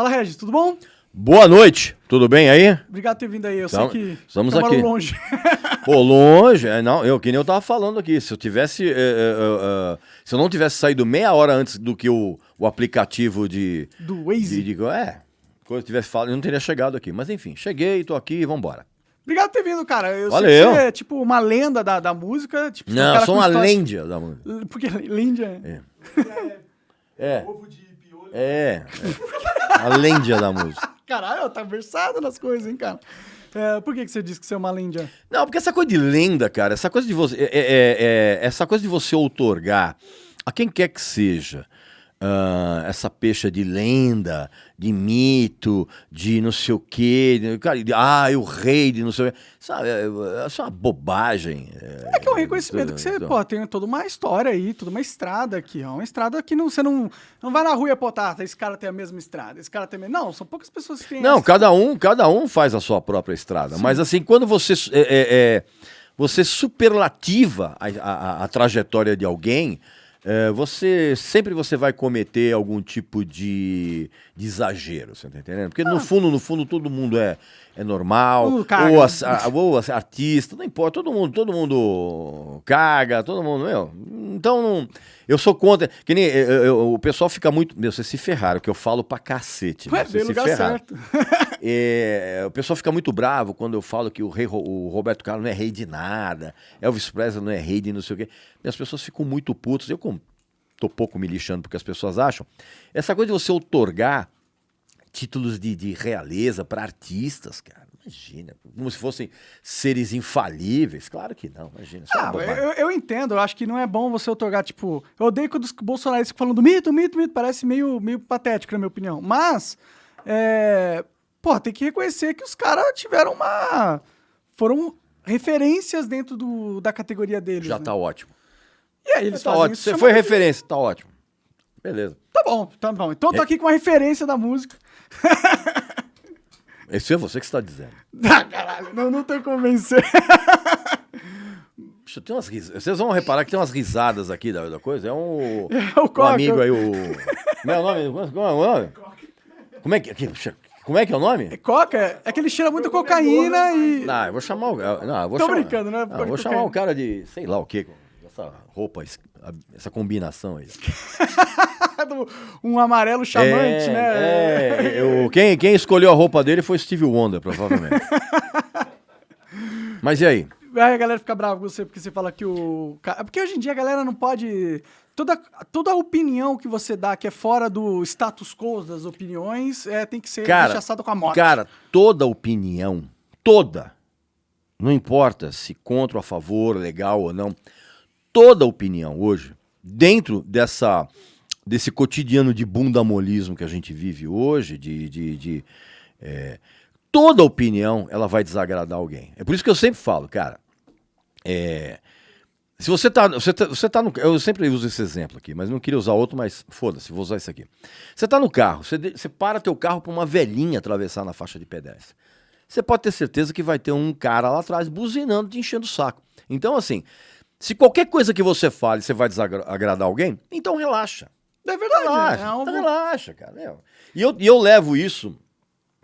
Fala, Regis, tudo bom? Boa noite, tudo bem aí? Obrigado por ter vindo aí. Eu Então, sei que estamos mora aqui. longe. Pô, longe, é, não, eu que nem eu tava falando aqui, se eu tivesse, é, é, é, se eu não tivesse saído meia hora antes do que o, o aplicativo de, Do Waze. de, de é, quando eu tivesse falado, eu não teria chegado aqui, mas enfim, cheguei, tô aqui, vambora. Obrigado por ter vindo, cara. Eu Valeu. sei que você é tipo uma lenda da, da música. Tipo, um Não, cara eu sou uma história- lêndia da música. Porque lêndia é. É. É, é. Uma lêndia da música. Caralho, tá versado nas coisas, hein, cara. É, por que, que você disse que você é uma lêndia? Não, porque essa coisa de lenda, cara, essa coisa de você. é- é- é- é- essa coisa de você outorgar a quem quer que seja. Ah, essa pecha de lenda, de mito, de não sei o quê, de- cara, de, ah, o rei de não sei o quê. Sabe, é, é só uma bobagem. É que é um reconhecimento que você, então. pô, tem toda uma história aí, toda uma estrada aqui, ó. Uma estrada que não, você não, não vai na rua e apontar, tá, esse cara tem a mesma estrada, esse cara tem a mesma... Não, são poucas pessoas que têm Não, essa. cada um, cada um faz a sua própria estrada. Mas assim, quando você é, é, é, você superlativa a, a- a trajetória de alguém, é, você sempre você vai cometer algum tipo de, de exagero, você tá entendendo? Porque no fundo, no fundo, todo mundo é, é normal, Uh, ou, as- a- ou as- artista, não importa, todo mundo, todo mundo caga, todo mundo, meu. Então, não- eu sou contra. Que nem eu- eu- o pessoal fica muito. Meu, vocês se ferraram, que eu falo pra cacete. Ué, Vocês lugar ferraram. certo. É, o pessoal fica muito bravo quando eu falo que o, rei, o Roberto Carlos não é rei de nada, Elvis Presley não é rei de não sei o quê. E as pessoas ficam muito putas. Eu como tô pouco me lixando porque as pessoas acham. Essa coisa de você outorgar títulos de, de realeza para artistas, cara. Imagina, como se fossem seres infalíveis. Claro que não, imagina. É Ah, eu, eu entendo, eu acho que não é bom você otorgar, tipo. Eu odeio quando os bolsonaristas ficam falando mito, mito, mito, parece meio, meio patético, na minha opinião. Mas, é. Pô, tem que reconhecer que os caras tiveram uma. Foram referências dentro do, da categoria deles. Já né? tá ótimo. E aí eles Tá fazem ótimo. isso. Você foi de- referência, tá ótimo. Beleza. Tá bom, tá bom. Então eu tô aqui com uma referência da música. Isso é você que está dizendo. Ah, caralho, não, não tem como vencer. Puxa, tem umas. Vocês vão reparar que tem umas risadas aqui da, da coisa. É um, É o um amigo aí, o. Como é o nome? Como é o nome? Como é que, como é, que é o nome? Coca é que ele cheira muito cocaína e. Não, eu vou chamar o. Não, eu vou Tô chamar, brincando, né? Não, eu vou chamar o cara de. sei lá o quê. Essa roupa, essa combinação aí. um amarelo chamante, é, né? É, eu- quem, quem escolheu a roupa dele foi Steve Wonder, provavelmente. Mas e aí? Aí a galera fica brava com você porque você fala que o. É Porque hoje em dia a galera não pode. Toda, toda opinião que você dá que é fora do status quo das opiniões é, tem que ser Cara, rechaçada com a morte. Cara, toda opinião, toda, não importa se contra ou a favor, legal ou não, toda opinião hoje, dentro dessa desse cotidiano de bundamolismo que a gente vive hoje, de, de, de, é, toda opinião ela vai desagradar alguém. É por isso que eu sempre falo, cara, é, se você tá, você tá, você tá no, eu sempre uso esse exemplo aqui, mas não queria usar outro, mas foda-se, vou usar esse aqui. Você tá no carro, você, você para teu carro para uma velhinha atravessar na faixa de pedestre. Você pode ter certeza que vai ter um cara lá atrás buzinando, te enchendo o saco. Então, assim, se qualquer coisa que você fale você vai desagradar alguém, então relaxa. É verdade. Relaxa, é um- então relaxa, cara. meu. E eu, eu levo isso.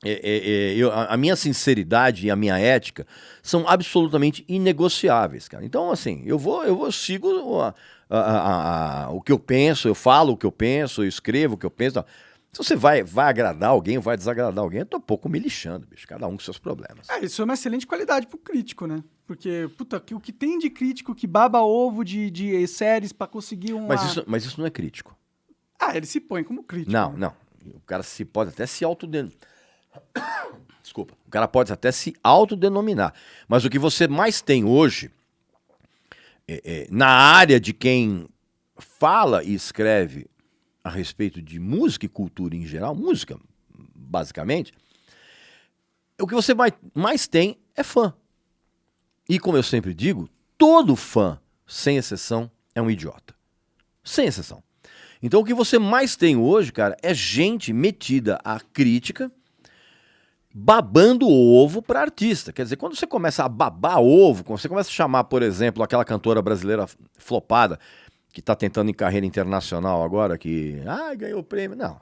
é, é, é, eu- a, minha sinceridade e a minha ética são absolutamente inegociáveis, cara. Então, assim, eu vou, eu vou sigo a- a- a- o que eu penso, eu falo o que eu penso, eu escrevo o que eu penso. tal. Se você vai, vai agradar alguém, vai desagradar alguém, eu tô pouco me lixando, bicho. Cada um com seus problemas. É, isso é uma excelente qualidade pro crítico, né? Porque, puta, o que tem de crítico que baba ovo de, de séries pra conseguir um. Mas isso, mas isso não é crítico. Ah, ele se põe como crítico. Não, né? não. O cara se pode até se autoden... Desculpa. O cara pode até se autodenominar. Mas o que você mais tem hoje, é- é, na área de quem fala e escreve a respeito de música e cultura em geral, música, basicamente, o que você mais, tem é fã. E como eu sempre digo, todo fã, sem exceção, é um idiota. Sem exceção. Então o que você mais tem hoje, cara, é gente metida à crítica, babando ovo para artista. Quer dizer, quando você começa a babar ovo, quando você começa a chamar, por exemplo, aquela cantora brasileira flopada, que está tentando em carreira internacional agora, que ah, ganhou o prêmio. Não.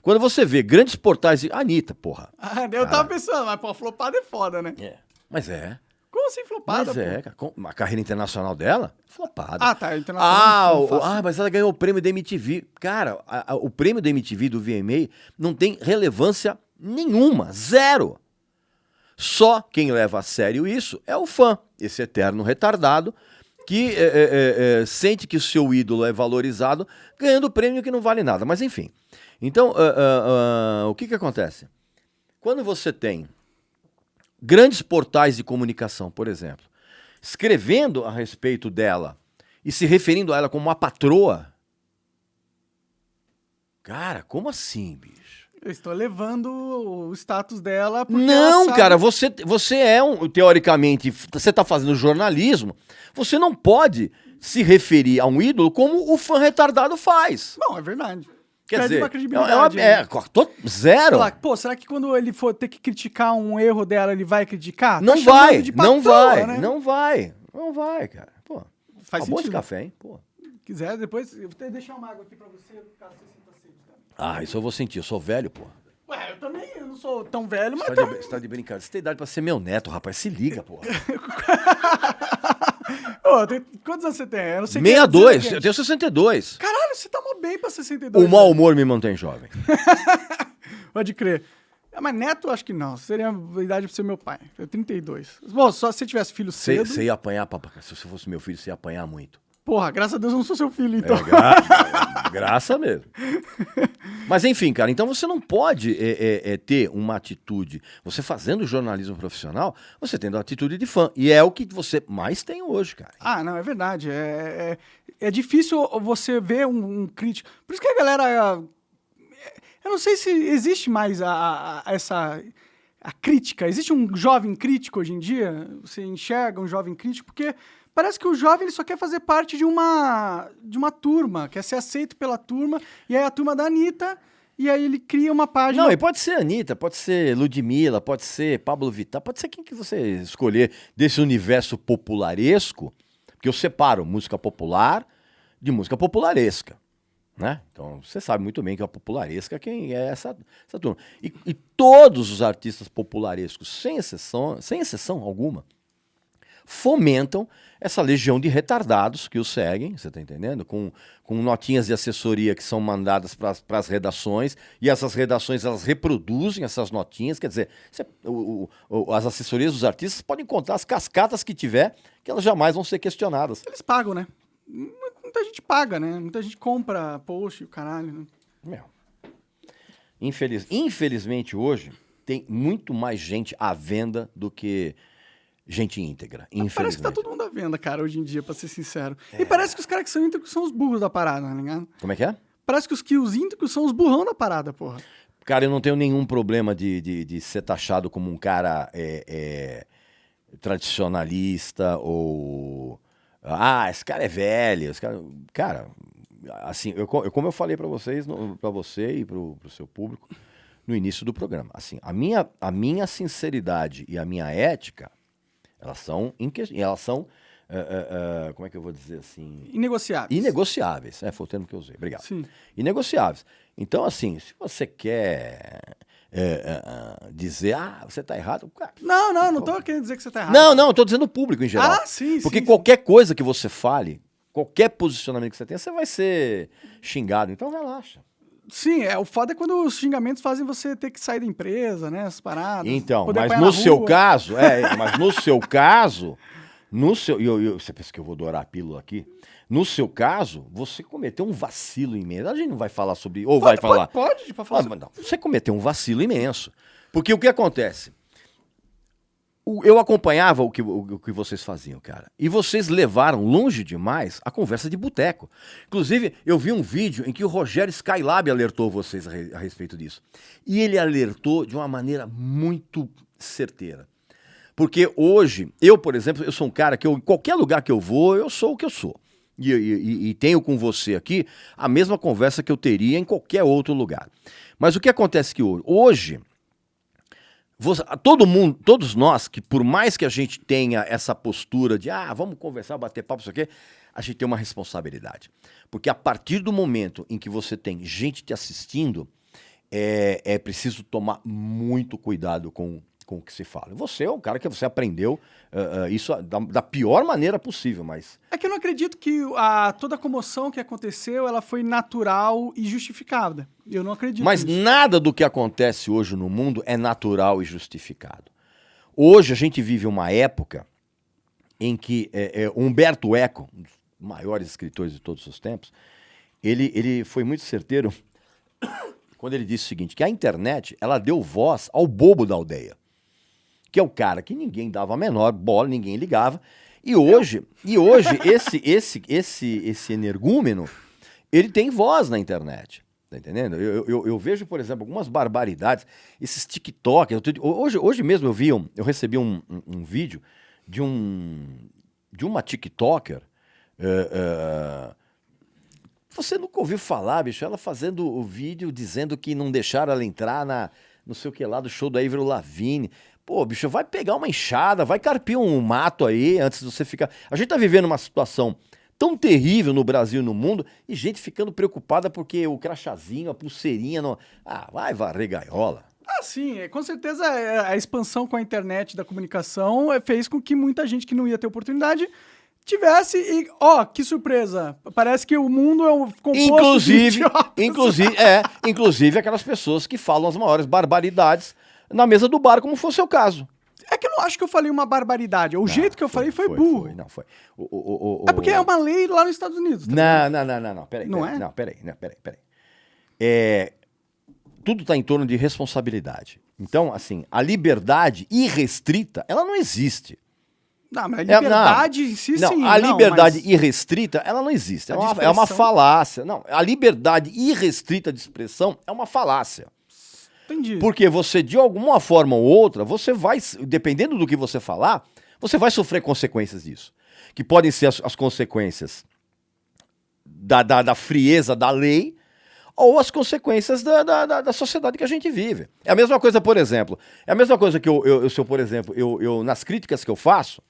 Quando você vê grandes portais de. Anitta, porra. Ah, eu tava pensando, mas pô, flopada é foda, né? É. Mas é. Como assim flopada? Mas é, pô? cara. A carreira internacional dela, flopada. Ah, tá. Internacional. Ah, o- ah, mas ela ganhou o prêmio da MTV. Cara, a- a- o prêmio da MTV do VMA não tem relevância nenhuma, zero. Só quem leva a sério isso é o fã, esse eterno retardado, que é, é, é, é, sente que o seu ídolo é valorizado ganhando prêmio que não vale nada. Mas enfim. Então, ah, ah, ah, o que, que acontece? Quando você tem grandes portais de comunicação, por exemplo, escrevendo a respeito dela e se referindo a ela como uma patroa. Cara, como assim, bicho? Eu estou levando o status dela porque Não, sabe- cara, você, você é um, teoricamente, você tá fazendo jornalismo, você não pode se referir a um ídolo como o fã retardado faz. Não, é verdade. Quer Perde dizer, uma é, credibilidade. uma, aí. é, tô- zero. Lá, pô, será que quando ele for ter que criticar um erro dela, ele vai criticar? Não Tá vai, de não patroa, vai, né? não vai, não vai, cara. Pô, Faz acabou esse sentido. café, hein? Pô. Se quiser, depois eu vou deixar uma água aqui pra você, caso você? Ah, isso eu vou sentir, eu sou velho, pô. Ué, eu também eu não sou tão velho, mas Você tá, de, você tá de brincadeira. Você tem idade pra ser meu neto, rapaz. Se liga, pô. Ô, tem- quantos anos você tem? Eu não sei quem é 62, dizer, eu tenho 62. Caralho, você tá mó bem pra 62. O mau velho. humor me mantém jovem. Pode crer. É, mas neto, acho que não. Seria a idade pra ser meu pai. Eu 32. Bom, só se você tivesse filho cedo... você ia apanhar, papai. Se você fosse meu filho, você ia apanhar muito. Porra, graças a Deus eu não sou seu filho, então. É, gra- graça mesmo. Mas enfim, cara, então você não pode é, é, é, ter uma atitude. Você fazendo jornalismo profissional, você tendo a atitude de fã. E é o que você mais tem hoje, cara. Ah, não, é verdade. É, é, é difícil você ver um, um crítico. Por isso que a galera. Eu não sei se existe mais a- a- essa. A crítica. Existe um jovem crítico hoje em dia? Você enxerga um jovem crítico? Porque parece que o jovem ele só quer fazer parte de uma, de uma turma, quer ser aceito pela turma. E aí a turma da Anitta. E aí ele cria uma página. Não, e pode ser Anitta, pode ser Ludmilla, pode ser Pablo Vittar, pode ser quem que você escolher desse universo popularesco, porque eu separo música popular de música popularesca, né? Então, você sabe muito bem que a popularesca quem é essa, essa turma. E, e todos os artistas popularescos, sem exceção, sem exceção alguma, fomentam essa legião de retardados que o seguem, você está entendendo? Com, com notinhas de assessoria que são mandadas para as redações, e essas redações elas reproduzem essas notinhas, quer dizer, você- o- o- as assessorias dos artistas podem contar as cascatas que tiver, que elas jamais vão ser questionadas. Eles pagam, né? Muita gente paga, né? Muita gente compra post, o caralho. Né? Meu. Infeliz, infelizmente hoje tem muito mais gente à venda do que gente íntegra. Parece que Infelizmente. tá todo mundo à venda, cara, hoje em dia, pra ser sincero. É. E parece que os caras que são íntegros são os burros da parada, tá ligado? Como é que é? Parece que os, que os íntegros são os burrão da parada, porra. Cara, eu não tenho nenhum problema de, de, de ser taxado como um cara é, é, tradicionalista ou. Ah, esse cara é velho. Esse cara, cara assim, eu- como eu falei para vocês, para você e para o seu público no início do programa, assim, a minha, a minha sinceridade e a minha ética, elas são, elas são é, é, é, como é que eu vou dizer assim? Inegociáveis. Inegociáveis. É, foi o termo que eu usei. Obrigado Sim. inegociáveis. Então, assim, se você quer dizer, ah, você está errado, cara. Não, não, não tô querendo dizer que você tá errado. Não, não, tô dizendo o público em geral. Ah, sim, Porque sim, qualquer coisa que você fale, qualquer posicionamento que você tenha, você vai ser xingado. Então, relaxa. Sim, é, o foda é quando os xingamentos fazem você ter que sair da empresa, né? As paradas. Então, poder mas no seu rua. caso, é, mas no seu caso, no seu, eu, eu- você pensa que eu vou dourar a pílula aqui? No seu caso, você cometeu um vacilo imenso. A gente não vai falar sobre, ou vai Pode, falar. Pode, pode, pode falar. Ah, mas não, você cometeu um vacilo imenso. Porque o que acontece? Eu acompanhava o que, o, que vocês faziam, cara. E vocês levaram longe demais a conversa de boteco. Inclusive, eu vi um vídeo em que o Rogério Skylab alertou vocês a, re- a respeito disso. E ele alertou de uma maneira muito certeira. Porque hoje, eu, por exemplo, eu sou um cara que em qualquer lugar que eu vou, eu sou o que eu sou. E, e- e- tenho com você aqui a mesma conversa que eu teria em qualquer outro lugar. Mas o que acontece que hoje você- todo mundo, todos nós, que por mais que a gente tenha essa postura de ah, vamos conversar, bater papo, isso aqui, a gente tem uma responsabilidade. Porque a partir do momento em que você tem gente te assistindo, é, é preciso tomar muito cuidado com, com o que se fala. Você é o cara que você aprendeu uh, uh, isso da, da, pior maneira possível, mas... É que eu não acredito que a, toda a comoção que aconteceu, ela foi natural e justificada. Eu não acredito Mas nisso. nada do que acontece hoje no mundo é natural e justificado. Hoje a gente vive uma época em que é, é, Humberto Eco, um dos maiores escritores de todos os tempos, ele, ele foi muito certeiro quando ele disse o seguinte, que a internet ela deu voz ao bobo da aldeia que é o cara que ninguém dava a menor bola, ninguém ligava. E hoje, e hoje esse esse esse esse energúmeno, ele tem voz na internet. Tá entendendo? Eu, eu, eu, vejo, por exemplo, algumas barbaridades, esses TikTok. hoje, hoje mesmo eu vi, um, eu recebi um, um, um, vídeo de um de uma TikToker. Uh, uh, você nunca ouviu falar, bicho? Ela fazendo o vídeo dizendo que não deixaram ela entrar na não sei o que lá do show da Ivro Lavigne. Pô, bicho, vai pegar uma enxada, vai carpir um mato aí antes de você ficar. A gente tá vivendo uma situação tão terrível no Brasil e no mundo e gente ficando preocupada porque o crachazinho, a pulseirinha. Não... Ah, vai varrer gaiola. Ah, sim, é, com certeza é, a expansão com a internet da comunicação é, fez com que muita gente que não ia ter oportunidade tivesse e ó, que surpresa. Parece que o mundo é um composto inclusive, inclusive, é, inclusive aquelas pessoas que falam as maiores barbaridades na mesa do bar, como fosse o caso. É que eu não acho que eu falei uma barbaridade. O não, jeito que eu foi, falei foi, foi burro. Foi, não, foi. O, o, o, é porque é uma lei lá nos Estados Unidos. Tá não, não, não, não, não. Peraí. Não peraí, é? Não, peraí, não, peraí, peraí. É, tudo está em torno de responsabilidade. Então, assim, a liberdade irrestrita, ela não existe. Não, mas a liberdade é, em si, não, sim. A liberdade mas... irrestrita, ela não existe. É uma, é uma falácia. Não, a liberdade irrestrita de expressão é uma falácia. Entendi. Porque você, de alguma forma ou outra, você vai, dependendo do que você falar, você vai sofrer consequências disso. Que podem ser as, as consequências da, da, da, frieza da lei ou as consequências da, da, da, sociedade que a gente vive. É a mesma coisa, por exemplo. É a mesma coisa que eu, eu, eu se eu, por exemplo, eu, eu, nas críticas que eu faço,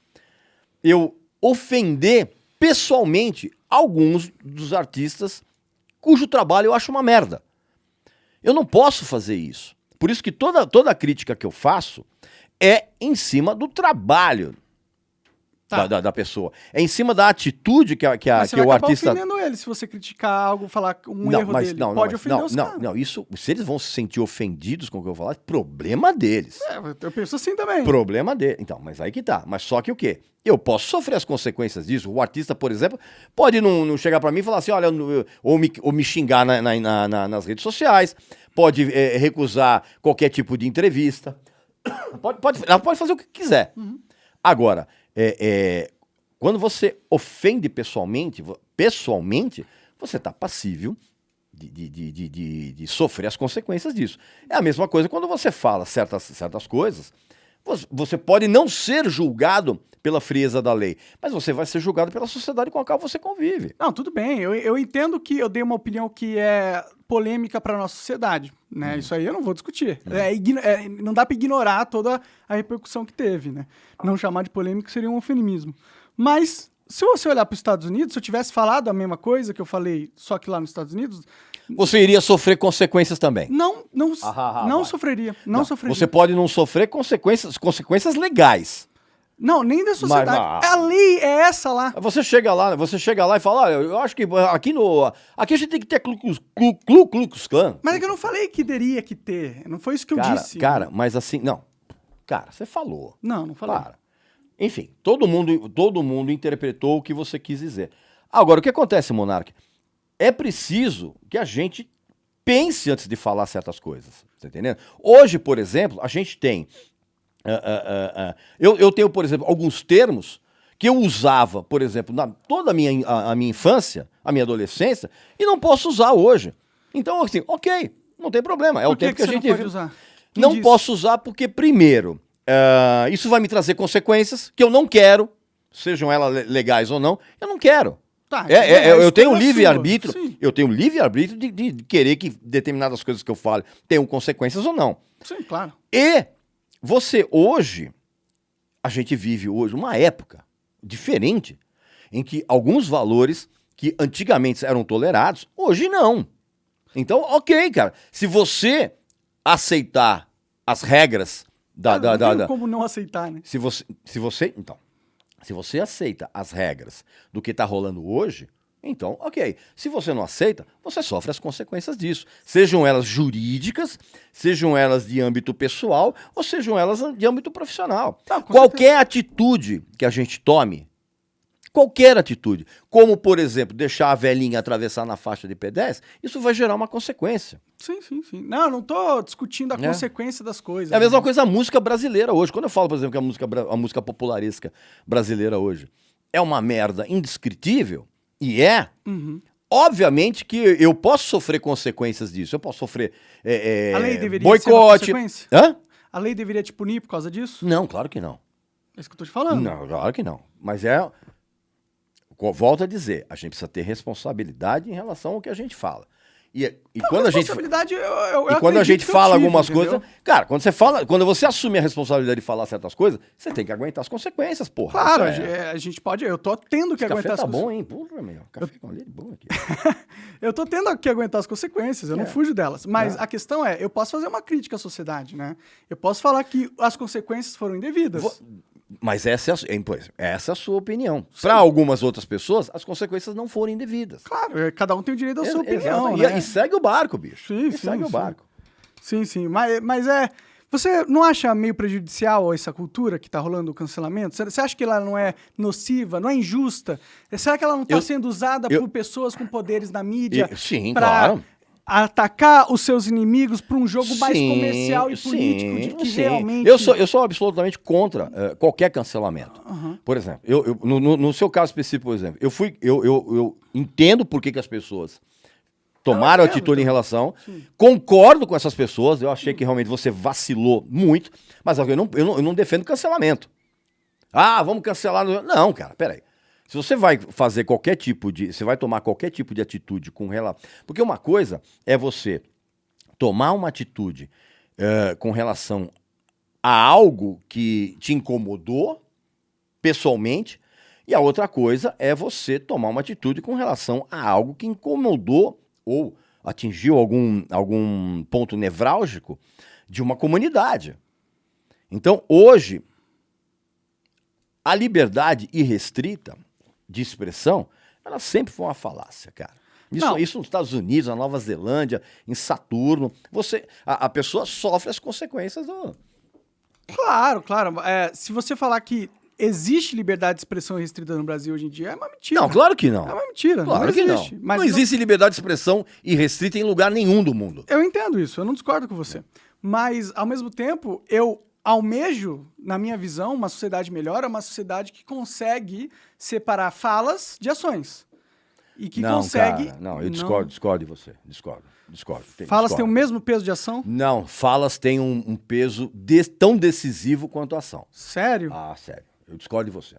eu ofender pessoalmente alguns dos artistas cujo trabalho eu acho uma merda. Eu não posso fazer isso. Por isso que toda, toda crítica que eu faço é em cima do trabalho Tá. Da, da, da, pessoa. É em cima da atitude que, a, que, a, mas que o artista. ofendendo ele se você criticar algo, falar um não, erro mas, dele. Não, Pode não, ofender não, os não, não, isso, se eles vão se sentir ofendidos com o que eu falar, problema deles. É, eu penso assim também. Problema dele. Então, mas aí que tá. Mas só que o quê? Eu posso sofrer as consequências disso. O artista, por exemplo, pode não, não chegar para mim e falar assim, olha, ou me, ou me xingar na, na, na, nas redes sociais, pode é, recusar qualquer tipo de entrevista. Pode, pode, ela pode fazer o que quiser. Uhum. Agora, é, é, quando você ofende pessoalmente, pessoalmente, você está passível de, de, de, de, sofrer as consequências disso. É a mesma coisa quando você fala certas, certas coisas. Você pode não ser julgado pela frieza da lei, mas você vai ser julgado pela sociedade com a qual você convive. Não, tudo bem. Eu, eu entendo que eu dei uma opinião que é polêmica para nossa sociedade, né? Hum. Isso aí eu não vou discutir. Hum. É, é, não dá para ignorar toda a repercussão que teve, né? Não chamar de polêmica seria um eufemismo. Mas se você olhar para os Estados Unidos, se eu tivesse falado a mesma coisa que eu falei, só que lá nos Estados Unidos, você iria sofrer consequências também. Não, não, ah, ah, ah não sofreria, não, não, sofreria. Você pode não sofrer consequências, consequências legais. Não, nem da sociedade. Mas, mas, a lei é essa lá. Você chega lá, você chega lá e fala, eu acho que aqui no, aqui a gente tem que ter Klu Klux Klan. Mas é que eu não falei que teria que ter. Não foi isso que eu cara, disse. Cara, mas assim, não. Cara, você falou. Não, não falei. Cara, enfim, todo mundo, todo mundo interpretou o que você quis dizer. Agora, o que acontece, Monark? É preciso que a gente pense antes de falar certas coisas. Tá entendendo? Hoje, por exemplo, a gente tem. Uh, uh, uh, eu, eu tenho, por exemplo, alguns termos que eu usava, por exemplo, na toda a minha, a, a minha infância, a minha adolescência, e não posso usar hoje. Então, assim, ok, não tem problema. É por o tempo que, que a gente não pode usar? não disse? posso usar porque, primeiro, Uh, isso vai me trazer consequências que eu não quero, sejam elas legais ou não, eu não quero. Tá, é, é, é, eu tenho livre-arbítrio, eu tenho livre-arbítrio de, de, querer que determinadas coisas que eu falo tenham consequências ou não. Sim, claro. E você hoje, a gente vive hoje uma época diferente em que alguns valores que antigamente eram tolerados, hoje não. Então, ok, cara. Se você aceitar as regras da. da, não da, da- como não aceitar, né? se, você, se você. Então. Se você aceita as regras do que tá rolando hoje, então, ok. Se você não aceita, você sofre as consequências disso. Sejam elas jurídicas, sejam elas de âmbito pessoal, ou sejam elas de âmbito profissional. Tá, Qualquer atitude que a gente tome, qualquer atitude, como por exemplo, deixar a velhinha atravessar na faixa de pedestre, isso vai gerar uma consequência. Sim, sim, sim. Não, eu não tô discutindo a É. consequência das coisas. É a mesma né? coisa a música brasileira hoje. Quando eu falo, por exemplo, que a música, a música popularesca brasileira hoje é uma merda indescritível, e é, Uhum. obviamente que eu posso sofrer consequências disso. Eu posso sofrer é, é, A lei deveria ser boicote. consequência? Hã? A lei deveria te punir por causa disso? Não, claro que não. É isso que eu tô te falando. Não, claro que não. Mas é. Volto a dizer, a gente precisa ter responsabilidade em relação ao que a gente fala. E, e quando a gente. responsabilidade, eu, eu, E eu quando a gente eu fala tive, algumas entendeu? coisas. Cara, quando você fala. Quando você assume a responsabilidade de falar certas coisas, você tem que aguentar as consequências, porra. Claro, a gente- é- é, a gente pode. Eu tô tendo que Esse aguentar café as tá bom, hein? Porra, meu. Café com leite bom aqui. Eu tô tendo que aguentar as consequências, eu não É. fujo delas. Mas É. a questão é, eu posso fazer uma crítica à sociedade, né? Eu posso falar que as consequências foram indevidas. Vo- Mas essa é a, pois, essa é a sua opinião. Para algumas outras pessoas, as consequências não foram indevidas. Claro, é, cada um tem o direito da sua opinião, exato. E- né? E, segue o barco, bicho. Sim, sim, segue o sim. barco. Sim, sim. Mas, mas é. Você não acha meio prejudicial essa cultura que tá rolando o cancelamento? Você- acha que ela não é nociva, não é injusta? Será que ela não tá Eu- sendo usada eu- por pessoas com poderes na mídia? E- sim, pra claro. Atacar os seus inimigos para um jogo mais Sim, comercial e sim, político de que sim. realmente. Eu sou, eu sou absolutamente contra eh, qualquer cancelamento. Aham. Por exemplo, eu, eu- no, no- no seu caso específico, por exemplo, eu fui. Eu, eu, eu entendo por que, que as pessoas tomaram entendo atitude em também. relação. Concordo com essas pessoas. Eu achei que realmente você vacilou muito. Mas eu não, eu não, eu não defendo cancelamento. Ah, vamos cancelar. Não, cara, peraí. Se você vai fazer qualquer tipo de. Você vai tomar qualquer tipo de atitude com relação. Porque uma coisa é você tomar uma atitude eh, com relação a algo que te incomodou pessoalmente, e a outra coisa é você tomar uma atitude com relação a algo que incomodou ou atingiu algum, algum ponto nevrálgico de uma comunidade. Então, hoje, a liberdade irrestrita de expressão, ela sempre foi uma falácia, cara. Isso, Não. isso nos Estados Unidos, na Nova Zelândia, em Saturno, você, a, a pessoa sofre as consequências do, Claro, claro. É, se você falar que existe liberdade de expressão restrita no Brasil hoje em dia, é uma mentira. Não, claro que não. É uma mentira. Claro não que não. existe. Mas não existe liberdade de expressão irrestrita em lugar nenhum do mundo. Eu entendo isso, eu não discordo com você. Mas, ao mesmo tempo, eu almejo, na minha visão, uma sociedade melhor, é uma sociedade que consegue separar falas de ações. E que não, consegue. cara, não, eu discordo, discordo de você. Discordo, discordo. Tem- Falas têm o mesmo peso de ação? Não, falas têm um, um peso de- tão decisivo quanto a ação. Sério? Ah, sério. Eu discordo de você.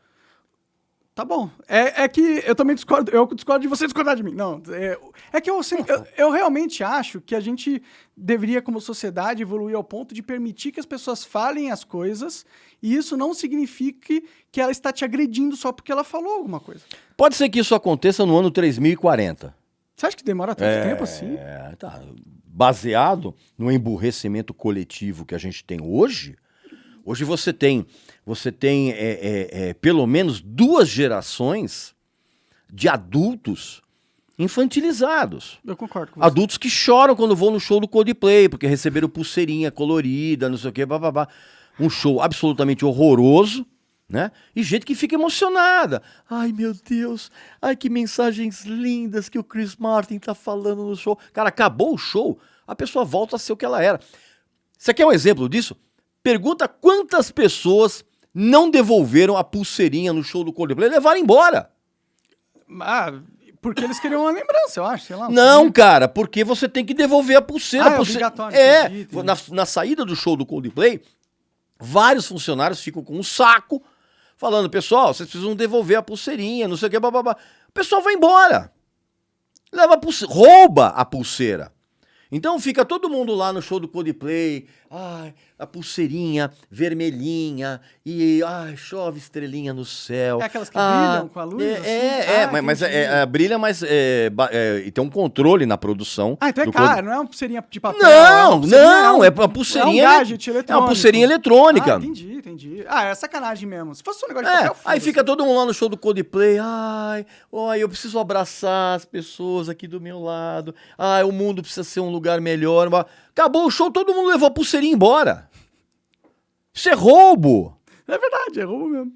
Tá bom. É, é que eu também discordo, eu discordo de você discordar de mim. Não, é, é que eu, eu, eu realmente acho que a gente deveria, como sociedade, evoluir ao ponto de permitir que as pessoas falem as coisas e isso não signifique que ela está te agredindo só porque ela falou alguma coisa. Pode ser que isso aconteça no ano 3040. Você acha que demora tanto tempo assim? É, tá. Baseado no emburrecimento coletivo que a gente tem hoje, hoje você tem, você tem é, é, é, pelo menos duas gerações de adultos infantilizados. Eu concordo com você. Adultos que choram quando vão no show do Coldplay, porque receberam pulseirinha colorida, não sei o quê, bababá. Um show absolutamente horroroso, né? E gente que fica emocionada. Ai, meu Deus, ai, que mensagens lindas que o Chris Martin tá falando no show. Cara, acabou o show, a pessoa volta a ser o que ela era. Você quer um exemplo disso? Pergunta quantas pessoas não devolveram a pulseirinha no show do Coldplay levaram embora. Ah, porque eles queriam uma lembrança, eu acho, sei lá. Não, cara, porque você tem que devolver a pulseira. Ah, é É, entendi. Na, na saída do show do Coldplay, vários funcionários ficam com um saco, falando, pessoal, vocês precisam devolver a pulseirinha, não sei o que, bababá. O pessoal vai embora. Leva a pulseira, rouba a pulseira. Então fica todo mundo lá no show do Coldplay, ai, a pulseirinha vermelhinha e ai, chove estrelinha no céu. É aquelas que Ah, brilham com a luz? É, assim? é, é, Ah, mas, mas entendi. é, é, brilha, mas é, é, e tem um controle na produção. Ah, então é caro, não é uma pulseirinha de papel. Não, é uma pulseirinha- não, é uma É pulseirinha. um ele- gadget É uma pulseirinha eletrônica. Ah, entendi, entendi. Ah, é sacanagem mesmo. Se fosse um negócio de É, papel, aí foda-se. fica todo mundo lá no show do Coldplay. Ai, ai, eu preciso abraçar as pessoas aqui do meu lado. Ai, o mundo precisa ser um lugar melhor. Mas Acabou o show, todo mundo levou a pulseirinha embora. Isso é roubo. É verdade, é roubo mesmo.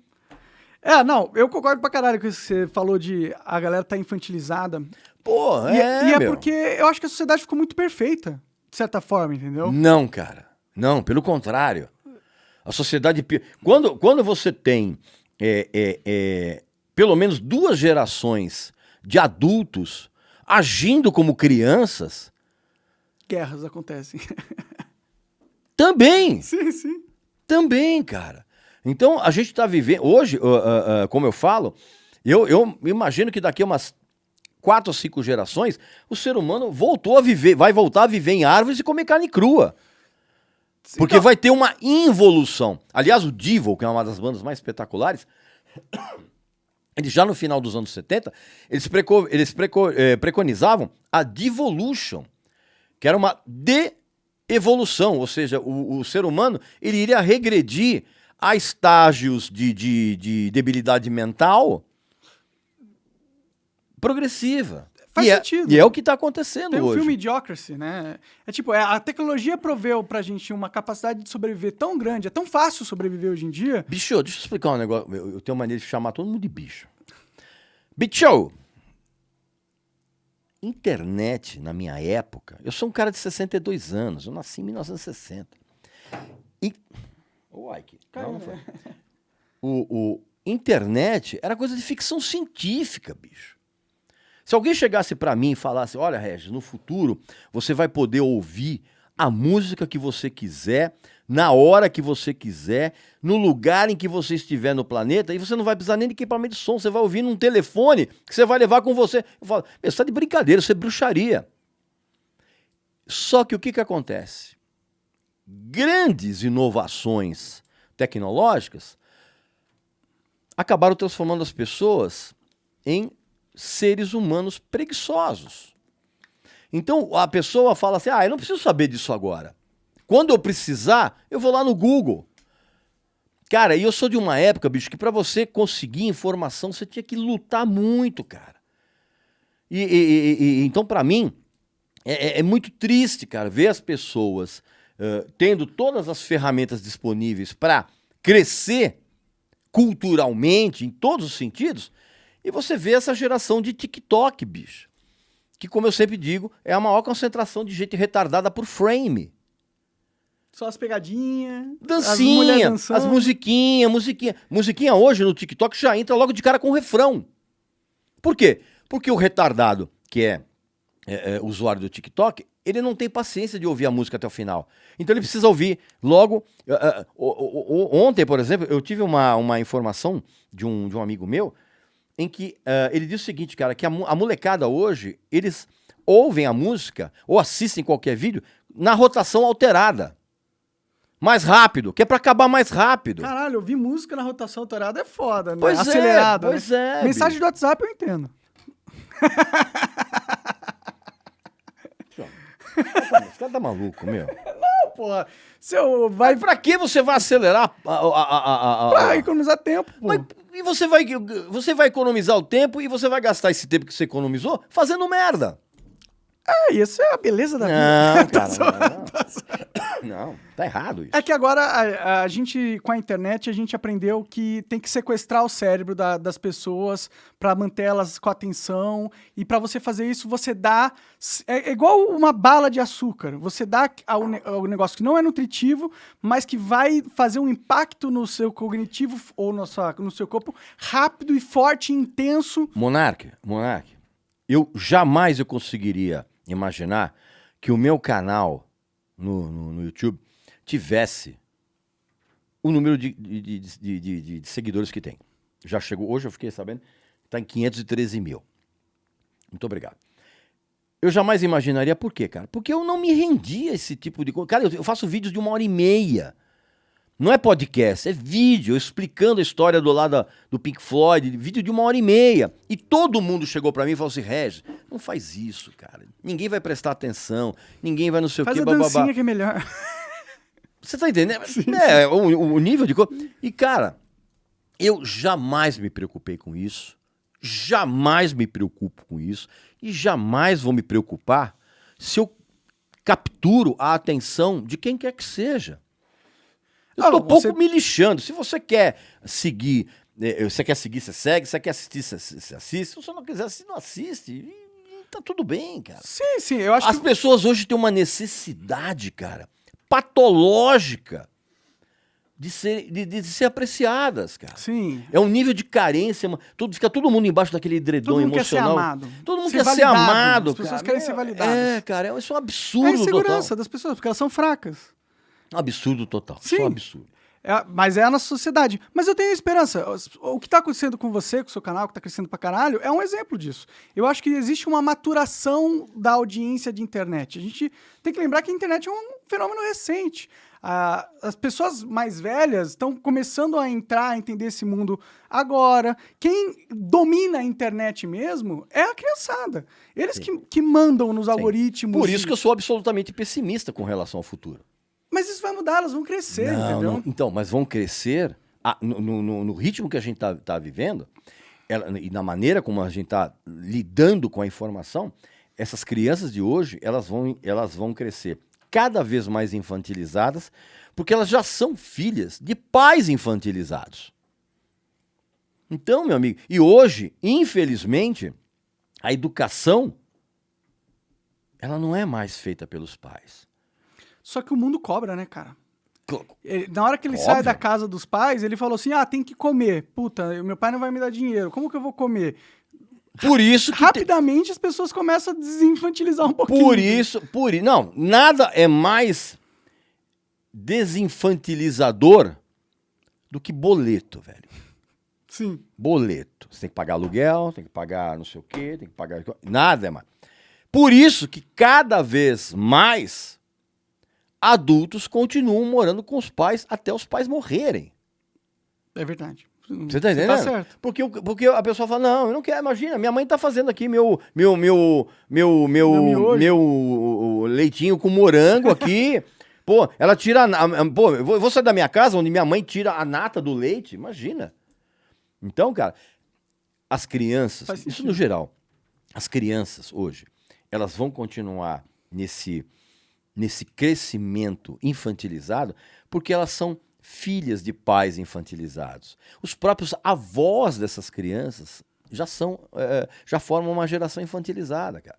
É, não, eu concordo pra caralho com isso que você falou de a galera tá infantilizada. Pô, E é, e é meu. porque eu acho que a sociedade ficou muito perfeita, de certa forma, entendeu? Não, cara. Não, pelo contrário. A sociedade. Quando, quando você tem é, é, é, pelo menos duas gerações de adultos agindo como crianças, Guerras acontecem. também. sim, sim. Também, cara. Então, a gente está vivendo. Hoje, ah, ah, ah, como eu falo, eu, eu imagino que daqui a umas quatro ou cinco gerações, o ser humano voltou a viver, vai voltar a viver em árvores e comer carne crua. Porque Então- vai ter uma involução. Aliás, o Devil, que é uma das bandas mais espetaculares, eles já no final dos anos 70, eles, preco- eles preco- eh, preconizavam a devolution, que era uma de-evolução, ou seja, o, o ser humano ele iria regredir a estágios de, de- de debilidade mental progressiva. Faz e é- sentido. e é o que está acontecendo Tem o hoje. filme Idiocracy, né? É tipo, é, a tecnologia proveu pra gente uma capacidade de sobreviver tão grande, é tão fácil sobreviver hoje em dia. Bicho, deixa eu explicar um negócio. Eu, eu tenho maneira de chamar todo mundo de bicho. Bicho! Internet, na minha época, eu sou um cara de 62 anos, eu nasci em 1960. E... Ô, Ike, não, não foi. O, o internet era coisa de ficção científica, bicho. Se alguém chegasse pra mim e falasse: Olha, Regis, no futuro você vai poder ouvir a música que você quiser, na hora que você quiser, no lugar em que você estiver no planeta, e você não vai precisar nem de equipamento de som, você vai ouvir num telefone que você vai levar com você. Eu falo: tá de brincadeira, isso é bruxaria. Só que o que, que acontece? Grandes inovações tecnológicas acabaram transformando as pessoas em seres humanos preguiçosos. Então a pessoa fala assim: ah, eu não preciso saber disso agora. Quando eu precisar, eu vou lá no Google. Cara, e eu sou de uma época, bicho, que para você conseguir informação você tinha que lutar muito, cara. E, e- e- então, para mim, é, é- é muito triste, cara, ver as pessoas eh, tendo todas as ferramentas disponíveis para crescer culturalmente, em todos os sentidos, e você vê essa geração de TikTok, bicho. Que, como eu sempre digo, é a maior concentração de gente retardada por frame. Só as pegadinhas. as Dancinha, dançando. as musiquinhas, musiquinha. Musiquinha hoje no TikTok já entra logo de cara com refrão. Por quê? Porque o retardado, que é, é, é, usuário do TikTok, ele não tem paciência de ouvir a música até o final. Então ele precisa ouvir logo. o- o- o- ontem, por exemplo, eu tive uma, uma informação de um, de um amigo meu em que é, ele disse o seguinte, cara, que a, a molecada hoje, eles ouvem a música ou assistem qualquer vídeo na rotação alterada. Mais rápido, que é pra acabar mais rápido. Caralho, ouvir música na rotação alterada é foda, né? Pois é, Acelerada. pois né? é, Mensagem do WhatsApp eu entendo. Esse cara tá maluco, meu. Porra, se eu vai Mas pra que você vai acelerar a, a, a, a- a- pra economizar tempo, pô. Mas, e você vai, você vai economizar o tempo e você vai gastar esse tempo que você economizou fazendo merda. É, isso é a beleza da vida. Não, Tá cara, não. Não, tá errado isso. É que agora a, a gente, com a internet, a gente aprendeu que tem que sequestrar o cérebro da- das pessoas pra manter elas com atenção. E pra você fazer isso, você dá. É, é igual uma bala de açúcar. Você dá ao, ao negócio que não é nutritivo, mas que vai fazer um impacto no seu cognitivo ou no, sua, no seu corpo rápido e forte e intenso. Monark, Monark, eu jamais eu conseguiria imaginar que o meu canal no, no, no YouTube tivesse o número de, de, de, de- seguidores que tem. Já chegou, hoje eu fiquei sabendo, está em 513 mil. Muito obrigado. Eu jamais imaginaria por quê, cara? Porque eu não me rendi a esse tipo de coisa. Cara, eu faço vídeos de uma hora e meia. Não é podcast, é vídeo, explicando a história do lado do Pink Floyd, vídeo de uma hora e meia. E todo mundo chegou pra mim e falou assim: Regis, não faz isso, cara. Ninguém vai prestar atenção, ninguém vai não sei Faz o a quê, bababá. dancinha que é melhor. Você tá entendendo? é, O, o nível de coisa. E, cara, eu jamais me preocupei com isso. Jamais me preocupo com isso. E jamais vou me preocupar se eu capturo a atenção de quem quer que seja. Eu Ah, tô pouco você- me lixando. Se você quer seguir, eh, você quer seguir, você segue. Se você quer assistir, você assiste. Se você não quiser assistir, não assiste. E, tá tudo bem, cara. sim, sim, eu acho As que... pessoas hoje têm uma necessidade, cara, patológica de ser, de, de ser apreciadas, cara. Sim. É um nível de carência. Tudo, fica todo mundo embaixo daquele edredom Todo mundo quer ser emocional. amado. Todo mundo Ser quer ser validado. amado, As pessoas cara. querem ser É- validadas. É, cara, isso é um É a absurdo insegurança total. das pessoas, porque elas são fracas. Um absurdo total. É Sim. um absurdo. É, mas é a nossa sociedade. Mas eu tenho esperança. O que tá acontecendo com você, com o seu canal, que tá crescendo pra caralho, é um exemplo disso. Eu acho que existe uma maturação da audiência de internet. A gente tem que lembrar que a internet é um fenômeno recente. Ah, as pessoas mais velhas estão começando a entrar, a entender esse mundo agora. Quem domina a internet mesmo é a criançada. Eles que, que mandam nos algoritmos. Por isso que eu sou absolutamente pessimista com relação ao futuro. Mas isso vai mudar, elas vão crescer, Não, entendeu? não- então, mas vão crescer ah, no, no- no- ritmo que a gente está vivendo ela- e na maneira como a gente está lidando com a informação, essas crianças de hoje elas vão, elas vão crescer cada vez mais infantilizadas, porque elas já são filhas de pais infantilizados. Então, meu amigo, e hoje, infelizmente, a educação ela não é mais feita pelos pais. Só que o mundo cobra, né, cara? Ele- na hora que ele Óbvio. sai da casa dos pais, ele falou assim: ah, tem que comer. Puta, meu pai não vai me dar dinheiro. Como que eu vou comer? Por isso que Rapidamente as pessoas começam a desinfantilizar um pouquinho. Por isso, por não, nada é mais desinfantilizador do que boleto, velho. Sim. Boleto. Você tem que pagar aluguel, tem que pagar não sei o quê, tem que pagar nada é mais. Por isso que cada vez mais adultos continuam morando com os pais até os pais morrerem. É verdade. Você tá entendendo? certo. Porque, porque a pessoa fala, não, eu não quero, imagina, minha mãe tá fazendo aqui meu, meu, meu, meu, meu, Meu leitinho com morango aqui. Pô, ela tira, a pô, eu vou, eu vou sair da minha casa onde minha mãe tira a nata do leite, imagina. Então, cara, as crianças, Faz isso sentido. no geral, as crianças hoje, elas vão continuar nesse, nesse crescimento infantilizado porque elas são filhas de pais infantilizados. Os próprios avós dessas crianças já são, eh, já formam uma geração infantilizada, cara.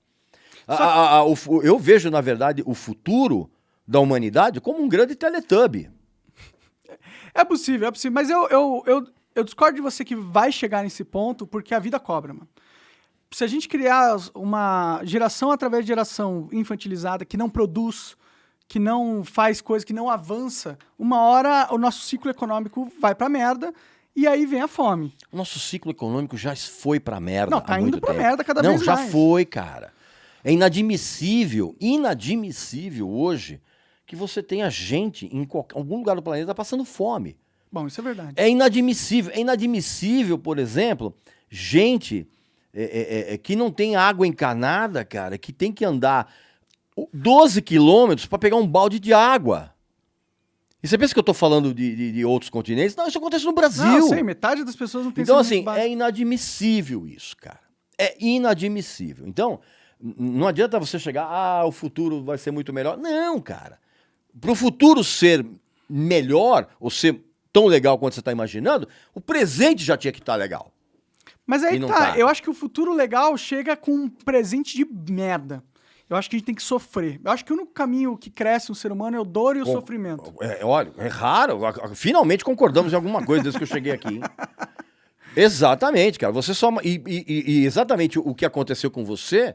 A- a- a- o eu vejo, na verdade, o futuro da humanidade como um grande teletubbie. É possível, é possível. Mas eu, eu, eu, eu discordo de você que vai chegar nesse ponto porque a vida cobra, mano. Se a gente criar uma geração através de geração infantilizada que não produz, que não faz coisa, que não avança, uma hora o nosso ciclo econômico vai pra merda e aí vem a fome. O nosso ciclo econômico já foi pra merda. Não, há tá indo muito pra tempo. merda cada Não, vez já mais. foi, cara. É inadmissível, inadmissível hoje que você tenha gente em qualquer, algum lugar do planeta passando fome. Bom, isso é verdade. É inadmissível. É inadmissível, por exemplo, gente é, é, é, que não tem água encanada, cara, que tem que andar o- 12 quilômetros para pegar um balde de água. E você pensa que eu tô falando de, de- de outros continentes? Não, isso acontece no Brasil. Não, sei, metade das pessoas não tem Então, assim, básico. é inadmissível isso, cara. É inadmissível. Então, não adianta você chegar, ah, o futuro vai ser muito melhor. Não, cara. Para o futuro ser melhor, ou ser tão legal quanto você está imaginando, o presente já tinha que estar legal. Mas aí tá, tá. eu acho que o futuro legal chega com um presente de merda. Eu acho que a gente tem que sofrer. Eu acho que o único caminho que cresce um ser humano é o dor e o Com- sofrimento. É, olha, é raro. Finalmente concordamos em alguma coisa desde que eu cheguei aqui. Exatamente, cara. Você só. E, e- e exatamente o que aconteceu com você,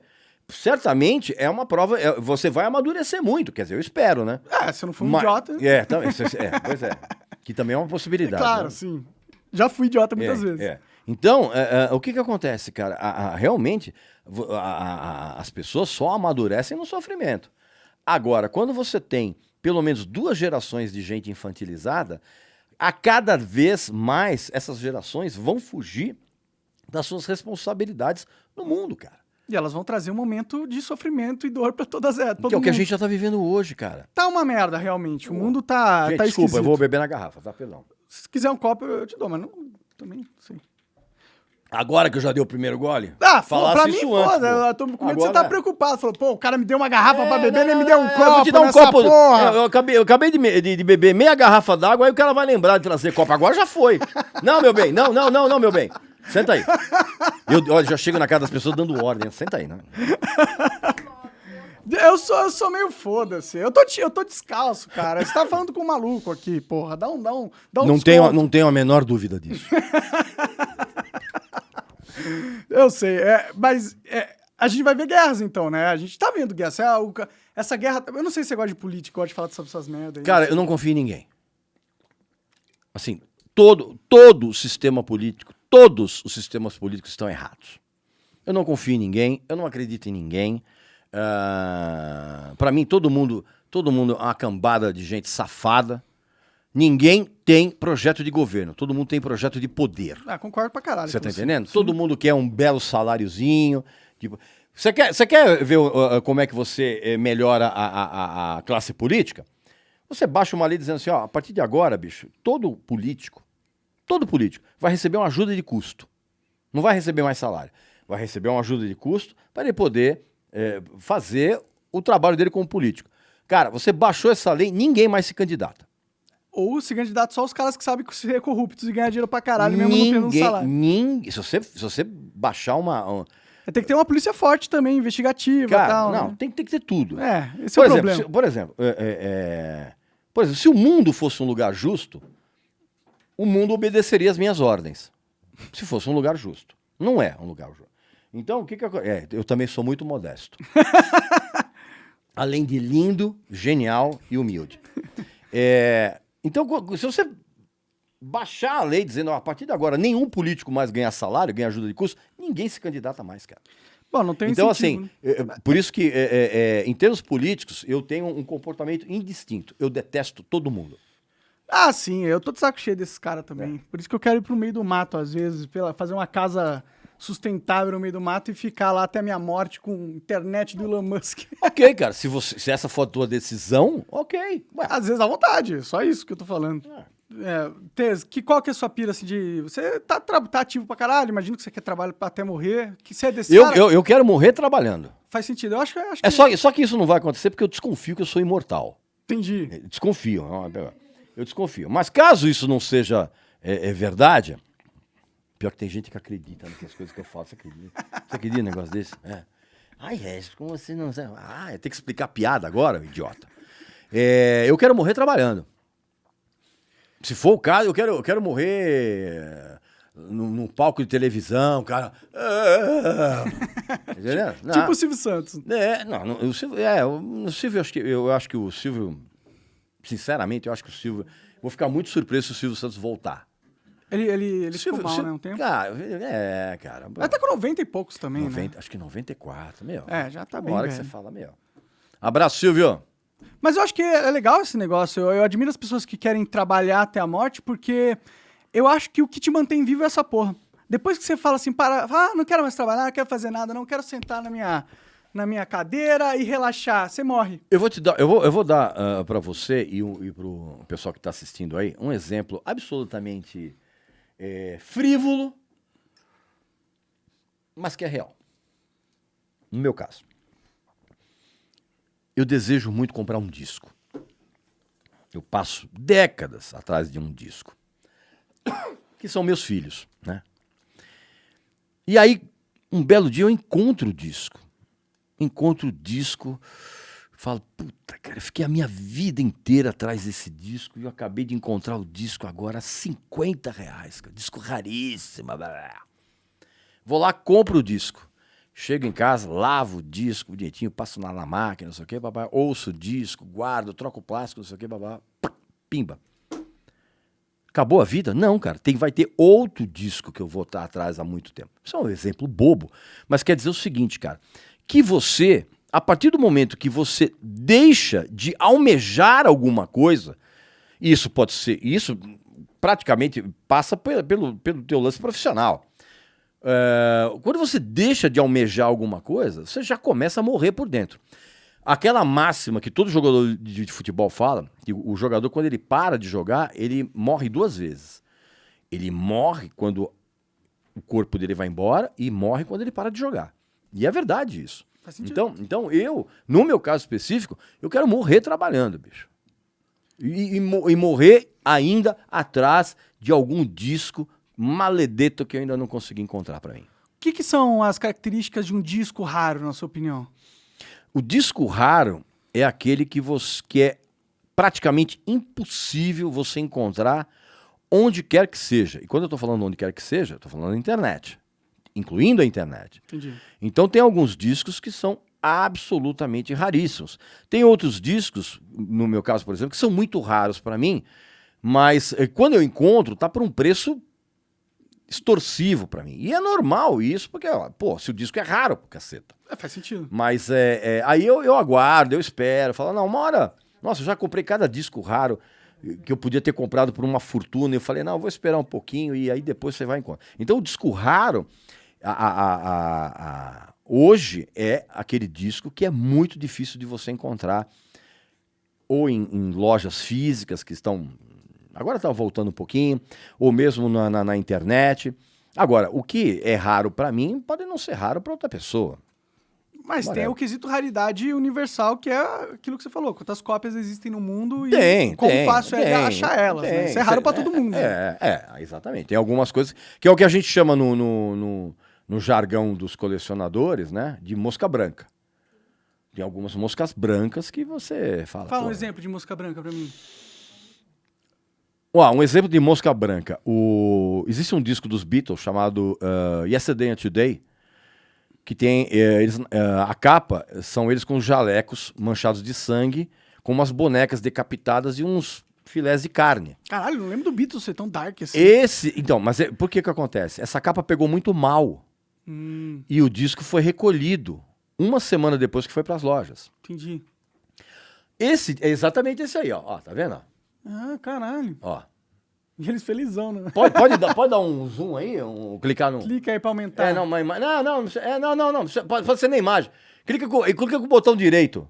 certamente é uma prova. é- você vai amadurecer muito, quer dizer, eu espero, né? É, se eu não for um Mas- idiota. É, também, é, pois é. Que também é uma possibilidade. claro, né? sim. Já fui idiota muitas É, vezes. é. Então, é, é, o que que acontece, cara? A- a- realmente, a- as pessoas só amadurecem no sofrimento. Agora, quando você tem pelo menos duas gerações de gente infantilizada, a cada vez mais essas gerações vão fugir das suas responsabilidades no mundo, cara. E elas vão trazer um momento de sofrimento e dor pra todas elas. que é o que a gente já tá vivendo hoje, cara. Tá uma merda, realmente. O mundo tá, Gente, tá desculpa, esquisito. eu vou beber na garrafa, tá? Perdão. Se quiser um copo, eu te dou, mas não... Também, sim. Agora que eu já dei o primeiro gole? Ah, falasse pra mim, isso antes, foda. Eu tô com medo você tá preocupado. Falou, pô, o cara me deu uma garrafa pra É, beber, não, nem me deu um copo Eu vou te dar um copo. Eu, eu acabei, eu acabei de, de- de beber meia garrafa d'água, aí o cara vai lembrar de trazer copo. Agora já foi. Não, meu bem. Não, não, não, não, meu bem. Senta aí. Eu, olha, já chego na casa das pessoas dando ordem. Senta aí, né? Eu sou, eu sou meio foda-se. Eu tô, eu tô descalço, cara. Você tá falando com um maluco aqui, porra. Dá um, dá um, dá um Não desconto. tenho, não tenho a menor dúvida disso. Eu sei, é, mas é, a gente vai ver guerras então, né? A gente tá vendo guerra. Essa, ca- essa guerra. Eu não sei se você gosta de política, gosta de falar sobre essas merdas. Cara, eu não confio em ninguém. Assim, todo, todo o sistema político, todos os sistemas políticos estão errados. Eu não confio em ninguém, eu não acredito em ninguém. Ah, Pra mim, todo mundo, todo mundo é uma cambada de gente safada. Ninguém tem projeto de governo, todo mundo tem projeto de poder. Ah, concordo pra caralho. Você tá entendendo? Todo mundo quer um belo saláriozinho. Tipo, você quer, você quer ver uh, uh, como é que você eh, melhora a, a- a- a classe política? Você baixa uma lei dizendo assim, ó, a partir de agora, bicho, todo político, todo político vai receber uma ajuda de custo. Não vai receber mais salário. Vai receber uma ajuda de custo para ele poder eh, fazer o trabalho dele como político. Cara, você baixou essa lei, ninguém mais se candidata. Ou se candidato só os caras que sabem que ser corruptos e ganhar dinheiro pra caralho, mesmo não tendo um Ninguém, salário. ninguém, se você, se você baixar uma, um- Tem que ter uma polícia forte também, investigativa e Cara, tal. não, né? tem, tem que ter tudo. É, esse por, é o exemplo, problema. se, por exemplo, é, é, é, por exemplo, se o mundo fosse um lugar justo, o mundo obedeceria as minhas ordens. Se fosse um lugar justo. Não é um lugar justo. Então, o que que aco- é, eu também sou muito modesto. Além de lindo, genial e humilde. É, então, se você baixar a lei dizendo, a partir de agora, nenhum político mais ganha salário, ganha ajuda de custo, ninguém se candidata mais, cara. Bom, não tem Então, assim, né? é, é, por isso que, é, é, é, em termos políticos, eu tenho um comportamento indistinto. Eu detesto todo mundo. Ah, sim, eu tô de saco cheio desses caras também. Por isso que eu quero ir pro meio do mato, às vezes, pela, fazer uma casa sustentável no meio do mato e ficar lá até a minha morte com internet do Elon Musk. Ok, cara, se, você, se essa for a tua decisão, ok. Ué, Às vezes à vontade, só isso que eu tô falando. É, Tez, que, qual que é a sua pira, assim, de... Você tá, tá ativo pra caralho, imagino que você quer trabalhar pra até morrer, que você é desse eu, cara, eu, eu quero morrer trabalhando. faz sentido. Eu acho, que- acho É que... só, só que isso não vai acontecer porque eu desconfio que eu sou imortal. Entendi. Eu Desconfio. Eu desconfio. Mas caso isso não seja é, é verdade, pior que tem gente que acredita nas coisas que eu falo. Você acredita? Você acredita num negócio desse? É. Ai, Regis, como você não sabe? Ah, tem que explicar piada agora, idiota. É, eu quero morrer trabalhando. Se for o caso, eu quero, eu quero morrer num, num palco de televisão, cara. Entendeu? Não. Tipo o Silvio Santos. É, não, não, o Silvio, é, o, Silvio, acho que, eu acho que o Silvio, sinceramente, eu acho que o Silvio, vou ficar muito surpreso se o Silvio Santos voltar. Ele, ele, ele ficou mal, Silvio- né, um tempo. Cara, é, cara. Tá com 90 e poucos também, 90, né? Acho que 94, meu. É, já tá Uma bem hora que velho. você fala, meu. Abraço, Silvio. Mas eu acho que é legal esse negócio. Eu, eu admiro as pessoas que querem trabalhar até a morte, porque eu acho que o que te mantém vivo é essa porra. Depois que você fala assim, para, ah, não quero mais trabalhar, não quero fazer nada, não quero sentar na minha, na minha cadeira e relaxar, você morre. Eu vou te dar, eu vou, eu vou dar ah, para você e, o- e pro pessoal que está assistindo aí um exemplo absolutamente eh, frívolo, mas que é real. No meu caso, eu desejo muito comprar um disco. Eu passo décadas atrás de um disco, que são meus filhos, né? E aí, um belo dia eu encontro o disco encontro o disco, falo, puta, cara, fiquei a minha vida inteira atrás desse disco e eu acabei de encontrar o disco agora a 50 reais, cara, disco raríssimo. blá, blá. Vou lá, compro o disco. Chego em casa, lavo o disco bonitinho, passo na, na máquina, não sei o quê, babá, ouço o disco, guardo, troco o plástico, não sei o quê, babá, pimba. Acabou a vida? Não, cara. Tem, vai ter outro disco que eu vou estar atrás há muito tempo. Isso é um exemplo bobo. Mas quer dizer o seguinte, cara. Que você, a partir do momento que você deixa de almejar alguma coisa, isso pode ser. Isso praticamente passa pelo, pelo, teu lance profissional. É, quando você deixa de almejar alguma coisa, você já começa a morrer por dentro. Aquela máxima que todo jogador de, de futebol fala, que o jogador, quando ele para de jogar, ele morre duas vezes. Ele morre quando o corpo dele vai embora e morre quando ele para de jogar. E é verdade isso. Então, então eu, no meu caso específico, eu quero morrer trabalhando, bicho. E, e, e, morrer ainda atrás de algum disco maledeto que eu ainda não consegui encontrar para mim. O que, que, são as características de um disco raro, na sua opinião? O disco raro é aquele que, você, que é praticamente impossível você encontrar onde quer que seja. E quando eu estou falando onde quer que seja, estou falando na internet, incluindo a internet. Entendi. Então tem alguns discos que são absolutamente raríssimos. Tem outros discos, no meu caso, por exemplo, que são muito raros para mim, mas eh, quando eu encontro, tá por um preço extorsivo para mim. E é normal isso, porque, ó, pô, se o disco é raro, caceta. É, faz sentido. Mas é, é, aí eu, eu aguardo, eu espero, falo, não, uma hora. Nossa, eu já comprei cada disco raro que eu podia ter comprado por uma fortuna. Eu falei, não, eu vou esperar um pouquinho e aí depois você vai encontrar. Então o disco raro, a, a, a, hoje é aquele disco que é muito difícil de você encontrar ou em, em lojas físicas que estão Agora está voltando um pouquinho, ou mesmo na, na, na internet. Agora, o que é raro para mim pode não ser raro para outra pessoa. Mas tem o quesito raridade universal, que é aquilo que você falou. Quantas cópias existem no mundo e tem, quão tem, fácil tem, é achar elas. Né? Isso é raro para todo mundo. É, é, é, exatamente. Tem algumas coisas que é o que a gente chama no, no, no, no jargão dos colecionadores, né? De mosca branca. Tem algumas moscas brancas que você fala. Fala um exemplo de mosca branca para mim. Uau, um exemplo de mosca branca. O... Existe um disco dos Beatles chamado uh, Yesterday and Today, que tem uh, eles, uh, a capa são eles com jalecos manchados de sangue, com umas bonecas decapitadas e uns filés de carne. Caralho, não lembro do Beatles ser tão dark assim. Esse, então, mas é, por que que acontece? Essa capa pegou muito mal hum. e o disco foi recolhido uma semana depois que foi para as lojas. Entendi. Esse é exatamente esse aí, ó. ó tá vendo? Ah, caralho. Ó. E eles felizão, né? Pode, pode, dar, pode dar um zoom aí? Um, clicar no. Clica aí pra aumentar. É, não, mas. Não, não, é, não, não, não. Pode, pode ser na imagem. Clica com, clica com o botão direito.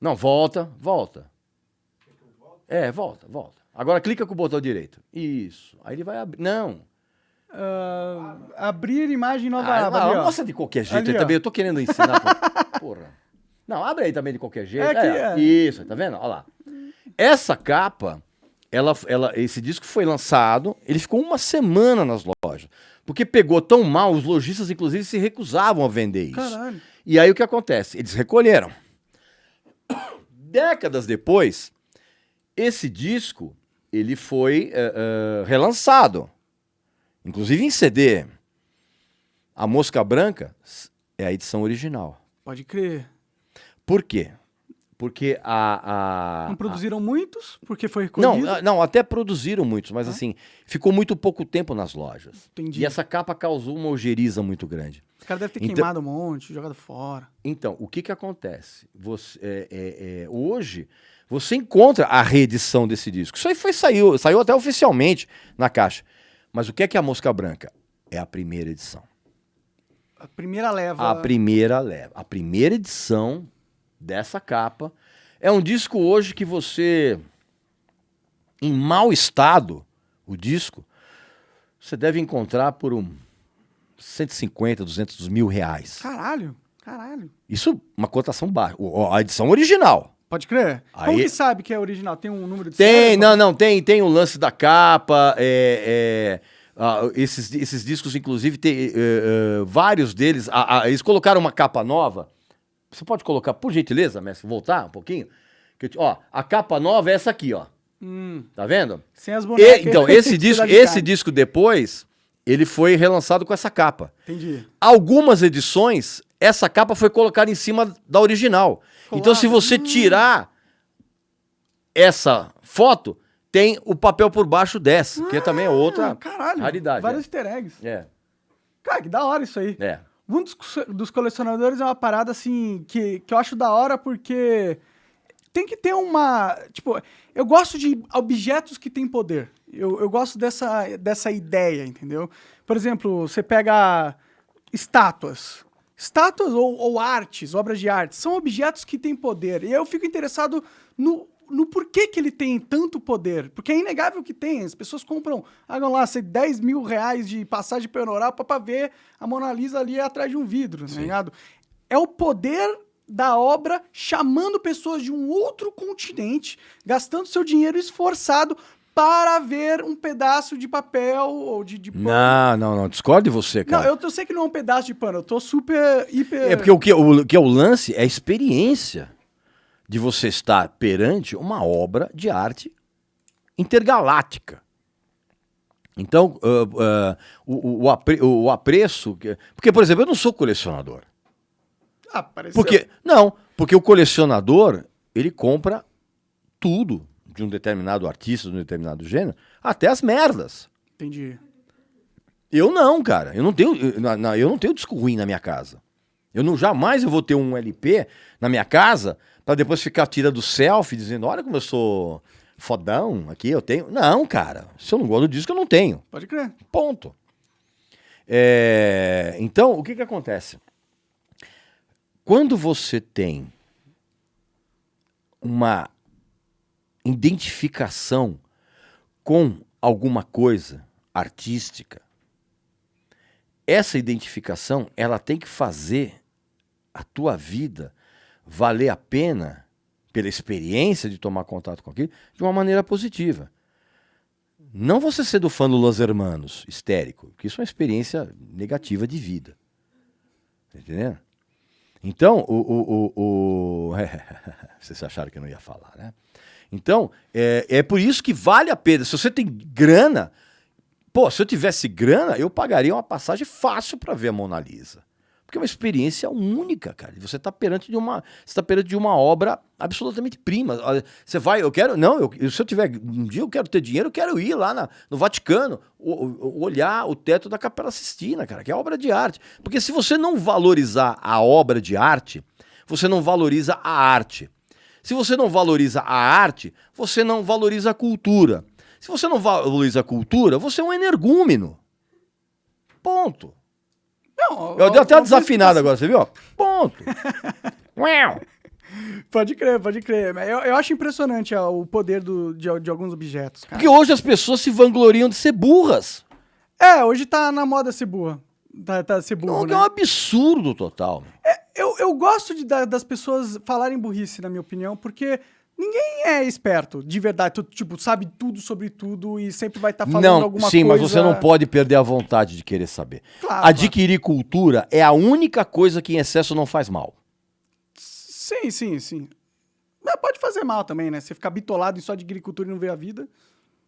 Não, volta, volta. É, volta, volta. Agora clica com o botão direito. Isso. Aí ele vai abrir. Não. Uh, abrir imagem nova ah, aba. Não, mostra de qualquer jeito. Ali, também eu tô querendo ensinar. porra. Não, abre aí também de qualquer jeito. É, é, é. Isso, tá vendo? Olha lá. Essa capa, ela, ela, esse disco foi lançado, ele ficou uma semana nas lojas. Porque pegou tão mal, os lojistas, inclusive, se recusavam a vender isso. Caralho. E aí o que acontece? Eles recolheram. Décadas depois, esse disco ele foi uh, uh, relançado. Inclusive em CD. A Mosca Branca é a edição original. Pode crer. Por quê? Porque a. a não produziram a... muitos? Porque foi recolhido? Não, não, até produziram muitos, mas ah. assim, ficou muito pouco tempo nas lojas. Entendi. E essa capa causou uma ojeriza muito grande. Os caras devem ter então, queimado um monte, jogado fora. Então, o que que acontece? Você, é, é, é, hoje, você encontra a reedição desse disco. Isso aí foi, saiu, saiu até oficialmente na caixa. Mas o que é que é a Mosca Branca? É a primeira edição. A primeira leva. A primeira leva. A primeira edição dessa capa. É um disco hoje que você, em mau estado, o disco, você deve encontrar por um 150, 200 mil reais. Caralho, caralho. Isso, uma cotação baixa. A edição original. Pode crer? Aí... Como que sabe que é original? Tem um número de Tem, série? não, não, tem, tem o lance da capa, é, é esses, esses discos, inclusive, tem uh, uh, vários deles. eles colocaram uma capa nova você pode colocar, por gentileza, mestre, voltar um pouquinho? Que, ó, a capa nova é essa aqui, ó. Hum. Tá vendo? Sem as bonecas. E, então, esse disco, esse disco depois, ele foi relançado com essa capa. Entendi. Algumas edições, essa capa foi colocada em cima da original. Colado. Então, se você tirar essa foto, tem o papel por baixo dessa, que também é outra Ah, caralho, raridade. Vários é. easter eggs. É, Cara, que da hora isso aí. é. Um dos, dos colecionadores é uma parada assim que, que eu acho da hora porque tem que ter uma. Tipo, eu gosto de objetos que têm poder. Eu, eu gosto dessa, dessa ideia, entendeu? Por exemplo, você pega estátuas. Estátuas ou, ou artes, obras de arte, são objetos que têm poder. E eu fico interessado no, no porquê que ele tem tanto poder. Porque é inegável que tem. As pessoas compram, pagam lá, sei, 10 mil reais de passagem Europa para ver a Mona Lisa ali atrás de um vidro, tá ligado? É o poder da obra chamando pessoas de um outro continente, gastando seu dinheiro esforçado para ver um pedaço de papel ou de, de pano. Não, não, não. Discordo de você, Não, cara. eu, eu sei que não é um pedaço de pano, eu tô super, hiper... É porque o que, o que é o lance é a experiência de você estar perante uma obra de arte intergaláctica. Então, ah, ah, o, o- o apre- o apreço. que- Porque, por exemplo, eu não sou colecionador. Ah, pareceu. Porque, não, porque o colecionador, ele compra tudo de um determinado artista, de um determinado gênero, até as merdas. Entendi. Eu não, cara. Eu não tenho, eu, na- eu não tenho disco ruim na minha casa. Eu não jamais eu vou ter um LP na minha casa pra depois ficar tirando selfie dizendo, olha como eu sou fodão aqui, eu tenho. Não, cara. Se eu não gosto do disco, eu não tenho. Pode crer. Ponto. É, então, o que que acontece? Quando você tem uma identificação com alguma coisa artística, essa identificação, ela tem que fazer a tua vida valer a pena pela experiência de tomar contato com aquilo de uma maneira positiva. Não você ser do fã do Los Hermanos, histérico, que isso é uma experiência negativa de vida. Tá entendendo? Então, o. o, o, o... Vocês acharam que eu não ia falar, né? Então, é, é por isso que vale a pena. Se você tem grana, pô, se eu tivesse grana, eu pagaria uma passagem fácil para ver a Mona Lisa. Porque é uma experiência única, cara. Você está perante de uma, você tá perante de uma obra absolutamente prima. Você vai, eu quero, não, eu, se eu tiver um dia eu quero ter dinheiro, eu quero ir lá na- no Vaticano, o- o- olhar o teto da Capela Sistina, cara, que é obra de arte. Porque se você não valorizar a obra de arte, você não valoriza a arte. Se você não valoriza a arte, você não valoriza a cultura. Se você não valoriza a cultura, você é um energúmeno. Ponto. Não, Eu dei até uma desafinada agora, você viu? Ponto. Uau. Pode crer, pode crer. Eu, eu acho impressionante ó, o poder do, de, de alguns objetos, cara. Porque hoje as pessoas se vangloriam de ser burras. É, hoje tá na moda ser burra. Tá, tá ser burro, Não, né? é um absurdo total. meu. Eu, eu gosto de, da- das pessoas falarem burrice, na minha opinião, porque ninguém é esperto, de verdade. Tu, tipo, sabe tudo sobre tudo e sempre vai estar falando Não, alguma sim, coisa... mas você não pode perder a vontade de querer saber. Claro, Adquirir cultura é a única coisa que em excesso não faz mal. Sim, sim, sim. Mas pode fazer mal também, né? Você ficar bitolado em só de agricultura e não ver a vida.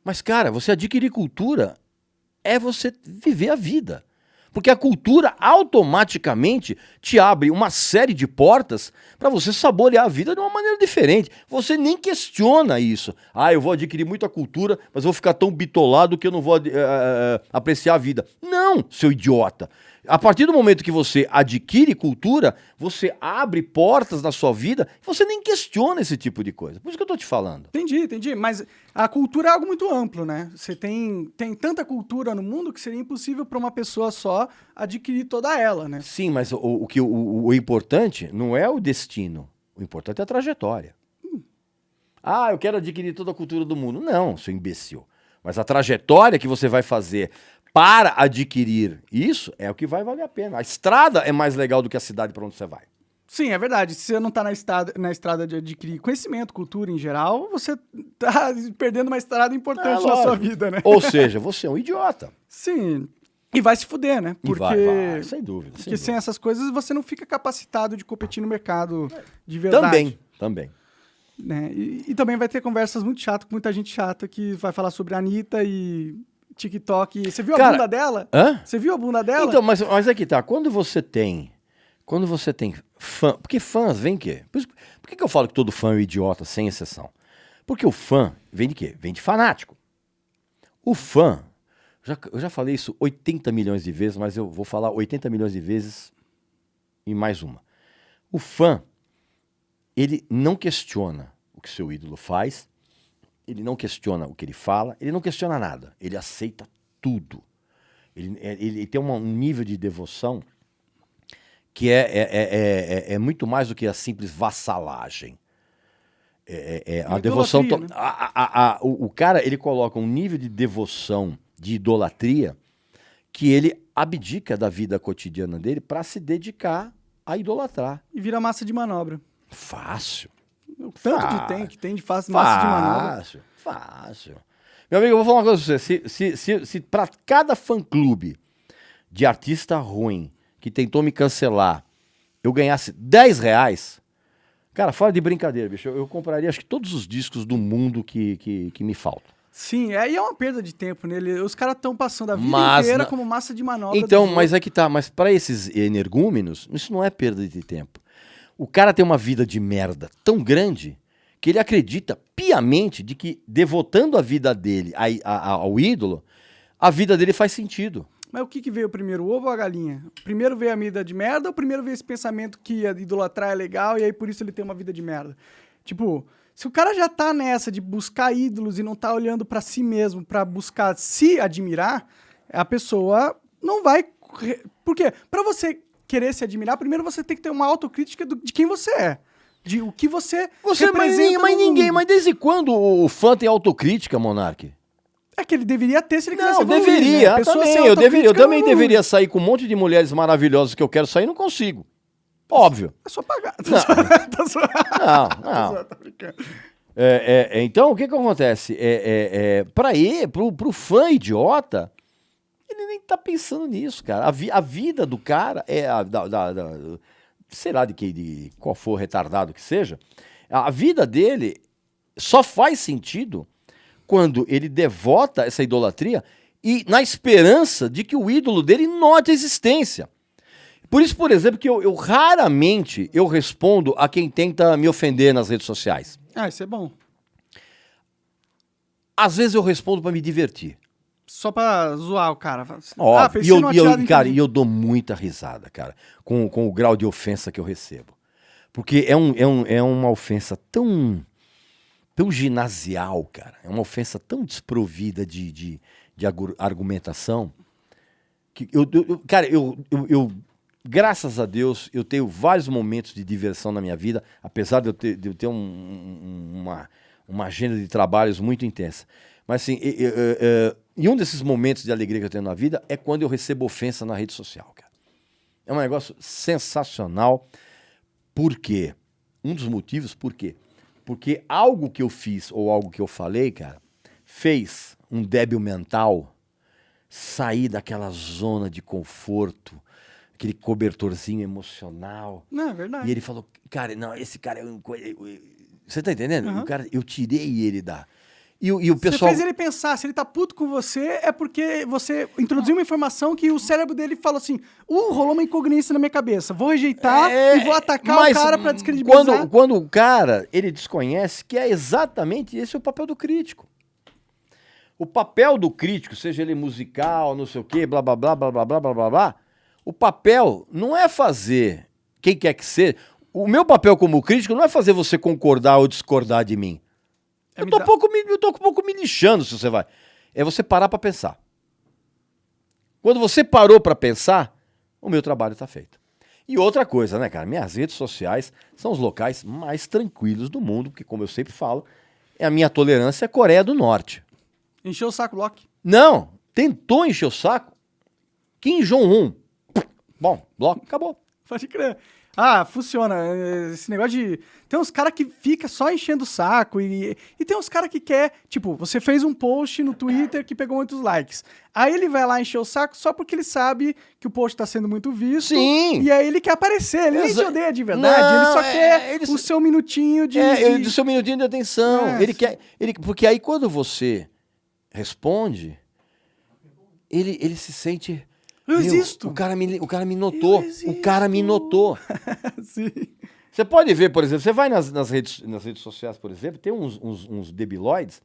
Mas, cara, você adquirir cultura é você viver a vida. Porque a cultura automaticamente te abre uma série de portas para você saborear a vida de uma maneira diferente. Você nem questiona isso. Ah, eu vou adquirir muita cultura, mas vou ficar tão bitolado que eu não vou eh, apreciar a vida. Não, seu idiota. A partir do momento que você adquire cultura, você abre portas na sua vida, você nem questiona esse tipo de coisa. Por isso que eu tô te falando. Entendi, entendi. Mas a cultura é algo muito amplo, né? Você tem, tem tanta cultura no mundo que seria impossível para uma pessoa só adquirir toda ela, né? Sim, mas o, o que, o, o importante não é o destino. O importante é a trajetória. Ah, eu quero adquirir toda a cultura do mundo. Não, seu imbecil. Mas a trajetória que você vai fazer para adquirir isso é o que vai valer a pena. A estrada é mais legal do que a cidade para onde você vai. Sim, é verdade. Se você não tá na estrada, na estrada de adquirir conhecimento, cultura em geral, você tá perdendo uma estrada importante É, na sua vida, né? Ou seja, você é um idiota. Sim. E vai se fuder, né? Porque, vai, vai, sem dúvida. sem porque sem dúvida. essas coisas você não fica capacitado de competir no mercado de verdade. Também, também. né? E, e também vai ter conversas muito chatas com muita gente chata que vai falar sobre a Anitta e TikTok. Você viu a Cara, bunda dela? Hã? Você viu a bunda dela? Então, mas, mas aqui tá, quando você tem. Quando você tem fã. Porque fãs vem quê? Por, isso- por que, que eu falo que todo fã é um idiota, sem exceção? Porque o fã vem de quê? Vem de fanático. O fã, já, eu já falei isso 80 milhões de vezes, mas eu vou falar 80 milhões de vezes e mais uma. O fã, ele não questiona o que seu ídolo faz, ele não questiona o que ele fala, ele não questiona nada, ele aceita tudo. Ele, ele, ele tem uma, um nível de devoção que é, é, é, é, muito mais do que a simples vassalagem. É, a devoção. Né? A, a, a, o, o cara ele coloca um nível de devoção, de idolatria, que ele abdica da vida cotidiana dele para se dedicar a idolatrar. E vira massa de manobra. Fácil. O tanto fácil. de tem que tem de fácil, massa de manobra. Fácil, fácil. Meu amigo, eu vou falar uma coisa pra você. Se, se, se, se para cada fã-clube de artista ruim que tentou me cancelar, eu ganhasse 10 reais, cara, fora de brincadeira, bicho, eu, eu compraria acho que todos os discos do mundo que, que, que me faltam. Sim, aí é uma perda de tempo nele. Os caras estão passando a vida mas, inteira na... como massa de manobra. Então, mas é que tá. Mas para esses energúmenos, isso não é perda de tempo. O cara tem uma vida de merda tão grande que ele acredita piamente de que, devotando a vida dele a, a, ao ídolo, a vida dele faz sentido. Mas o que, que veio primeiro, o ovo ou a galinha? Primeiro veio a vida de merda ou primeiro veio esse pensamento que idolatrar é legal e aí por isso ele tem uma vida de merda? Tipo, se o cara já tá nessa de buscar ídolos e não tá olhando para si mesmo para buscar se admirar, a pessoa não vai. Por quê? Pra você querer se admirar, primeiro você tem que ter uma autocrítica do, de quem você é. De o que você, você representa. Mas, mas ninguém, mas desde quando o fã tem autocrítica, Monark? É que ele deveria ter se ele quisesse Não, evoluir, deveria, né? também, eu, deveria, eu também deveria sair com um monte de mulheres maravilhosas que eu quero sair e não consigo. Óbvio. É só pagar. Não, não. não. É, é, então, o que que acontece? É, é, é, pra ele, pro, pro fã idiota, ele nem tá pensando nisso, cara. A, vi, a vida do cara é a, da, da, da, sei lá de que de qual for retardado que seja. A vida dele só faz sentido quando ele devota essa idolatria e na esperança de que o ídolo dele note a existência. Por isso, por exemplo, que eu, eu raramente eu respondo a quem tenta me ofender nas redes sociais. Ah, isso é bom. Às vezes eu respondo para me divertir. Só pra zoar o cara. Ó, ah, e eu, e eu cara, e eu dou muita risada, cara, com, com o grau de ofensa que eu recebo. Porque é, um, é, um, é uma ofensa tão, tão ginasial, cara. É uma ofensa tão desprovida de, de, de argumentação. Que eu, eu cara, eu, eu, eu, graças a Deus, eu tenho vários momentos de diversão na minha vida, apesar de eu ter, de eu ter um, um, uma, uma agenda de trabalhos muito intensa. Mas assim, eu, eu, eu, e um desses momentos de alegria que eu tenho na vida é quando eu recebo ofensa na rede social, cara. É um negócio sensacional. Por quê? Um dos motivos, por quê? Porque algo que eu fiz ou algo que eu falei, cara, fez um débil mental sair daquela zona de conforto, aquele cobertorzinho emocional. Não, é verdade. E ele falou, cara, não, esse cara é um. Você tá entendendo? Uhum. O cara, eu tirei ele da e, e o pessoal... Você fez ele pensar, se ele tá puto com você, é porque você introduziu uma informação que o cérebro dele falou assim: uh, rolou uma incongruência na minha cabeça, vou rejeitar é, e vou atacar o cara pra descredibilizar. Quando, quando o cara, ele desconhece que é exatamente esse o papel do crítico. O papel do crítico, seja ele musical, não sei o quê, blá, blá, blá, blá, blá, blá, blá, blá, blá, o papel não é fazer, quem quer que seja, o meu papel como crítico não é fazer você concordar ou discordar de mim. É eu, tô dá... pouco me, eu tô um pouco me lixando se você vai. É você parar para pensar. Quando você parou para pensar, o meu trabalho está feito. E outra coisa, né, cara? Minhas redes sociais são os locais mais tranquilos do mundo, porque, como eu sempre falo, é a minha tolerância é Coreia do Norte. Encheu o saco, Loki? Não, tentou encher o saco. Kim Jong-un. Bom, bloco, acabou. Pode crer. Ah, funciona. Esse negócio de. Tem uns caras que fica só enchendo o saco e, e tem uns caras que quer. Tipo, você fez um post no Twitter que pegou muitos likes. Aí ele vai lá encher o saco só porque ele sabe que o post tá sendo muito visto. Sim. E aí ele quer aparecer. Ele Exa nem te odeia de verdade. Não, ele só é, quer ele... o seu minutinho de. É, de... o seu minutinho de atenção. É. Ele quer. Ele... Porque aí quando você responde, ele, ele se sente eu Meu, existo. O cara me, o cara me notou. O cara me notou. Sim. Você pode ver, por exemplo, você vai nas, nas, redes, nas redes sociais, por exemplo, tem uns, uns, uns debiloides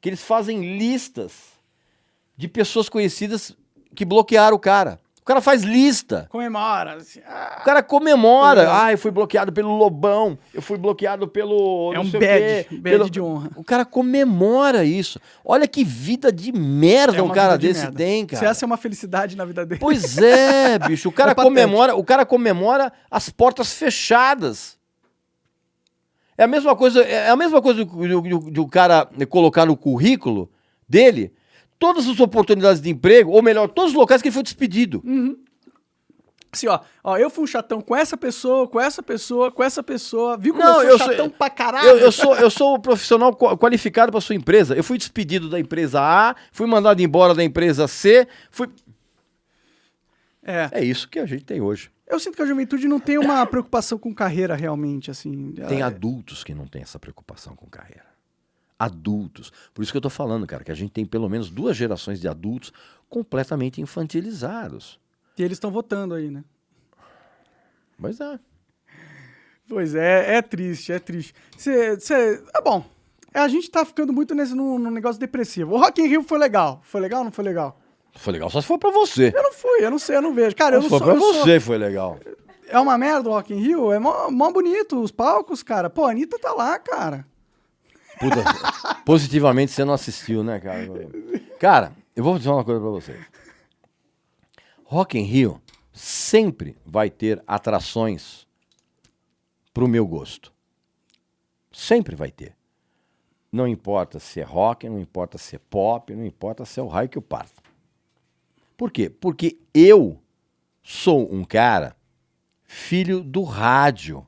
que eles fazem listas de pessoas conhecidas que bloquearam o cara. O cara faz lista. Comemora. Assim, ah, O cara comemora. Ah, eu fui bloqueado pelo Lobão. Eu fui bloqueado pelo. é um badge, quê, badge pelo- de honra. O cara comemora isso. Olha que vida de merda É um cara de desse merda. tem, Se cara. essa é uma felicidade na vida dele. Pois é, bicho. O cara É comemora, o cara comemora as portas fechadas. É a mesma coisa, é a mesma coisa do, do- do cara colocar no currículo dele todas as oportunidades de emprego, ou melhor, todos os locais que ele foi despedido. Assim, ó, ó, eu fui um chatão com essa pessoa, com essa pessoa, com essa pessoa. Viu como Não, eu eu sou sou- chatão pra caralho? Eu, eu sou, eu sou o profissional qua- qualificado para sua empresa. Eu fui despedido da empresa A, fui mandado embora da empresa C. Fui... É. É isso que a gente tem hoje. Eu sinto que a juventude não tem uma preocupação com carreira realmente, assim. Tem Ela- adultos que não têm essa preocupação com carreira. Adultos. Por isso que eu tô falando, cara, que a gente tem pelo menos duas gerações de adultos completamente infantilizados. E eles estão votando aí, né? Mas é. Pois é, é triste, é triste. Cê, cê, é bom. É, A gente tá ficando muito nesse num, num negócio depressivo. O Rock in Rio foi legal. Foi legal ou não foi legal? Foi legal só se for pra você. Eu não fui, eu não sei, eu não vejo. Cara, eu Se não sou. pra eu sou- você, foi legal. É uma merda o Rock in Rio? É mó, mó bonito os palcos, cara. Pô, a Anitta tá lá, cara. Puta, positivamente você não assistiu, né, cara? Cara, eu vou dizer uma coisa pra vocês. Rock in Rio sempre vai ter atrações pro meu gosto. Sempre vai ter. Não importa se é rock, não importa se é pop, não importa se é o raio que eu parto. Por quê? Porque eu sou um cara filho do rádio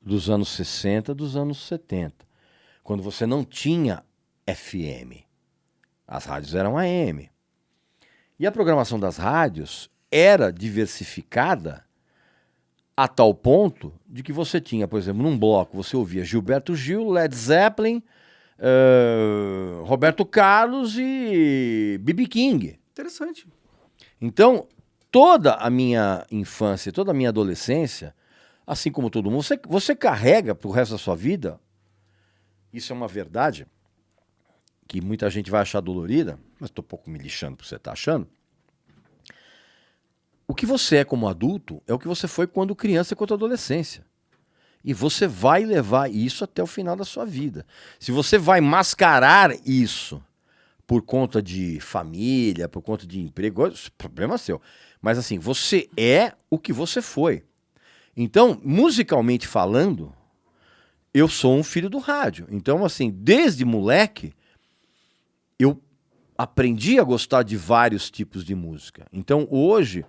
dos anos 60, dos anos 70 quando você não tinha FM. As rádios eram AM. E a programação das rádios era diversificada a tal ponto de que você tinha, por exemplo, num bloco você ouvia Gilberto Gil, Led Zeppelin, eh, Roberto Carlos e B.B. King. Interessante. Então, toda a minha infância, toda a minha adolescência, assim como todo mundo, você, você carrega pro resto da sua vida, isso é uma verdade, que muita gente vai achar dolorida, mas estou pouco me lixando por você estar achando. O que você é como adulto é o que você foi quando criança e quando adolescência. E você vai levar isso até o final da sua vida. Se você vai mascarar isso por conta de família, por conta de emprego, é problema seu. Mas assim, você é o que você foi. Então, musicalmente falando, eu sou um filho do rádio. Então, assim, desde moleque, eu aprendi a gostar de vários tipos de música. Então, hoje,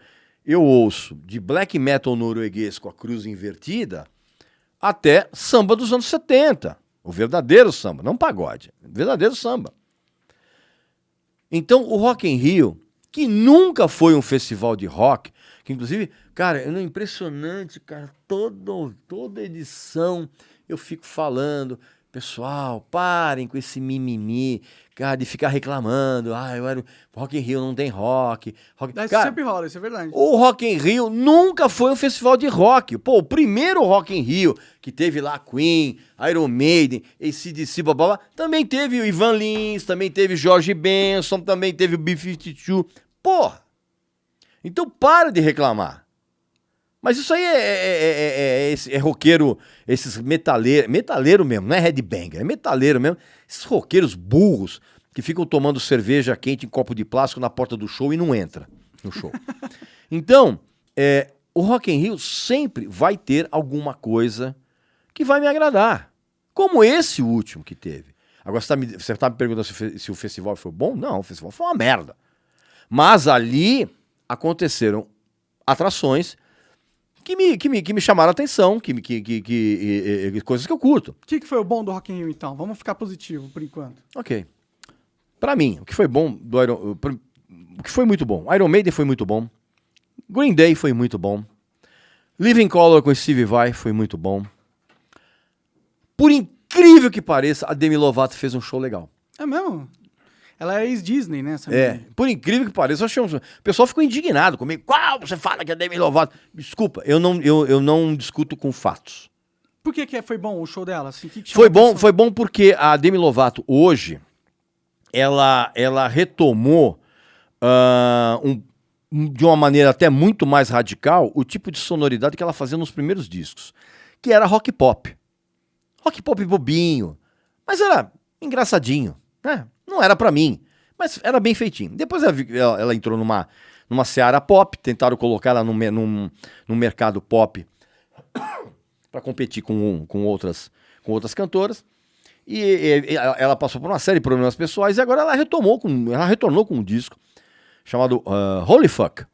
eu ouço de black metal norueguês com a cruz invertida até samba dos anos 70. O verdadeiro samba, não pagode. Verdadeiro samba. Então, o Rock in Rio, que nunca foi um festival de rock, que inclusive, cara, é impressionante, cara, todo, toda edição eu fico falando, pessoal, parem com esse mimimi, cara, de ficar reclamando, ah, eu era, Rock in Rio não tem rock. rock... Isso Cara, sempre rola, isso é verdade. o Rock in Rio nunca foi um festival de rock. Pô, o primeiro Rock in Rio, que teve lá Queen, Iron Maiden, ACDC, blá, blá, também teve o Ivan Lins, também teve George Benson, também teve o B-52. Porra! Então para de reclamar. Mas isso aí é, é, é, é, esse- é roqueiro, esses metaleiros, metaleiro mesmo, não é headbanger, é metaleiro mesmo. Esses roqueiros burros que ficam tomando cerveja quente em copo de plástico na porta do show e não entra no show. Então, é, o Rock in Rio sempre vai ter alguma coisa que vai me agradar. Como esse último que teve. Agora, você está me, você tá me perguntando se, se o festival foi bom? Não, o festival foi uma merda. Mas ali aconteceram atrações que me, que me, que me chamaram a atenção, que, que, que, que- eh, coisas que eu curto. O que, que foi o bom do Rock in Rio, então? Vamos ficar positivo por enquanto. Ok. Pra mim, o que foi bom do Iron, pra- o que foi muito bom, Iron Maiden foi muito bom, Green Day foi muito bom, Living Color com Steve Vai foi muito bom. Por incrível que pareça, a Demi Lovato fez um show legal. É mesmo? Ela é ex-Disney, né? essa É, menina? por incrível que pareça, eu achei um... o pessoal ficou indignado comigo. Qual você fala que é Demi Lovato? Desculpa, eu não, eu, eu não discuto com fatos. Por que, que foi bom o show dela? Assim, que que Foi bom, foi bom porque a Demi Lovato hoje ela, ela retomou um- um- de uma maneira até muito mais radical o tipo de sonoridade que ela fazia nos primeiros discos, que era rock pop. Rock pop bobinho, mas era engraçadinho, né? Não era pra mim, mas era bem feitinho. Depois ela, ela- ela entrou numa, numa seara pop, tentaram colocar ela num, num, num mercado pop para competir com, com, outras, com outras cantoras. E, e, ela passou por uma série de problemas pessoais e agora ela retomou com, ela retornou com um disco chamado ah, Holy Fuck,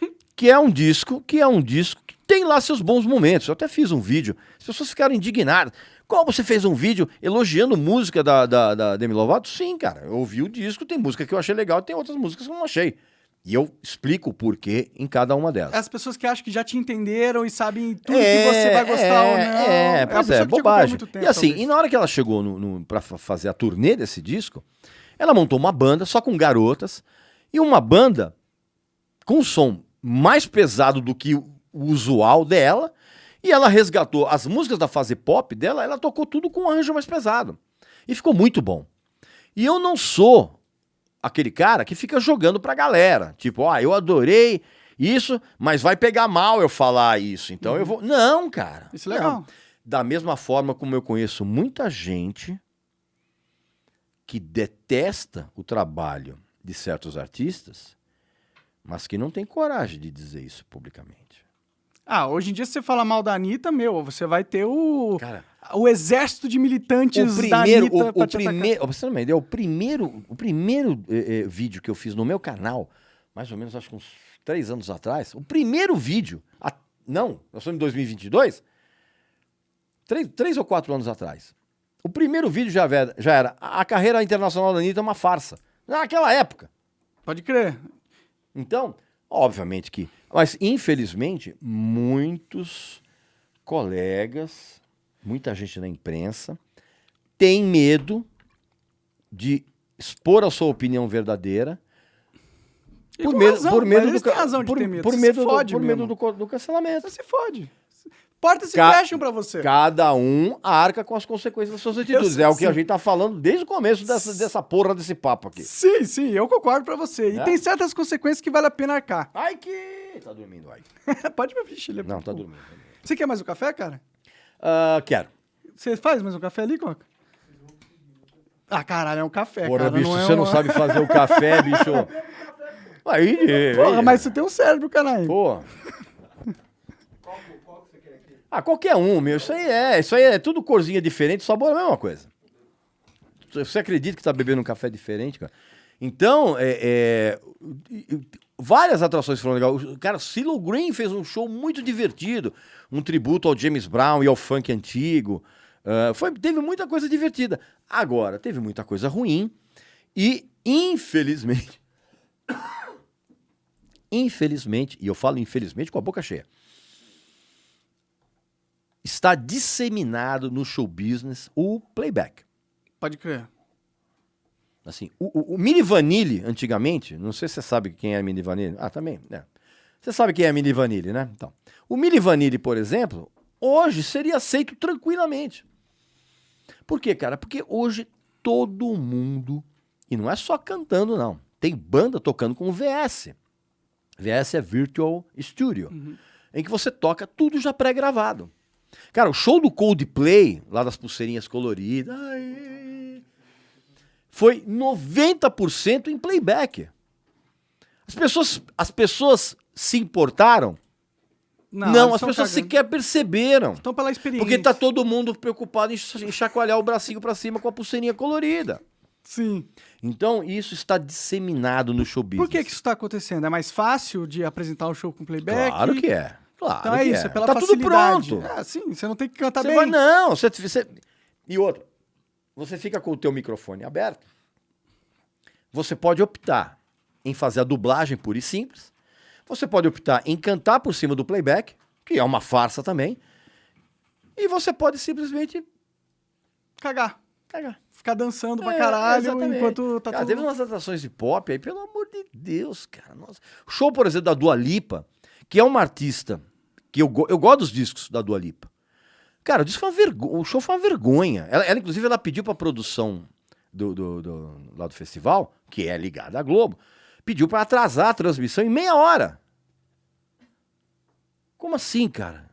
que é um disco que é um disco que tem lá seus bons momentos. Eu até fiz um vídeo, as pessoas ficaram indignadas. Qual você fez um vídeo elogiando música da, da, da Demi Lovato? Sim, cara. Eu ouvi o disco, tem música que eu achei legal, tem outras músicas que eu não achei. E eu explico o porquê em cada uma delas. As pessoas que acham que já te entenderam e sabem tudo que você vai gostar ou não. É, a pois é, há bobagem. tempo, e assim, talvez. e na hora que ela chegou no, no, pra fa- fazer a turnê desse disco, ela montou uma banda só com garotas e uma banda com um som mais pesado do que o usual dela. E ela resgatou as músicas da fase pop dela, ela tocou tudo com um arranjo mais pesado. E ficou muito bom. E eu não sou aquele cara que fica jogando pra galera. Tipo, ah, eu adorei isso, mas vai pegar mal eu falar isso. Então eu vou. Não, cara. Isso é legal. Não. Da mesma forma como eu conheço muita gente que detesta o trabalho de certos artistas, mas que não tem coragem de dizer isso publicamente. Ah, hoje em dia, se você falar mal da Anitta, meu, você vai ter o, Cara, o exército de militantes o da primeiro, Anitta o, o primeiro, você ter uma ideia, o primeiro, o primeiro eh, eh, vídeo que eu fiz no meu canal, mais ou menos acho que uns três anos atrás, o primeiro vídeo, a- não, nós estamos em 2022, três, três ou quatro anos atrás, o primeiro vídeo já, era- já era a a carreira internacional da Anitta é uma farsa, naquela época. Pode crer. Então, obviamente que. Mas, infelizmente, muitos colegas, muita gente na imprensa, tem medo de expor a sua opinião verdadeira. E com razão, por medo do, por, medo. por se medo, do, fode por medo do, do cancelamento. Você se fode. Portas se Ca- fecham pra você. Cada um arca com as consequências das suas atitudes. sei, É o que a sim. gente tá falando desde o começo dessa, dessa porra desse papo aqui. Sim, sim, eu concordo pra você. E É? tem certas consequências que vale a pena arcar. Ai que. Tá dormindo, ai. Pode me é Não, muito tá dormindo. tá dormindo. Você quer mais um café, cara? Ah, quero. Você faz mais um café ali, Coca? Ah, caralho, é um café, Porra, cara. bicho, não é você não uma- sabe fazer o café, bicho. Aí, Porra, aí, mas você tem um cérebro, caralho. Pô. Ah, qualquer um, meu. Isso aí é. Isso aí é tudo corzinha diferente, sabor é a mesma coisa. Você acredita que tá bebendo um café diferente, cara? Então, é, é, várias atrações foram legais. O Cara, Silo Green fez um show muito divertido. Um tributo ao James Brown e ao funk antigo. Ah, foi, teve muita coisa divertida. Agora, teve muita coisa ruim. E, infelizmente. infelizmente, e eu falo infelizmente com a boca cheia, está disseminado no show business o playback. Pode crer. Assim, o, o, o Mini Vanille, antigamente, não sei se você sabe quem é Mini Vanille. Ah, também, né? Você sabe quem é Mini Vanille, né? Então, o Mini Vanille, por exemplo, hoje seria aceito tranquilamente. Por quê, cara? Porque hoje todo mundo, e não é só cantando, não, tem banda tocando com VS. VS é Virtual Studio, em que você toca tudo já pré-gravado. Cara, o show do Coldplay, lá das pulseirinhas coloridas, foi 90% em playback. As pessoas, as pessoas se importaram? Não, eles as pessoas cagando. sequer perceberam. Estão pela experiência. Porque tá todo mundo preocupado em ch- em chacoalhar o bracinho pra cima com a pulseirinha colorida. Sim. Então, isso está disseminado no show business. Por que que isso tá acontecendo? É mais fácil de apresentar um show com playback? Claro que é. Claro Então é que isso, é pela tá tudo facilidade. pronto. É, sim, você não tem que cantar Você bem. vai, não, você, você- E outra, você fica com o teu microfone aberto, você pode optar em fazer a dublagem pura e simples, você pode optar em cantar por cima do playback, que é uma farsa também, e você pode simplesmente Cagar. Pega. Ficar dançando pra É, caralho exatamente. enquanto tá cara, tudo... teve umas atrações de pop aí, pelo amor de Deus, cara. Nossa. Show, por exemplo, da Dua Lipa, que é uma artista que eu, eu gosto dos discos da Dua Lipa. Cara, o disco é uma vergonha. O show foi uma vergonha. Ela, ela, inclusive, ela pediu pra produção do, do, do- lá do festival, que é ligada à Globo, pediu pra atrasar a transmissão em meia hora. Como assim, cara?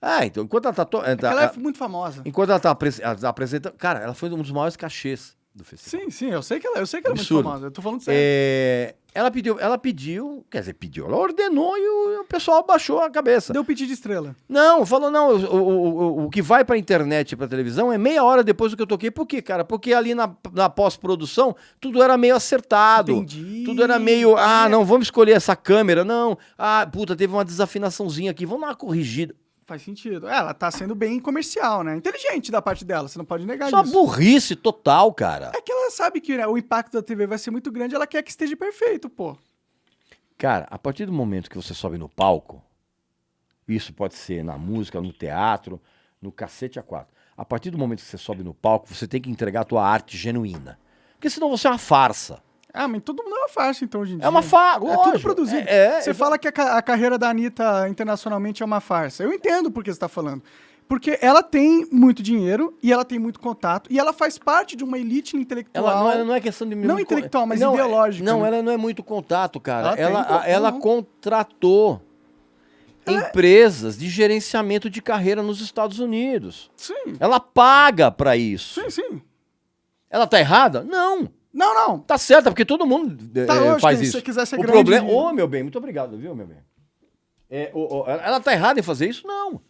Ah, então, enquanto ela tá. to- eh, tá- Ela é muito famosa. Enquanto ela tá apres- ela tá apresentando. Cara, ela foi um dos maiores cachês do festival. Sim, sim, eu sei que ela, eu sei que ela é muito famosa. Eu tô falando sério. É, ela pediu, ela pediu, quer dizer, pediu, ela ordenou e o, o pessoal baixou a cabeça. Deu pedido de estrela. Não, falou, não, o, o, o, o que vai pra internet e pra televisão é meia hora depois do que eu toquei. Por quê, cara? Porque ali na, na pós-produção tudo era meio acertado. Entendi. Tudo era meio, ah, não, vamos escolher essa câmera, não. Ah, puta, teve uma desafinaçãozinha aqui, vamos dar uma corrigida. Faz sentido. É, ela tá sendo bem comercial, né? Inteligente da parte dela, você não pode negar Isso é uma isso. burrice total, cara. É que ela sabe que né, o impacto da TV vai ser muito grande, ela quer que esteja perfeito, pô. Cara, a partir do momento que você sobe no palco, isso pode ser na música, no teatro, no cacete a quatro. A partir do momento que você sobe no palco, você tem que entregar a tua arte genuína. Porque senão você é uma farsa. Ah, mas todo mundo é uma farsa, então, hoje em dia. É uma farsa, É tudo produzido. É, é, você é- fala que a, ca- a carreira da Anitta internacionalmente é uma farsa. Eu entendo por que você tá falando. Porque ela tem muito dinheiro e ela tem muito contato e ela faz parte de uma elite intelectual. Ela não, é- não é questão de... Não intelectual, mas não, é- ideológica, Não, né? ela não é muito contato, cara. Ela Ela, a- ela contratou empresas de gerenciamento de carreira nos Estados Unidos. Sim, Ela paga pra isso. sim, sim. Ela tá errada? Não. Não, não. Tá certa, porque todo mundo eh, Tá, lógico, faz se isso. você quiser ser o grande- problema. Ô, meu bem, muito obrigado, viu, meu bem? É, ela tá errada em fazer isso? Não.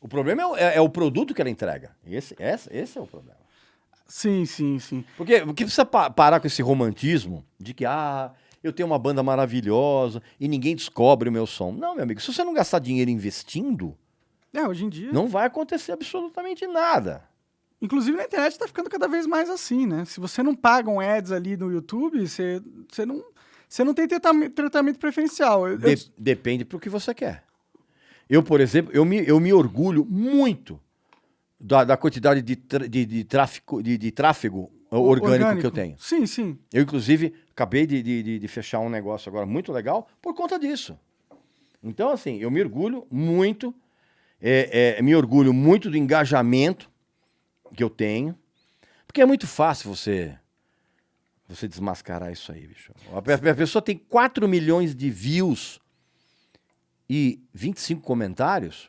O problema é, o- é- é o produto que ela entrega. Esse, esse, esse é o problema. Sim, sim, sim. Porque, porque precisa pa- parar com esse romantismo de que, ah, eu tenho uma banda maravilhosa e ninguém descobre o meu som. Não, meu amigo, se você não gastar dinheiro investindo, É, hoje em dia. não vai acontecer absolutamente nada. Inclusive na internet tá ficando cada vez mais assim, né? Se você não paga um ads ali no YouTube, você, você, não, você não tem tratamento, preferencial. Eu- eu- De- depende pro que você quer. Eu, por exemplo, eu me, eu me orgulho muito da, da quantidade de, tra- de, de tráfico, de, de tráfego orgânico, que eu tenho. Sim, sim. Eu, inclusive, acabei de, de, de- de fechar um negócio agora muito legal por conta disso. Então, assim, eu me orgulho muito, é, é, me orgulho muito do engajamento que eu tenho, porque é muito fácil você você desmascarar isso aí, bicho. A, pe- a pessoa tem 4 milhões de views e 25 comentários.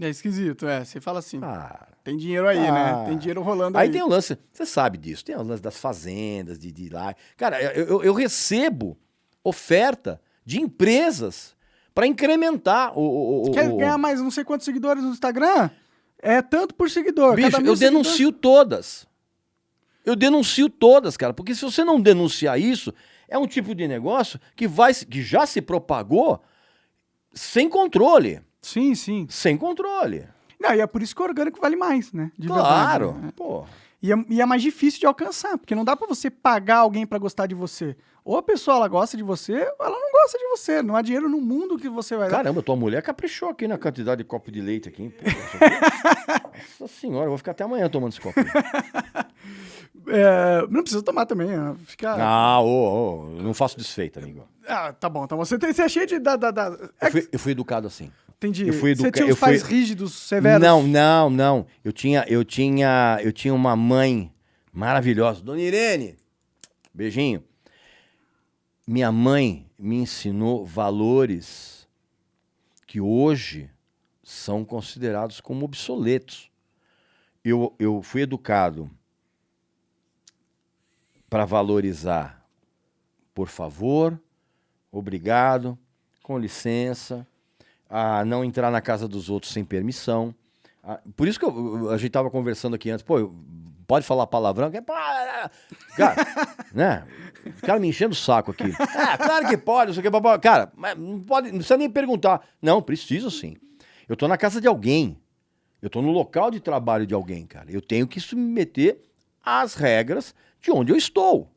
É esquisito, é. Você fala assim, Ah, tem dinheiro aí, Ah. né? Tem dinheiro rolando Aí aí. tem o lance, você sabe disso, tem o lance das fazendas, de, de lá. Cara, eu, eu- eu recebo oferta de empresas para incrementar o. o- o- Quer ganhar mais não sei quantos seguidores no Instagram? É tanto por seguidor. Bicho, eu denuncio todas. Eu denuncio todas, cara, porque se você não denunciar isso, é um tipo de negócio que vai, que já se propagou sem controle, Sim, sim. sem controle. Não, e é por isso que o orgânico vale mais, né? De claro. verdade, né? Pô. E é, e é mais difícil de alcançar, porque não dá pra você pagar alguém pra gostar de você. Ou a pessoa ela gosta de você, ou ela não gosta de você. Não há dinheiro no mundo que você vai dar. Caramba, tua mulher caprichou aqui na quantidade de copo de leite aqui. hein? Pô, Nossa senhora, eu vou ficar até amanhã tomando esse copo. É, não precisa tomar também. Fica... Ah, ô, eu não faço desfeita, amigo. Ah, tá bom, tá bom. Você, tem, você é cheio de. Da, da, da... É Eu fui, eu fui educado assim. Entendi. eu fui Você educa- tinha os pais fui- rígidos, severos. Não, não, não. Eu tinha, eu tinha, eu tinha uma mãe maravilhosa, Dona Irene. Beijinho. Minha mãe me ensinou valores que hoje são considerados como obsoletos. Eu, eu fui educado para valorizar, por favor, obrigado, com licença, a não entrar na casa dos outros sem permissão. Ah, Por isso que eu- a gente tava conversando aqui antes, pô, pode falar palavrão? Que- pá, Cara, né? O cara me enchendo o saco aqui. Ah, claro que pode, não sei o que, papá. Cara, mas não pode, não precisa nem perguntar. Não, preciso sim. Eu tô na casa de alguém. Eu tô no local de trabalho de alguém, cara. Eu tenho que submeter às regras de onde eu estou.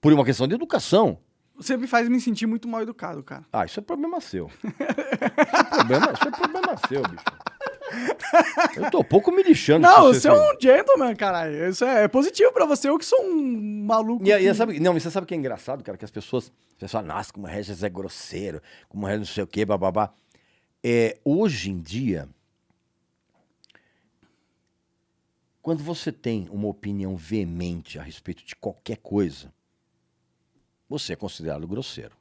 Por uma questão de educação. Você me faz me sentir muito mal educado, cara. Ah, isso é problema seu. Isso é problema, isso é problema seu, bicho. Eu tô um pouco me lixando. Não, você é um gentleman, caralho. Isso é, é positivo pra você. Eu que sou um maluco. E, e que- sabe, não, mas você sabe o que é engraçado, cara? Que as pessoas, as pessoas nossa, como Regis é grosseiro, como o Regis não sei o quê, bababá. É, hoje em dia, quando você tem uma opinião veemente a respeito de qualquer coisa, você é considerado grosseiro.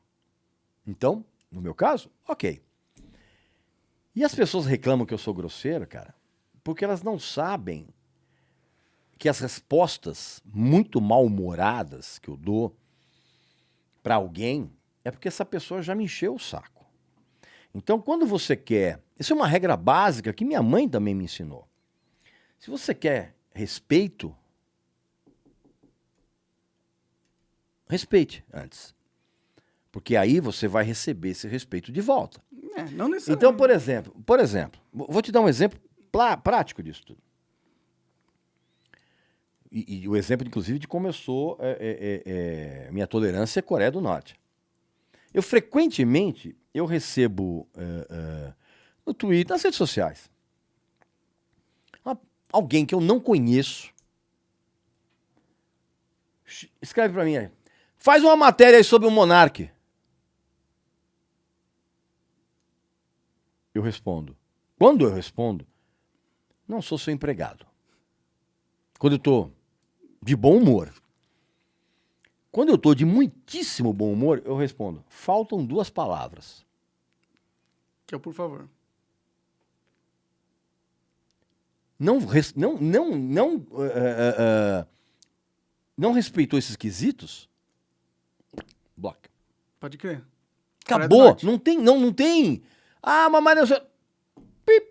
Então, no meu caso, ok. E as pessoas reclamam que eu sou grosseiro, cara, porque elas não sabem que as respostas muito mal-humoradas que eu dou para alguém é porque essa pessoa já me encheu o saco. Então, quando você quer. Isso é uma regra básica que minha mãe também me ensinou. Se você quer respeito, respeite antes. Porque aí você vai receber esse respeito de volta. É, não necessariamente. Então, por exemplo, por exemplo, vou te dar um exemplo prático disso tudo. E, e o exemplo, inclusive, de como eu sou, é, é, é, é, minha tolerância é Coreia do Norte. Eu frequentemente eu recebo é, é, no Twitter, nas redes sociais, uma- alguém que eu não conheço escreve pra mim aí, faz uma matéria aí sobre o monarque. Eu respondo. Quando eu respondo, não sou seu empregado. Quando eu tô de bom humor. Quando eu tô de muitíssimo bom humor, eu respondo: faltam duas palavras. Que é o por favor. Não, não, não, não, eh, eh, eh, não respeitou esses quesitos? Bloque. Pode crer. Acabou. Não tem, não, não tem. Ah, mamãe, não sei. Pip.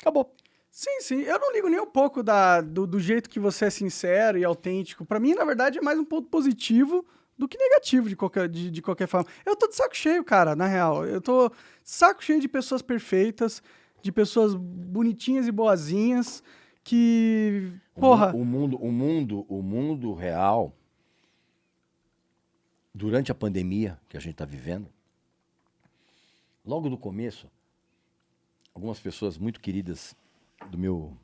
Acabou. Sim, sim. Eu não ligo nem um pouco da, do, do jeito que você é sincero e autêntico. Pra mim, na verdade, é mais um ponto positivo do que negativo de qualquer, de, de qualquer forma. Eu tô de saco cheio, cara, na real. Eu tô de saco cheio de pessoas perfeitas, de pessoas bonitinhas e boazinhas que. O Porra. mu- O mundo, o mundo, o mundo real, durante a pandemia que a gente está vivendo, logo do começo, algumas pessoas muito queridas do meu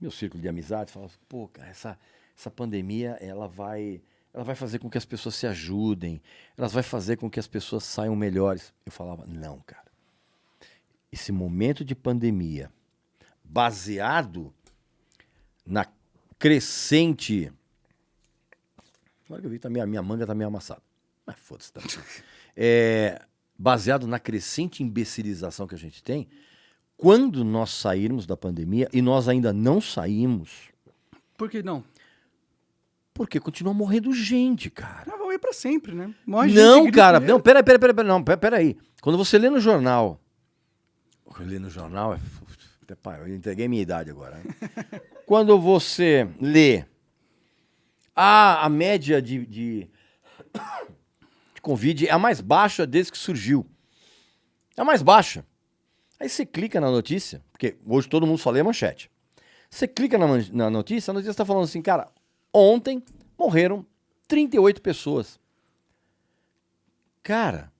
meu círculo de amizade falavam, assim, pô, cara, essa, essa pandemia ela vai ela vai fazer com que as pessoas se ajudem, ela vai fazer com que as pessoas saiam melhores. Eu falava, não, cara. Esse momento de pandemia, baseado na crescente. Agora que eu vi, tá minha, minha manga tá meio amassada. Mas foda-se também. É, baseado na crescente imbecilização que a gente tem, quando nós sairmos da pandemia, e nós ainda não saímos, Por que não? porque continua morrendo gente, cara. Mas vão ir pra sempre, né? Morre gente Não, gripe cara, não, peraí, peraí, peraí, peraí, não, peraí. Quando você lê no jornal, lê no jornal, é, até pá, eu entreguei minha idade agora. né? Quando você lê, ah, a média de, de, de Covid é a mais baixa desde que surgiu. É a mais baixa. Aí você clica na notícia, porque hoje todo mundo só lê a manchete. Você clica na, na notícia, a notícia está falando assim, cara, ontem morreram 38 pessoas. Cara,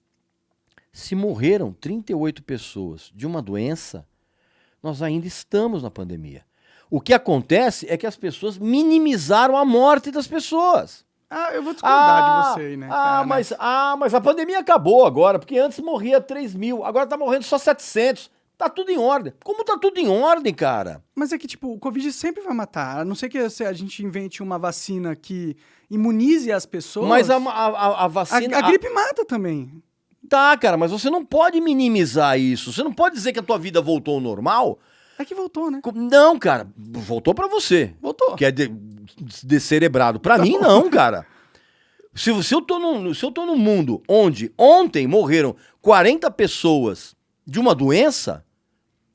se morreram 38 pessoas de uma doença, nós ainda estamos na pandemia. O que acontece é que as pessoas minimizaram a morte das pessoas. Ah, eu vou discordar Ah, de você aí, né? ah, cara, né? mas, ah, mas a pandemia acabou agora, porque antes morria 3 mil, agora tá morrendo só 700. Tá tudo em ordem. Como tá tudo em ordem, cara? Mas é que, tipo, o Covid sempre vai matar. A não ser que a gente invente uma vacina que imunize as pessoas. Mas a, a, a- a a, vacina. a gripe mata também. Tá, cara, mas você não pode minimizar isso. Você não pode dizer que a tua vida voltou ao normal. É que voltou, né? Não, cara, voltou pra você. Voltou. Que é de, descerebrado. Pra mim, não, cara. Se, se, eu tô num, se eu tô num mundo onde ontem morreram 40 pessoas de uma doença,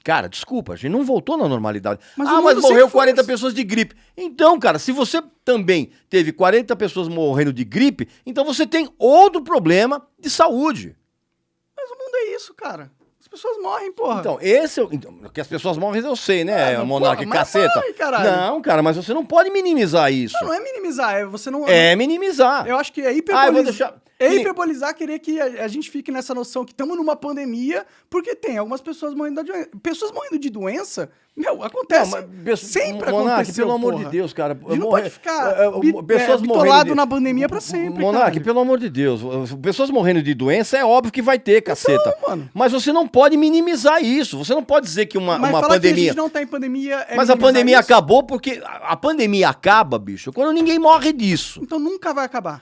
cara, desculpa, a gente não voltou na normalidade. Mas ah, mas morreu sempre foi 40 assim. pessoas de gripe. Então, cara, se você também teve 40 pessoas morrendo de gripe, então você tem outro problema de saúde. Mas o mundo é isso, cara. As pessoas morrem, porra. Então, esse é o. Então, que as pessoas morrem, eu sei, né, Ah, porra, mas Caceta. morre, caralho. Não, cara, mas você não pode minimizar isso. não, não é minimizar, é você não. É minimizar. Eu acho que é hiper Ah, eu vou deixar. É nem- hiperbolizar querer que a, a gente fique nessa noção que estamos numa pandemia, porque tem algumas pessoas morrendo da doença. Pessoas morrendo de doença, meu, acontece. Não, mas sempre Monark, aconteceu, pelo amor porra. de Deus, cara. Gente não pode ficar é, é, pessoas é, morrendo bitolado de- na pandemia pra sempre, Monark, caralho. pelo amor de Deus. Pessoas morrendo de doença é óbvio que vai ter, caceta. mano. Mas você não pode minimizar isso. Você não pode dizer que uma, Mas uma falar que a pandemia. gente não tá em pandemia é Mas a pandemia isso? acabou porque. A a pandemia acaba, bicho, quando ninguém morre disso. Então nunca vai acabar.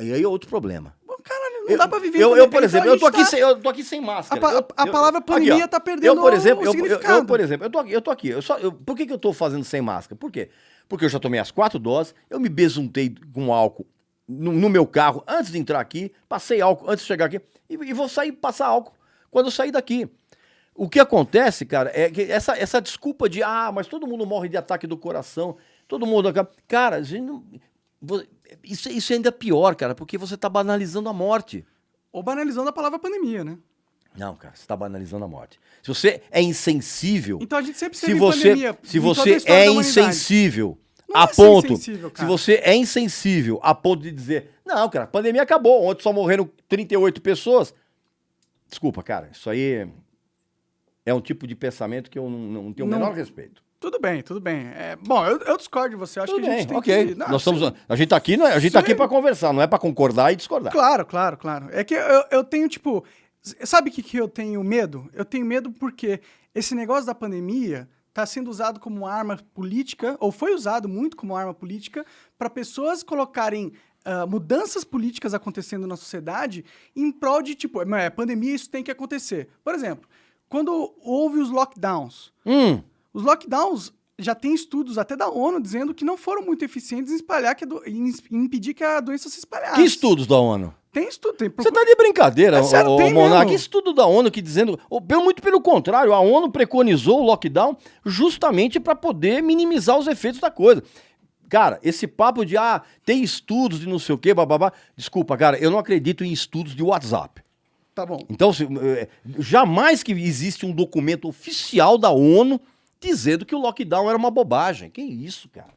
E aí é outro problema. Bom, Caralho, não dá pra viver eu, eu, por exemplo, a eu tô, gente aqui tá- sem, eu tô aqui sem máscara. A Eu- a eu- palavra aqui, pandemia ó. tá perdendo eu, por exemplo, o eu, eu- eu, por exemplo, eu tô aqui, eu tô aqui. Eu só, eu- por que, que eu tô fazendo sem máscara? Por quê? Porque eu já tomei as quatro doses, eu me besuntei com álcool no, no meu carro antes de entrar aqui, passei álcool antes de chegar aqui e, e vou sair passar álcool quando eu sair daqui. O que acontece, cara, é que essa, essa desculpa de ah, mas todo mundo morre de ataque do coração, todo mundo. Cara, a gente não- isso, isso é ainda pior, cara, porque você tá banalizando a morte. Ou banalizando a palavra pandemia, né? Não, cara, você está banalizando a morte. Se você é insensível, Então a gente sempre se você, pandemia. se você é insensível Não a é ponto, insensível, se você é insensível a ponto de dizer, não, cara, a pandemia acabou, ontem só morreram 38 pessoas. Desculpa, cara, isso aí é um tipo de pensamento que eu não, não tenho o Não- menor respeito. Tudo bem, tudo bem. É, bom, eu, eu discordo de você. Acho Tudo que a bem, gente tem ok. que. Não, Nós estamos, a gente tá aqui, não é- a gente tá aqui para conversar, não é para concordar e discordar. Claro, claro, claro. É que eu, eu tenho, tipo. Sabe o que, que eu tenho medo? Eu tenho medo porque esse negócio da pandemia está sendo usado como arma política, ou foi usado muito como arma política, para pessoas colocarem ah, mudanças políticas acontecendo na sociedade em prol de, tipo, é pandemia, isso tem que acontecer. Por exemplo, quando houve os lockdowns, Hum, os lockdowns já tem estudos até da ONU dizendo que não foram muito eficientes em espalhar que do- em impedir que a doença se espalhasse. que estudos da ONU? Tem estudo, tem Você tá de brincadeira, É sério, tem Monark. mesmo. Estudo da ONU que dizendo. pelo- muito pelo contrário, a ONU preconizou o lockdown justamente para poder minimizar os efeitos da coisa. Cara, esse papo de ah, tem estudos de não sei o quê, bababá. Desculpa, cara, eu não acredito em estudos de WhatsApp. Tá bom. Então, se- eh, jamais que existe um documento oficial da ONU dizendo que o lockdown era uma bobagem. Que isso, cara?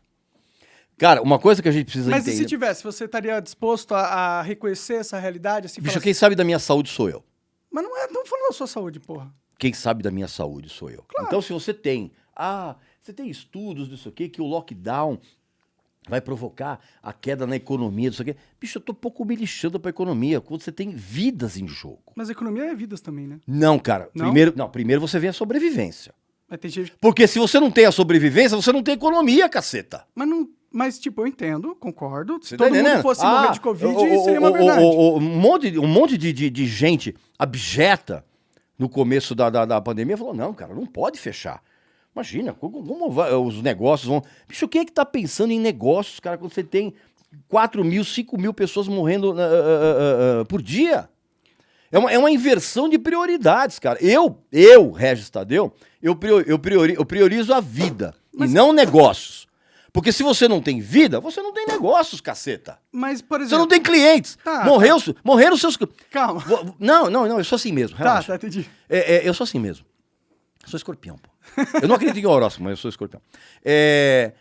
Cara, uma coisa que a gente precisa Mas e entender. se tivesse, você estaria disposto a, a reconhecer essa realidade? Assim, Bicho, quem sabe da minha saúde sou eu. assim, Mas não é, estamos falando da sua saúde, porra. Quem sabe da minha saúde sou eu. Então, se você tem, ah, você tem estudos disso aqui, que o lockdown vai provocar a queda na economia, disso aqui. Bicho, eu tô pouco me lixando pra economia, quando você tem vidas em jogo. Mas a economia é vidas também, né? Não, cara. Não? Primeiro, não, primeiro você vê a sobrevivência. Mas tem gente. Porque se você não tem a sobrevivência, você não tem economia, caceta. Mas não. Mas, tipo, eu entendo, concordo. Se Você tá todo mundo entendendo? fosse Ah, morrer de Covid, o- o- seria uma verdade. o- um monte, um monte de, de, de gente abjeta no começo da, da, da pandemia falou: não, cara, não pode fechar. Imagina, como, como vai- os negócios vão. Bicho, quem é que tá pensando em negócios, cara, quando você tem 4 mil, 5 mil pessoas morrendo ah, ah, ah, por dia? É uma, é uma inversão de prioridades, cara. Eu, eu, Regis Tadeu, eu, eu, priori- eu priorizo a vida e não negócios. Porque se você não tem vida, você não tem negócios, caceta. Mas, por Você exemplo. não tem clientes. Tá, Morreu, morreram seus. Calma. Não, não, não, eu sou assim mesmo. Tá, Relaxa. tá, entendi. É, é, eu sou assim mesmo. Eu sou escorpião, pô. Eu não acredito em horóscopo, mas eu sou escorpião. É,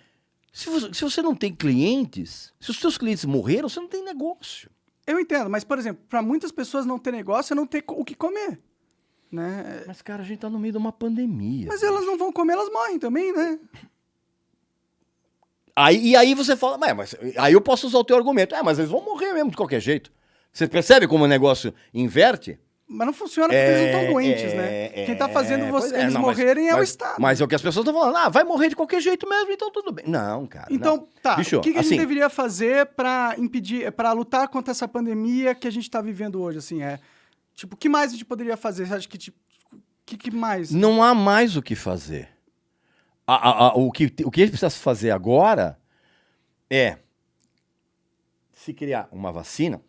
se, você, se você não tem clientes, se os seus clientes morreram, você não tem negócio. Eu entendo, mas, por exemplo, para muitas pessoas não ter negócio é não ter o que comer. Né? Mas, cara, a gente tá no meio de uma pandemia. Mas elas não vão comer, elas morrem também, né? Aí, e aí você fala, "Mas, mas aí eu posso usar o teu argumento. É, mas eles vão morrer mesmo de qualquer jeito. Você percebe como o negócio inverte? Mas não funciona porque eles não estão doentes, né? Quem tá fazendo é, você- é, eles não, mas- morrerem é o mas- Estado. Mas é o que as pessoas estão falando. Ah, vai morrer de qualquer jeito mesmo, então tudo bem. Não, cara. Então, não. tá. Bicho, o que, que a assim, gente deveria fazer para impedir, para lutar contra essa pandemia que a gente tá vivendo hoje, assim, é? Tipo, o que mais a gente poderia fazer? Você acha que, tipo, o que, que mais? Não há mais o que fazer. A- a- a- o, que, o que precisa se fazer agora é se criar uma vacina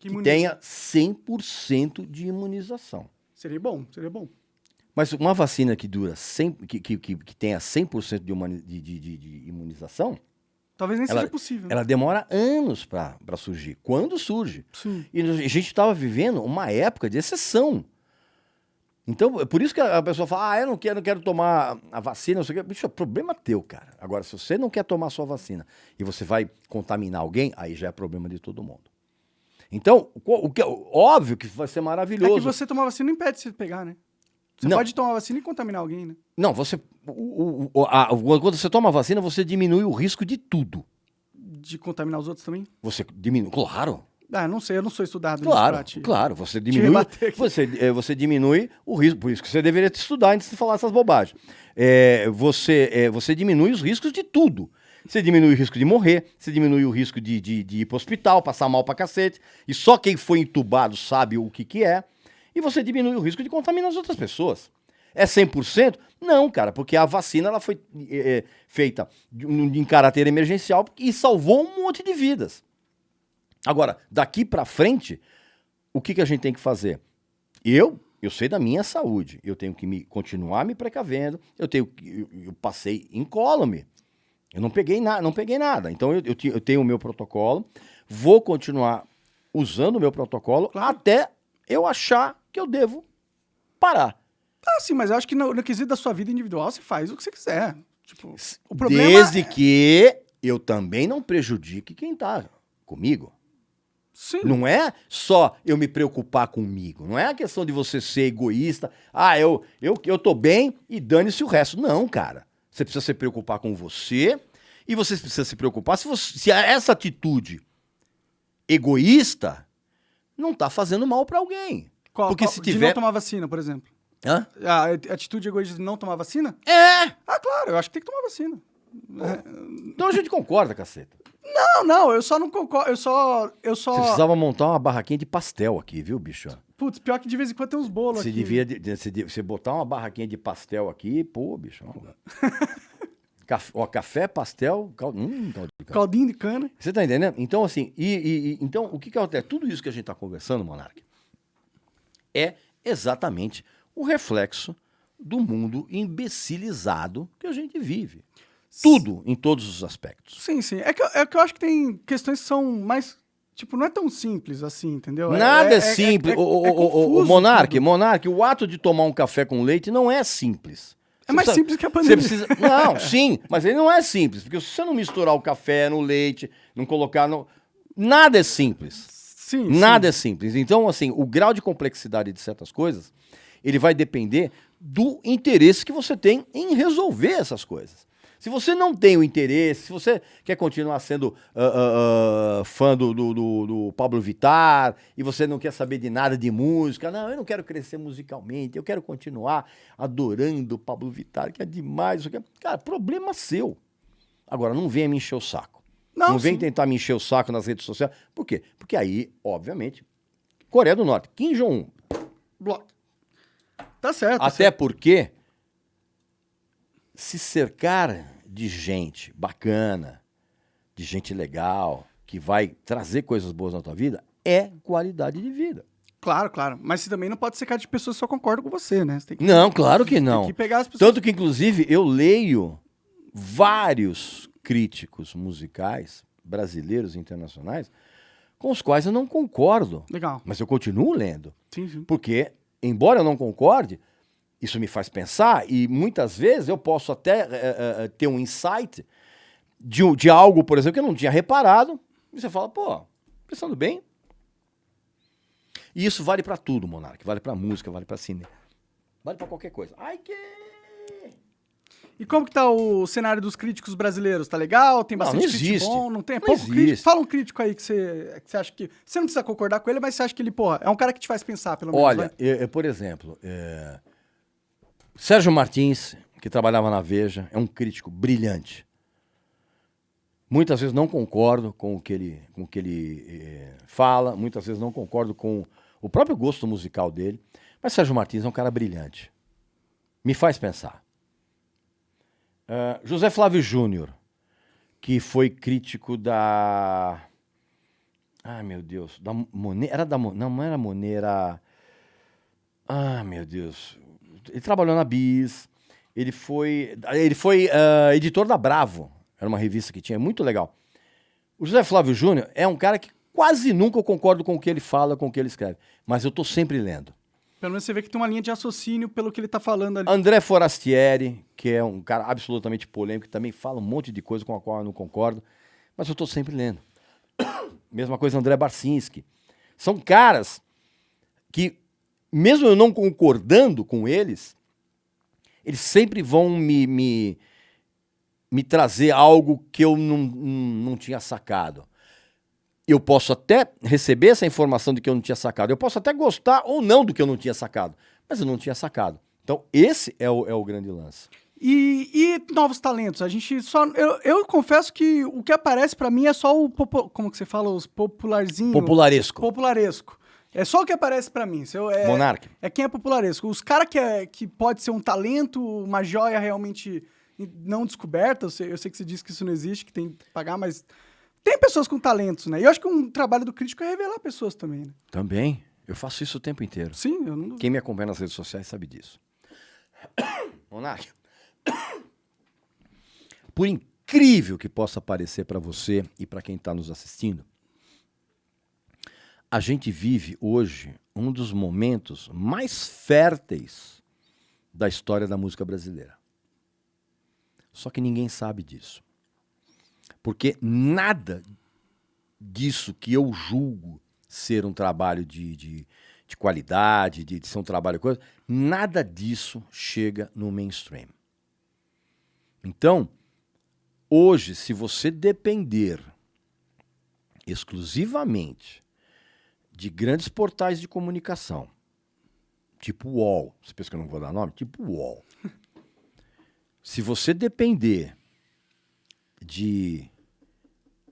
que imuniza? tenha 100% de imunização. Seria bom, seria bom. Mas uma vacina que dura 100, que, que, que, que tenha 100% de, humani- de, de, de- imunização, Talvez nem Ela- seja possível. ela demora anos para surgir. Quando surge? Sim. E a gente estava vivendo uma época de exceção. Então, é por isso que a a pessoa fala, ah, eu não quero, não quero tomar a vacina, não sei o quê. Bicho, é problema teu, cara. Agora, se você não quer tomar a sua vacina e você vai contaminar alguém, aí já é problema de todo mundo. Então, o, que, óbvio que vai ser É maravilhoso. que você tomar vacina não impede você de pegar, né? Você Não. pode tomar vacina e contaminar alguém, né? Não, você. o- o- a- quando você toma a vacina, você diminui o risco de tudo. De contaminar os outros também? Você diminui. Claro, Ah, não sei, eu não sou estudado nisso claro, te- claro. Você diminui. Você, é, você diminui o risco. Por isso que você deveria estudar antes de falar essas bobagens. É, você, é, você diminui os riscos de tudo. Você diminui o risco de morrer, você diminui o risco de, de, de ir pro hospital, passar mal pra cacete. E só quem foi entubado sabe o que, que é. E você diminui o risco de contaminar as outras pessoas. É 100%? Não, cara, porque a vacina ela foi é, é, feita em caráter emergencial e salvou um monte de vidas. Agora, daqui pra frente, o que, que a gente tem que fazer? Eu, eu sei da minha saúde, eu tenho que me continuar me precavendo, eu tenho eu, eu passei incólume. Eu não peguei nada, não peguei nada. Então eu, eu, eu tenho o meu protocolo, vou continuar usando o meu protocolo Claro. até eu achar que eu devo parar. Ah, sim, mas eu acho que no, no quesito da sua vida individual, você faz o que você quiser. Tipo, o problema Desde é- que eu também não prejudique quem tá comigo. Sim. Não é só eu me preocupar comigo. Não é a questão de você ser egoísta. Ah, eu, eu, eu tô bem e dane-se o resto. Não, cara. Você precisa se preocupar com você e você precisa se preocupar se, você, se essa atitude egoísta não tá fazendo mal pra alguém. Qual- porque qual- se De tiver- não tomar vacina, por exemplo. Hã? A atitude egoísta de não tomar vacina? É! Ah, claro, eu acho que tem que tomar vacina. Então a gente concorda, caceta. Não, não, eu só não concordo, eu só... Eu só... Você precisava montar uma barraquinha de pastel aqui, viu, bicho? Putz, pior que de vez em quando tem uns bolos Você aqui. devia de- de- você, de- você botar uma barraquinha de pastel aqui, pô, bicho. Café, ó, café, pastel, cal, hum, caldo de café. Caldinho de cana. Você tá entendendo? Então, assim, e, e- e- então, o que que acontece? Tudo isso que a gente tá conversando, Monark, é exatamente o reflexo do mundo imbecilizado que a gente vive. Tudo, em todos os aspectos. Sim, sim. É que, eu- é que eu acho que tem questões que são mais... Tipo, não é tão simples assim, entendeu? Nada é, simples. É, o, o- é o- o- o tudo. Monark, o ato de tomar um café com leite não é simples. É mais precisa- simples que a Você pandemia. precisa. Não, sim, mas ele não é simples, porque se você não misturar o café no leite, não colocar no. Nada é simples. Sim, Nada sim. é simples. Então, assim, o grau de complexidade de certas coisas, ele vai depender do interesse que você tem em resolver essas coisas. Se você não tem o interesse, se você quer continuar sendo ah, ah, fã do, do, do- do Pablo Vittar e você não quer saber de nada de música, não, eu não quero crescer musicalmente, eu quero continuar adorando o Pablo Vittar, que é demais. aqui é- Cara, problema seu. Agora, não venha me encher o saco. Não, Não, vem sim. tentar me encher o saco nas redes sociais. Por quê? Porque aí, obviamente, Coreia do Norte, Kim Jong-un. Bloco. Tá certo. Até certo. porque se cercar de gente bacana, de gente legal, que vai trazer coisas boas na tua vida, é qualidade de vida. Claro, claro. Mas você também não pode ser cara de pessoas que só concordam com você, né? Você tem que, Não, claro que tem não. que pegar as pessoas. Tanto que, inclusive, eu leio vários críticos musicais, brasileiros e internacionais, com os quais eu não concordo. Legal. Mas eu continuo lendo. Sim, sim. Porque, embora eu não concorde, isso me faz pensar e muitas vezes eu posso até eh, eh, ter um insight de, de algo, por exemplo, que eu não tinha reparado. E você fala, pô, pensando bem. E isso vale pra tudo, Monark. Vale pra música, vale pra cinema. Vale pra qualquer coisa. Ai, que... E como que tá o cenário dos críticos brasileiros? Tá legal? Tem Não, bastante não crítico existe. bom? Não tem? É Não pouco existe. crítico? Fala um crítico aí que você, que você acha que... Você não precisa concordar com ele, mas você acha que ele, porra, é um cara que te faz pensar, pelo menos, Olha, né? é- é, por exemplo, é, Sérgio Martins, que trabalhava na Veja, é um crítico brilhante. Muitas vezes não concordo com o que ele, com o que ele eh, fala, muitas vezes não concordo com o próprio gosto musical dele, mas Sérgio Martins é um cara brilhante. Me faz pensar. Ah, José Flávio Júnior, que foi crítico da. Ai, meu Deus. Da Monet. Era da Monet. Não, não era Monet, era. Ah, meu Deus. Ele trabalhou na Bis. Ele foi. Ele foi ah, editor da Bravo. Era uma revista que tinha, muito legal. O José Flávio Júnior é um cara que quase nunca eu concordo com o que ele fala, com o que ele escreve. Mas eu tô sempre lendo. Pelo menos você vê que tem uma linha de raciocínio pelo que ele tá falando ali. André Forastieri, que é um cara absolutamente polêmico, que também fala um monte de coisa com a qual eu não concordo, mas eu estou sempre lendo. Mesma coisa André Barcinski. São caras que, mesmo eu não concordando com eles, eles sempre vão me, me, me trazer algo que eu não, não tinha sacado. Eu posso até receber essa informação de que eu não tinha sacado, eu posso até gostar ou não do que eu não tinha sacado, mas eu não tinha sacado. Então, esse é o, é o grande lance. E, e novos talentos? A gente só. Eu, eu confesso que o que aparece para mim é só o. Como que você fala? Os popularzinhos. Popularesco. Popularesco. É só o que aparece para mim. Eu, é, Monarque. É quem é popularesco. Os caras que, é, que pode ser um talento, uma joia realmente não descoberta. Eu sei, eu sei que você disse que isso não existe, que tem que pagar, mas tem pessoas com talentos, né? E eu acho que um trabalho do crítico é revelar pessoas também. Né? Também. Eu faço isso o tempo inteiro. Sim, eu não. Quem me acompanha nas redes sociais sabe disso. Monarque. Por incrível que possa parecer para você e para quem está nos assistindo, a gente vive hoje um dos momentos mais férteis da história da música brasileira. Só que ninguém sabe disso. Porque nada disso que eu julgo ser um trabalho de, de, de qualidade, de, de ser um trabalho coisa, nada disso chega no mainstream. Então, hoje, se você depender exclusivamente de grandes portais de comunicação, tipo UOL, você pensa que eu não vou dar nome? Tipo UOL. se você depender de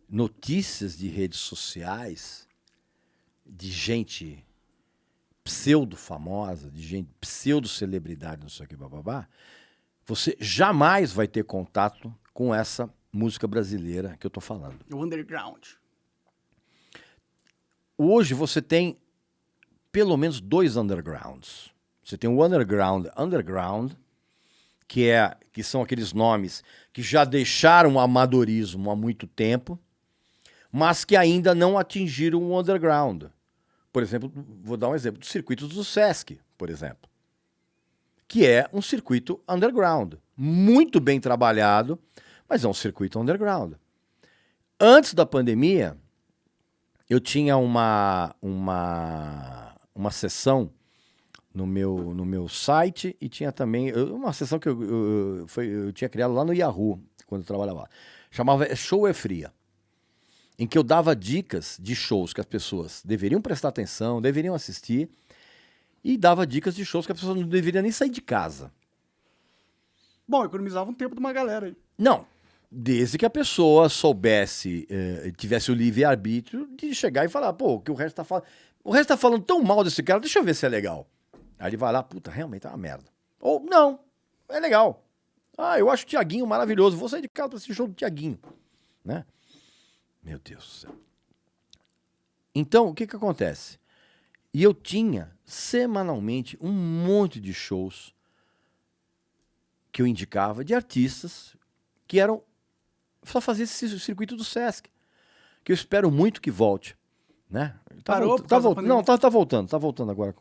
notícias de redes sociais, de gente pseudo famosa, de gente pseudo celebridade, não sei o que, bababá, você jamais vai ter contato com essa música brasileira que eu estou falando. O underground. Hoje você tem pelo menos dois undergrounds. Você tem o underground underground, que é que são aqueles nomes que já deixaram o amadorismo há muito tempo, mas que ainda não atingiram o underground. Por exemplo, vou dar um exemplo do circuito do Sesc, por exemplo que é um circuito underground. Muito bem trabalhado, mas é um circuito underground. Antes da pandemia, eu tinha uma, uma, uma sessão no meu, no meu site e tinha também uma sessão que eu, eu, foi, eu tinha criado lá no Yahoo, quando eu trabalhava lá. Chamava Show é Fria, em que eu dava dicas de shows que as pessoas deveriam prestar atenção, deveriam assistir e dava dicas de shows que a pessoa não deveria nem sair de casa. Bom, economizava um tempo de uma galera aí. Não, desde que a pessoa soubesse, eh, tivesse o livre-arbítrio de chegar e falar, pô, o que o resto tá falando. O resto tá falando tão mal desse cara, deixa eu ver se é legal. Aí ele vai lá, puta, realmente é uma merda. Ou, não, é legal. Ah, eu acho o Tiaguinho maravilhoso, vou sair de casa pra assistir show do Tiaguinho. Né? Meu Deus do céu. Então, o que que acontece? E eu tinha semanalmente um monte de shows que eu indicava de artistas que eram só fazer esse circuito do Sesc, que eu espero muito que volte, né? Tá Parou, tá voltando. Não, tá, tá voltando, tá voltando agora.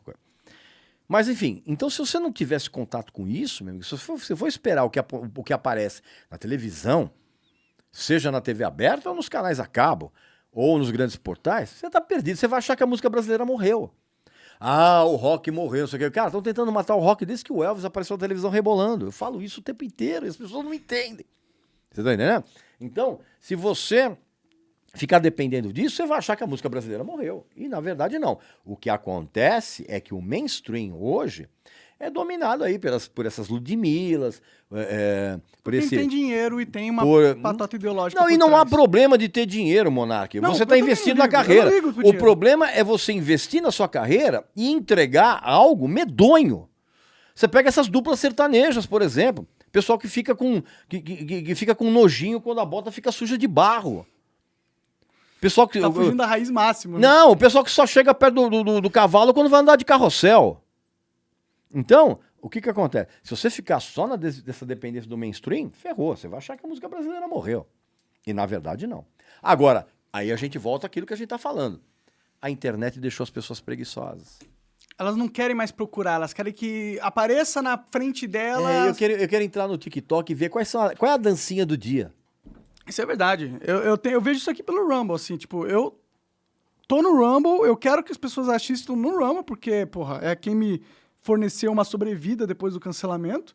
Mas enfim, então se você não tivesse contato com isso, meu amigo, se você for esperar o que, o que aparece na televisão, seja na TV aberta ou nos canais a cabo, ou nos grandes portais, você tá perdido. Você vai achar que a música brasileira morreu. Ah, o rock morreu, não sei o que. Cara, estão tentando matar o rock desde que o Elvis apareceu na televisão rebolando. Eu falo isso o tempo inteiro e as pessoas não entendem. Você tá entendendo? Então, se você ficar dependendo disso, você vai achar que a música brasileira morreu. E na verdade não. O que acontece é que o mainstream hoje é dominado aí pelas, por essas Ludmilas, é, por Quem esse... tem dinheiro e tem uma por... ideológica Não, e não trás. há problema de ter dinheiro, Monark. Não, você está investindo na carreira. O problema é você investir na sua carreira e entregar algo medonho. Você pega essas duplas sertanejas, por exemplo. Pessoal que fica com que, que, que fica com nojinho quando a bota fica suja de barro. Pessoal que. Tá fugindo da raiz máxima. Né? Não, o pessoal que só chega perto do, do, do cavalo quando vai andar de carrossel. Então, o que que acontece? Se você ficar só na dessa dependência do mainstream, ferrou. Você vai achar que a música brasileira morreu. E na verdade, não. Agora, aí a gente volta àquilo que a gente está falando. A internet deixou as pessoas preguiçosas. Elas não querem mais procurar, elas querem que apareça na frente delas. É, eu, quero, eu quero entrar no TikTok e ver quais são a, qual é a dancinha do dia. Isso é verdade. Eu, eu, tenho, eu vejo isso aqui pelo Rumble, assim, tipo, eu tô no Rumble, eu quero que as pessoas assistam no Rumble, porque, porra, é quem me forneceu uma sobrevida depois do cancelamento.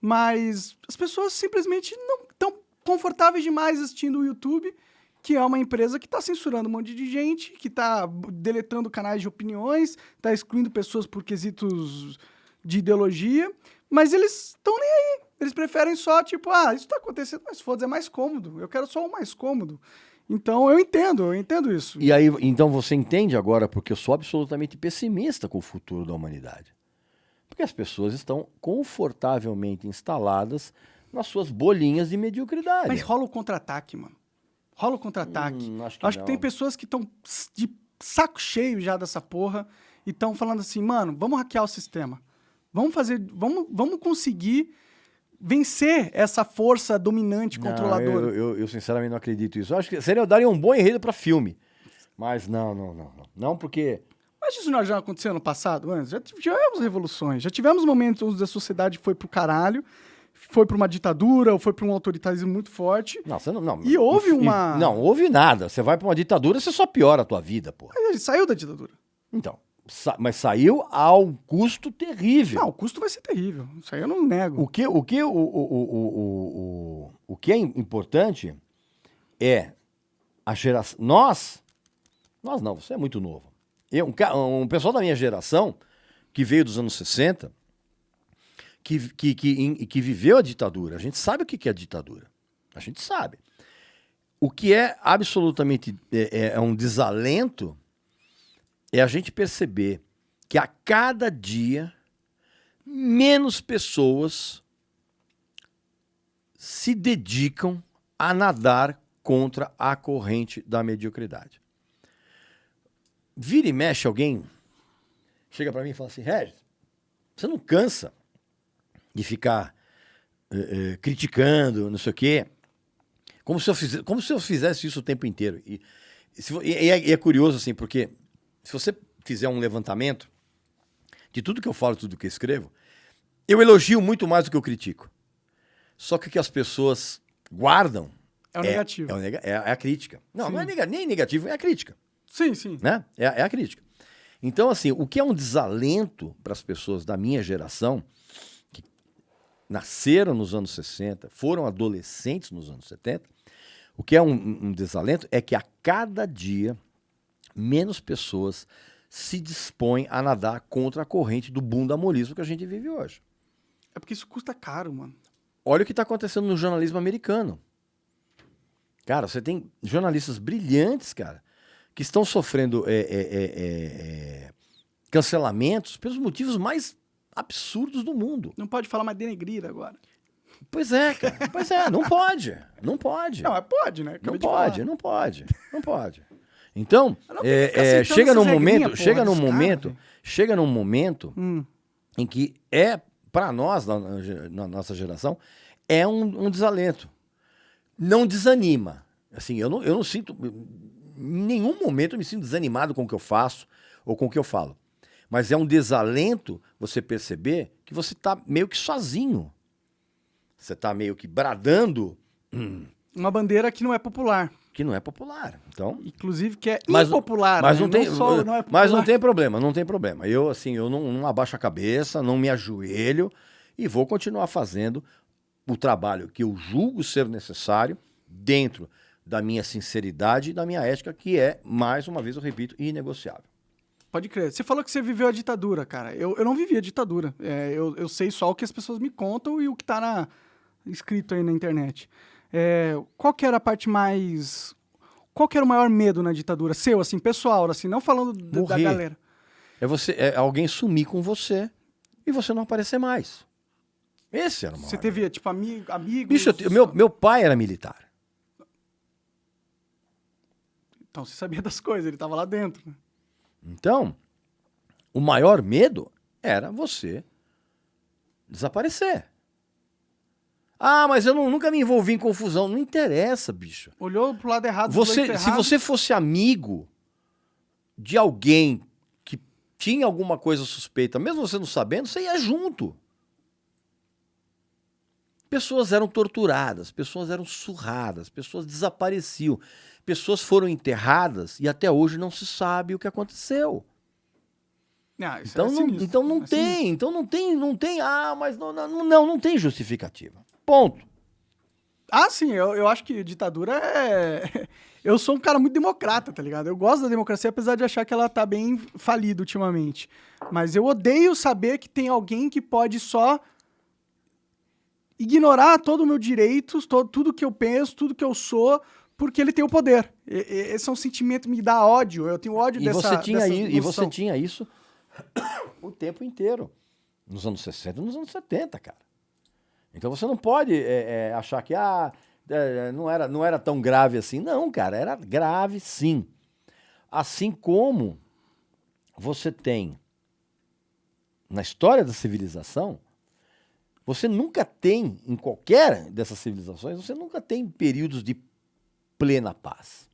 Mas as pessoas simplesmente não estão confortáveis demais assistindo o YouTube, que é uma empresa que está censurando um monte de gente, que está deletando canais de opiniões, está excluindo pessoas por quesitos de ideologia, mas eles estão nem aí. Eles preferem só, tipo, ah, isso está acontecendo, mas foda-se, é mais cômodo. Eu quero só o mais cômodo. Então eu entendo, eu entendo isso. E aí, então você entende agora porque eu sou absolutamente pessimista com o futuro da humanidade. Porque as pessoas estão confortavelmente instaladas nas suas bolinhas de mediocridade. Mas rola o contra-ataque, mano. Rola o contra-ataque. Hum, acho que acho que tem pessoas que estão de saco cheio já dessa porra e estão falando assim, mano, vamos hackear o sistema. Vamos fazer, vamos, vamos conseguir vencer essa força dominante Não, controladora. Eu, eu, eu, sinceramente não acredito nisso. Acho que seria daria um bom enredo para filme. Mas não, não, não, não. Não porque Mas isso não já aconteceu no passado, antes? Já tivemos revoluções, já tivemos momentos onde a sociedade foi pro caralho, foi pra uma ditadura ou foi pra um autoritarismo muito forte. não, você não, não. E houve e- uma- Não, houve nada. Você vai para uma ditadura, você só piora a tua vida, pô. Mas ele saiu da ditadura. Então, sa- mas saiu a um custo terrível. Não, o custo vai ser terrível. Isso aí eu não nego. O que, o, que, o, o, o, o, o, o que é im- importante é a geração. Nós, nós não, você é muito novo. Eu, um, um pessoal da minha geração, que veio dos anos 60, que, que, que, que viveu a ditadura, a gente sabe o que que é ditadura. A gente sabe. O que é absolutamente é, é- é um desalento é a gente perceber que a cada dia menos pessoas se dedicam a nadar contra a corrente da mediocridade. Vira e mexe alguém, chega para mim e fala assim, Regis, você não cansa de ficar eh, eh, criticando, não sei o quê, como se, eu fize- como se eu fizesse isso o tempo inteiro. E, se e é, e é curioso, assim, porque se você fizer um levantamento de tudo que eu falo, tudo que eu escrevo, eu elogio muito mais do que eu critico. Só que o que as pessoas guardam É o negativo. é, o nega- é a- é a crítica. Não, Sim. não é nega- nem negativo, é a crítica. Sim, sim. Né? É, é a crítica. Então, assim, o que é um desalento para as pessoas da minha geração, nasceram nos anos 60, foram adolescentes nos anos 70, o que é um, um desalento é que a cada dia menos pessoas se dispõem a nadar contra a corrente do bundamolismo que a gente vive hoje. É porque isso custa caro, mano. Olha o que está acontecendo no jornalismo americano. Cara, você tem jornalistas brilhantes, cara, que estão sofrendo é, é, é, é, é, cancelamentos pelos motivos mais absurdos do mundo. Não pode falar mais denegrir agora. Pois é, cara. Pois é, não pode. Não pode. Não, pode, né? Não Acabei de pode, falar. não pode, não pode. Então, não é, é, chega num momento, porra, chega num momento, chega num momento Hum. em que é para nós na, na nossa geração é um, um desalento. Não desanima. Assim, eu não, eu não sinto em nenhum momento eu me sinto desanimado com o que eu faço ou com o que eu falo. Mas é um desalento você perceber que você está meio que sozinho. Você está meio que bradando Uma bandeira que não é popular. que não é popular. Então, Inclusive que é Mas- impopular. mas né? não tem, só não é mas não tem problema, não tem problema. Eu assim, eu não, não abaixo a cabeça, não me ajoelho e vou continuar fazendo o trabalho que eu julgo ser necessário dentro da minha sinceridade e da minha ética, que é, mais uma vez eu repito, inegociável. Pode crer. Você falou que você viveu a ditadura, cara. Eu, eu não vivi a ditadura. É, eu, eu sei só o que as pessoas me contam e o que tá na, escrito aí na internet. É, qual que era a parte mais... Qual que era o maior medo na ditadura? Seu, assim, pessoal, assim, não falando da- galera. É você, é alguém sumir com você e você não aparecer mais. Esse era o maior Você teve, tipo, ami amigos... Bicho, te- meu, meu pai era militar. Então você sabia das coisas, ele tava lá dentro. né? Então, o maior medo era você desaparecer. Ah, mas eu não- nunca me envolvi em confusão. Não interessa, bicho. Olhou pro lado errado, Você, lado se você fosse amigo de alguém que tinha alguma coisa suspeita, mesmo você não sabendo, você ia junto. Pessoas eram torturadas, pessoas eram surradas, pessoas desapareciam, pessoas foram enterradas e até hoje não se sabe o que aconteceu. Ah, isso Então é não, então não é tem, sinistro. então não tem, não tem, ah, mas não, não, não, não tem justificativa. Ponto. Ah, sim, eu, eu acho que ditadura é. Eu sou um cara muito democrata, tá ligado? Eu gosto da democracia, apesar de achar que ela tá bem falida ultimamente. Mas eu odeio saber que tem alguém que pode só ignorar todo o meu direitos, todo, tudo que eu penso, tudo que eu sou, porque ele tem o poder. E- esse é um sentimento que me dá ódio. Eu tenho ódio E dessa você tinha dessa e você tinha isso o tempo inteiro. Nos anos 60 e nos anos 70, cara. Então você não pode é, é, achar que ah, é, não, era, não era tão grave assim. Não, cara, era grave sim. Assim como você tem na história da civilização, você nunca tem, em qualquer dessas civilizações, você nunca tem períodos de plena paz.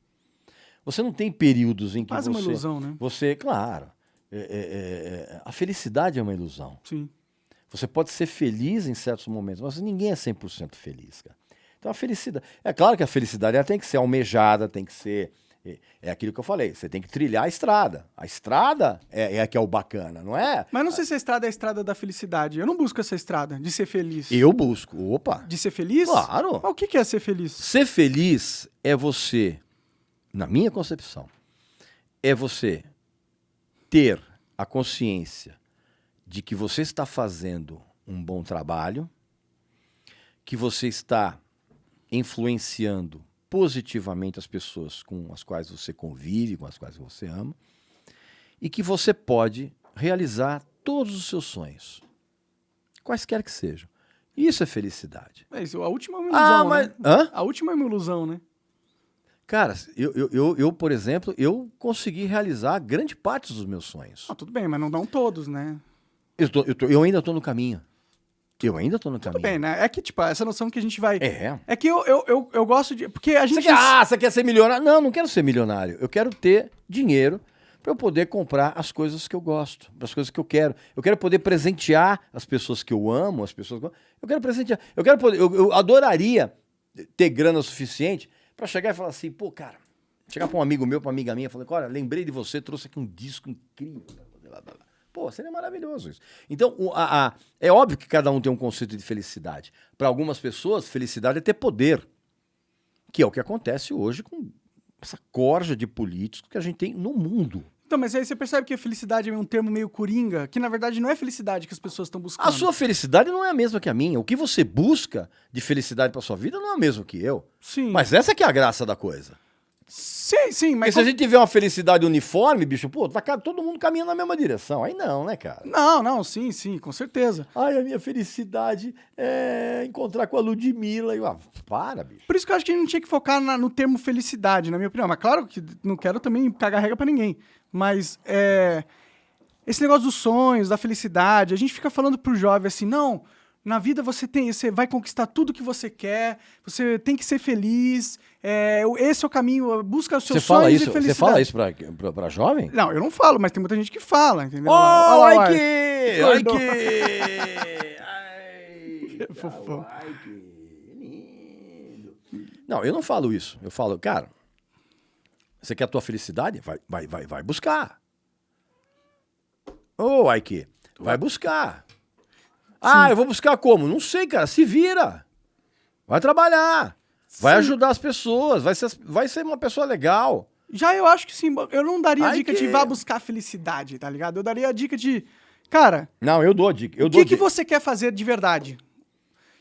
Você não tem períodos em que Quase você. uma ilusão, né? Você, claro. é, é, é, é, a felicidade é uma ilusão. Sim. Você pode ser feliz em certos momentos, mas ninguém é 100% feliz, cara. Então a felicidade. É claro que a felicidade ela tem que ser almejada, tem que ser. É, aquilo que eu falei, você tem que trilhar a estrada. A estrada é, é a que é o bacana, não é? Mas não sei se a estrada é a estrada da felicidade. Eu não busco essa estrada de ser feliz. Eu busco. Opa! De ser feliz? Claro. Mas o que que é ser feliz? Ser feliz é você, na minha concepção, é você ter a consciência de que você está fazendo um bom trabalho, que você está influenciando positivamente as pessoas com as quais você convive, com as quais você ama, e que você pode realizar todos os seus sonhos, quaisquer que sejam. Isso é felicidade. É a última é uma ilusão, Ah, mas. né? Hã? A última é uma ilusão, né? Cara, eu, eu, eu, eu, por exemplo, eu consegui realizar grande parte dos meus sonhos. Ah, tudo bem, mas não dão todos, né? Eu, tô- eu, tô- eu ainda estou no caminho. Eu ainda estou no Tudo caminho. bem, né? É que, tipo, essa noção que a gente vai. É. É que eu, eu, eu, eu gosto de. Porque a Você gente. quer, ah, você quer ser milionário? Não, não quero ser milionário. Eu quero ter dinheiro para eu poder comprar as coisas que eu gosto, as coisas que eu quero. Eu quero poder presentear as pessoas que eu amo, as pessoas que eu, eu quero presentear. Eu quero poder, eu, eu adoraria ter grana suficiente para chegar e falar assim, pô, cara, chegar para um amigo meu, para uma amiga minha, falar, olha, lembrei de você, trouxe aqui um disco incrível. blá, blá, blá. Pô, seria maravilhoso isso. Então, a- a- é óbvio que cada um tem um conceito de felicidade. Para algumas pessoas, felicidade é ter poder que é o que acontece hoje com essa corja de políticos que a gente tem no mundo. Então, mas aí você percebe que a felicidade é um termo meio coringa, que na verdade não é felicidade que as pessoas estão buscando. A sua felicidade não é a mesma que a minha. O que você busca de felicidade para sua vida não é o mesmo que eu. Sim. Mas essa que é a graça da coisa. Sim, sim, Porque mas. se a gente tiver uma felicidade uniforme, bicho, pô, tá todo mundo caminhando na mesma direção. Aí não, né, cara? Não, não, sim, sim, com certeza. Ai, a minha felicidade é encontrar com a Ludmilla. E, eu, ah, para, bicho. Por isso que eu acho que a gente não tinha que focar na- no termo felicidade, na minha opinião. Mas claro que não quero também cagar regra pra ninguém. Mas é, esse negócio dos sonhos, da felicidade, a gente fica falando pro jovem assim, não, na vida você tem, você vai conquistar tudo que você quer, você tem que ser feliz, é, esse é o caminho, busca os seus Você fala sonhos isso, e você felicidade. fala isso pra, pra, pra jovem? Não, eu não falo, mas tem muita gente que fala, entendeu? Oh! Ai que! Ai, Fofão. ai que lindo. Não, eu não falo isso. Eu falo, cara, você quer a tua felicidade? Vai, vai, vai, vai buscar. Ô, oh, Aike, vai buscar. Ah, eu vou buscar como? Não sei, cara. Se vira. Vai trabalhar. Vai Sim. ajudar as pessoas. Vai ser, vai ser uma pessoa legal. Já eu acho que sim, eu não daria a dica que- de vá buscar felicidade, tá ligado? Eu daria a dica de, cara, Não, eu dou a dica. O que, que você quer fazer de verdade?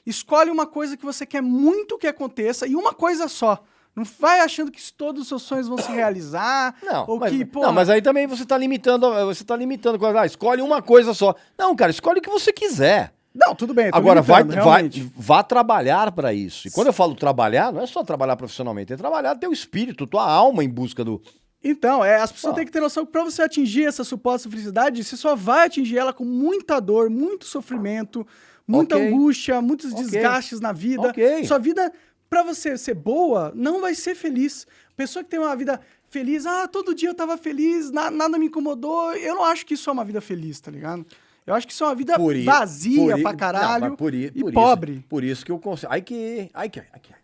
Escolhe uma coisa que você quer muito que aconteça e uma coisa só. Não vai achando que todos os seus sonhos vão se realizar. Não, ou mas, que, não, porra, mas aí também você tá limitando, você tá limitando, ah, escolhe uma coisa só. Não, cara, escolhe o que você quiser. Não, tudo bem. Agora, vai, vai, vá trabalhar para isso. E quando eu falo trabalhar, não é só trabalhar profissionalmente, é trabalhar teu espírito, tua alma em busca do. Então, é, as pessoas Ah. têm que ter noção que pra você atingir essa suposta felicidade, você só vai atingir ela com muita dor, muito sofrimento, muita Ok. angústia, muitos Ok. desgastes na vida. Ok. Sua vida, pra você ser boa, não vai ser feliz. Pessoa que tem uma vida feliz, ah, todo dia eu tava feliz, na- nada me incomodou. Eu não acho que isso é uma vida feliz, tá ligado? Eu acho que isso é uma vida Por i- vazia por i- pra não, caralho mas por i- e por pobre. Isso, por isso que o conceito. Ai que. Ai que. Ai que.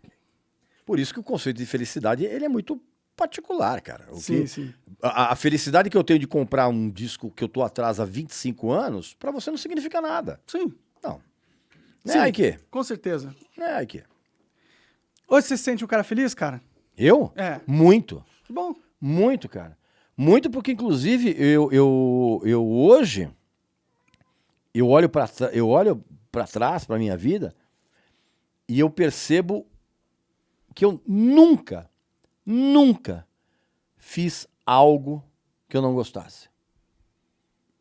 Por isso que o conceito de felicidade ele é muito particular, cara. O sim, que- sim. a, a felicidade que eu tenho de comprar um disco que eu tô atrás há 25 anos, pra você não significa nada. Sim, Não. Né, Sim. que? com certeza. Né, ai que? Hoje você se sente um cara feliz, cara? Eu? É. Muito. Que bom. Muito, cara. Muito porque, inclusive, eu, eu, eu hoje eu olho para eu olho para trás para minha vida e eu percebo que eu nunca, nunca fiz algo que eu não gostasse.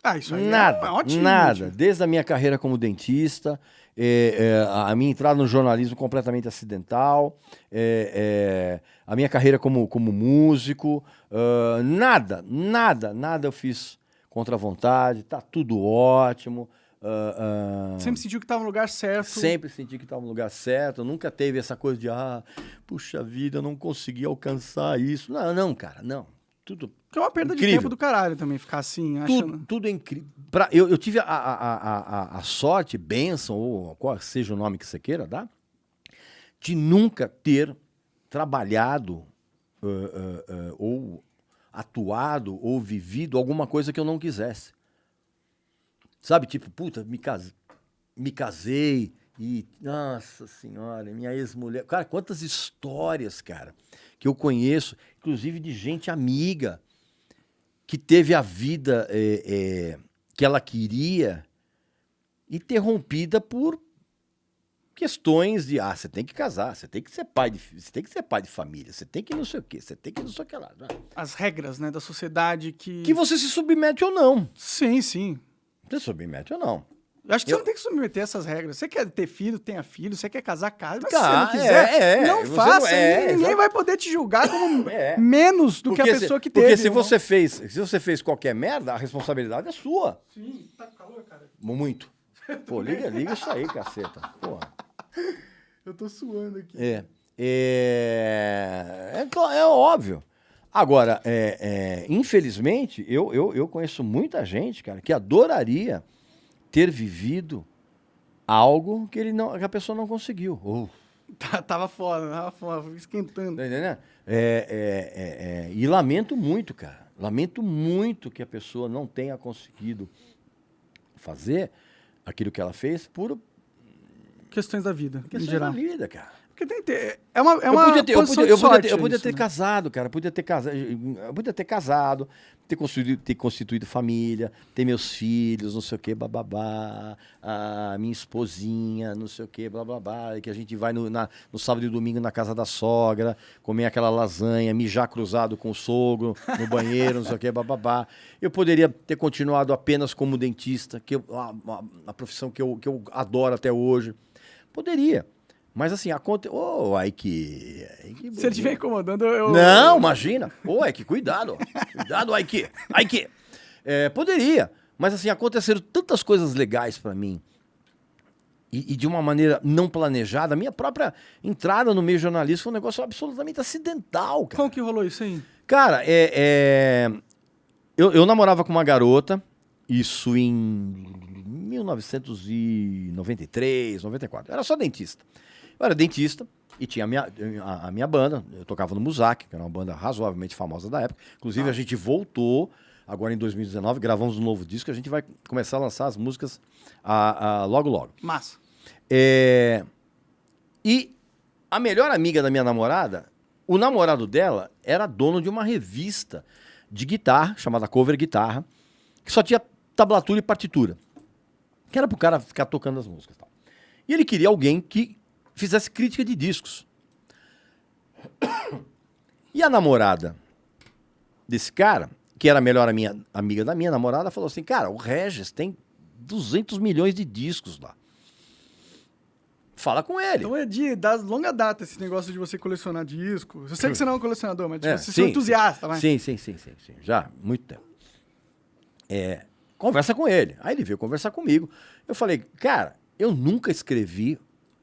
Ah, isso aí Nada, é, um- é ótimo. nada. Desde a minha carreira como dentista, é, é, a minha entrada no jornalismo completamente acidental, é, é, a minha carreira como, como músico, ah, nada, nada, nada eu fiz contra a vontade, tá tudo ótimo. ah, ah, Sempre sentiu que tava no lugar certo. Sempre senti que estava no lugar certo, nunca teve essa coisa de, ah, puxa vida, eu não consegui alcançar isso. Não, não, cara, não. Tudo Que é uma perda de Incrível. tempo do caralho também, ficar assim, achando. tudo, tudo é incrível. Pra- Eu, eu tive a, a, a, a, sorte, bênção, ou qual seja o nome que você queira dar, de nunca ter trabalhado ãh, ãh, ãh, ou atuado ou vivido alguma coisa que eu não quisesse. Sabe, tipo, puta, me, cas... me casei e, nossa senhora, minha ex-mulher. Cara, quantas histórias, cara, que eu conheço, inclusive de gente amiga que teve a vida é, é, que ela queria interrompida por questões de ah, você tem que casar, você tem que ser pai de, você tem que ser pai de família, você tem que não sei o quê, você tem que não sei o que lá. As regras, né, da sociedade que. Que você se submete ou não. Sim, sim. Você se submete ou não. Eu acho que Eu- você não tem que submeter essas regras. Você quer ter filho, tenha filho. Você quer casar, casa. Mas Tá, se você não quiser, é, é. não faça. não- é, ninguém exato. vai poder te julgar como É. menos do que a Porque se- pessoa que Porque teve. se ou não. você fez, se você fez qualquer merda, a responsabilidade é sua. Sim, tá com calor, cara. Muito. Pô, liga, liga isso aí, caceta. Porra. Eu tô suando aqui. É. É, é, é óbvio. Agora, é, é, infelizmente, eu, eu, eu conheço muita gente, cara, que adoraria ter vivido algo que, ele não, que a pessoa não conseguiu. Ou, Tá- Tava foda, tava foda, esquentando. tá entendendo? É, é, é, é, e lamento muito, cara. Lamento muito que a pessoa não tenha conseguido fazer aquilo que ela fez por Questões da vida, em questões geral. da vida, cara. Porque tem que ter. É uma, é eu uma podia ter, eu podia, eu podia ter, eu podia isso, ter né? casado, cara. Podia ter casado, eu podia ter casado, ter constituído, ter constituído família, ter meus filhos, não sei o que, bababá, a minha esposinha, não sei o que, blá blá blá, que a gente vai no, na- no sábado e domingo na casa da sogra, comer aquela lasanha, mijar cruzado com o sogro no banheiro, não sei o que, bababá. Eu poderia ter continuado apenas como dentista, que eu, a, a- a profissão que eu, que eu adoro até hoje. Poderia. Mas assim, a conta. Ô, ai que. ai, que Se ele estiver incomodando, eu. não, imagina. Ô, é que cuidado. Cuidado, Aiki. Aiki. É, poderia. Mas assim, aconteceram tantas coisas legais pra mim. E, e de uma maneira não planejada. A minha própria entrada no meio jornalístico foi um negócio absolutamente acidental, cara. Como que rolou isso aí? Cara, é, é, Eu, eu namorava com uma garota, isso em 1993, 94. Eu era só dentista. Eu era dentista e tinha a minha, a, a minha banda. Eu tocava no Muzak, que era uma banda razoavelmente famosa da época. Inclusive, a gente voltou agora em 2019, gravamos um novo disco. A gente vai começar a lançar as músicas a- a- logo, logo. Massa. É, E a melhor amiga da minha namorada, o namorado dela era dono de uma revista de guitarra, chamada Cover Guitarra, que só tinha tablatura e partitura. Que era pro cara ficar tocando as músicas. e tal. E ele queria alguém que fizesse crítica de discos. E a namorada desse cara, que era a melhor minha, amiga da minha namorada, falou assim: Cara, o Regis tem 200 milhões de discos lá. Fala com ele. Então é de da longa data esse negócio de você colecionar discos. Eu sei que você não é um colecionador, mas É, você é um entusiasta, vai. Sim, sim, sim, sim, sim. Já, muito tempo. É, conversa com ele. Aí ele veio conversar comigo. Eu falei, cara, eu nunca escrevi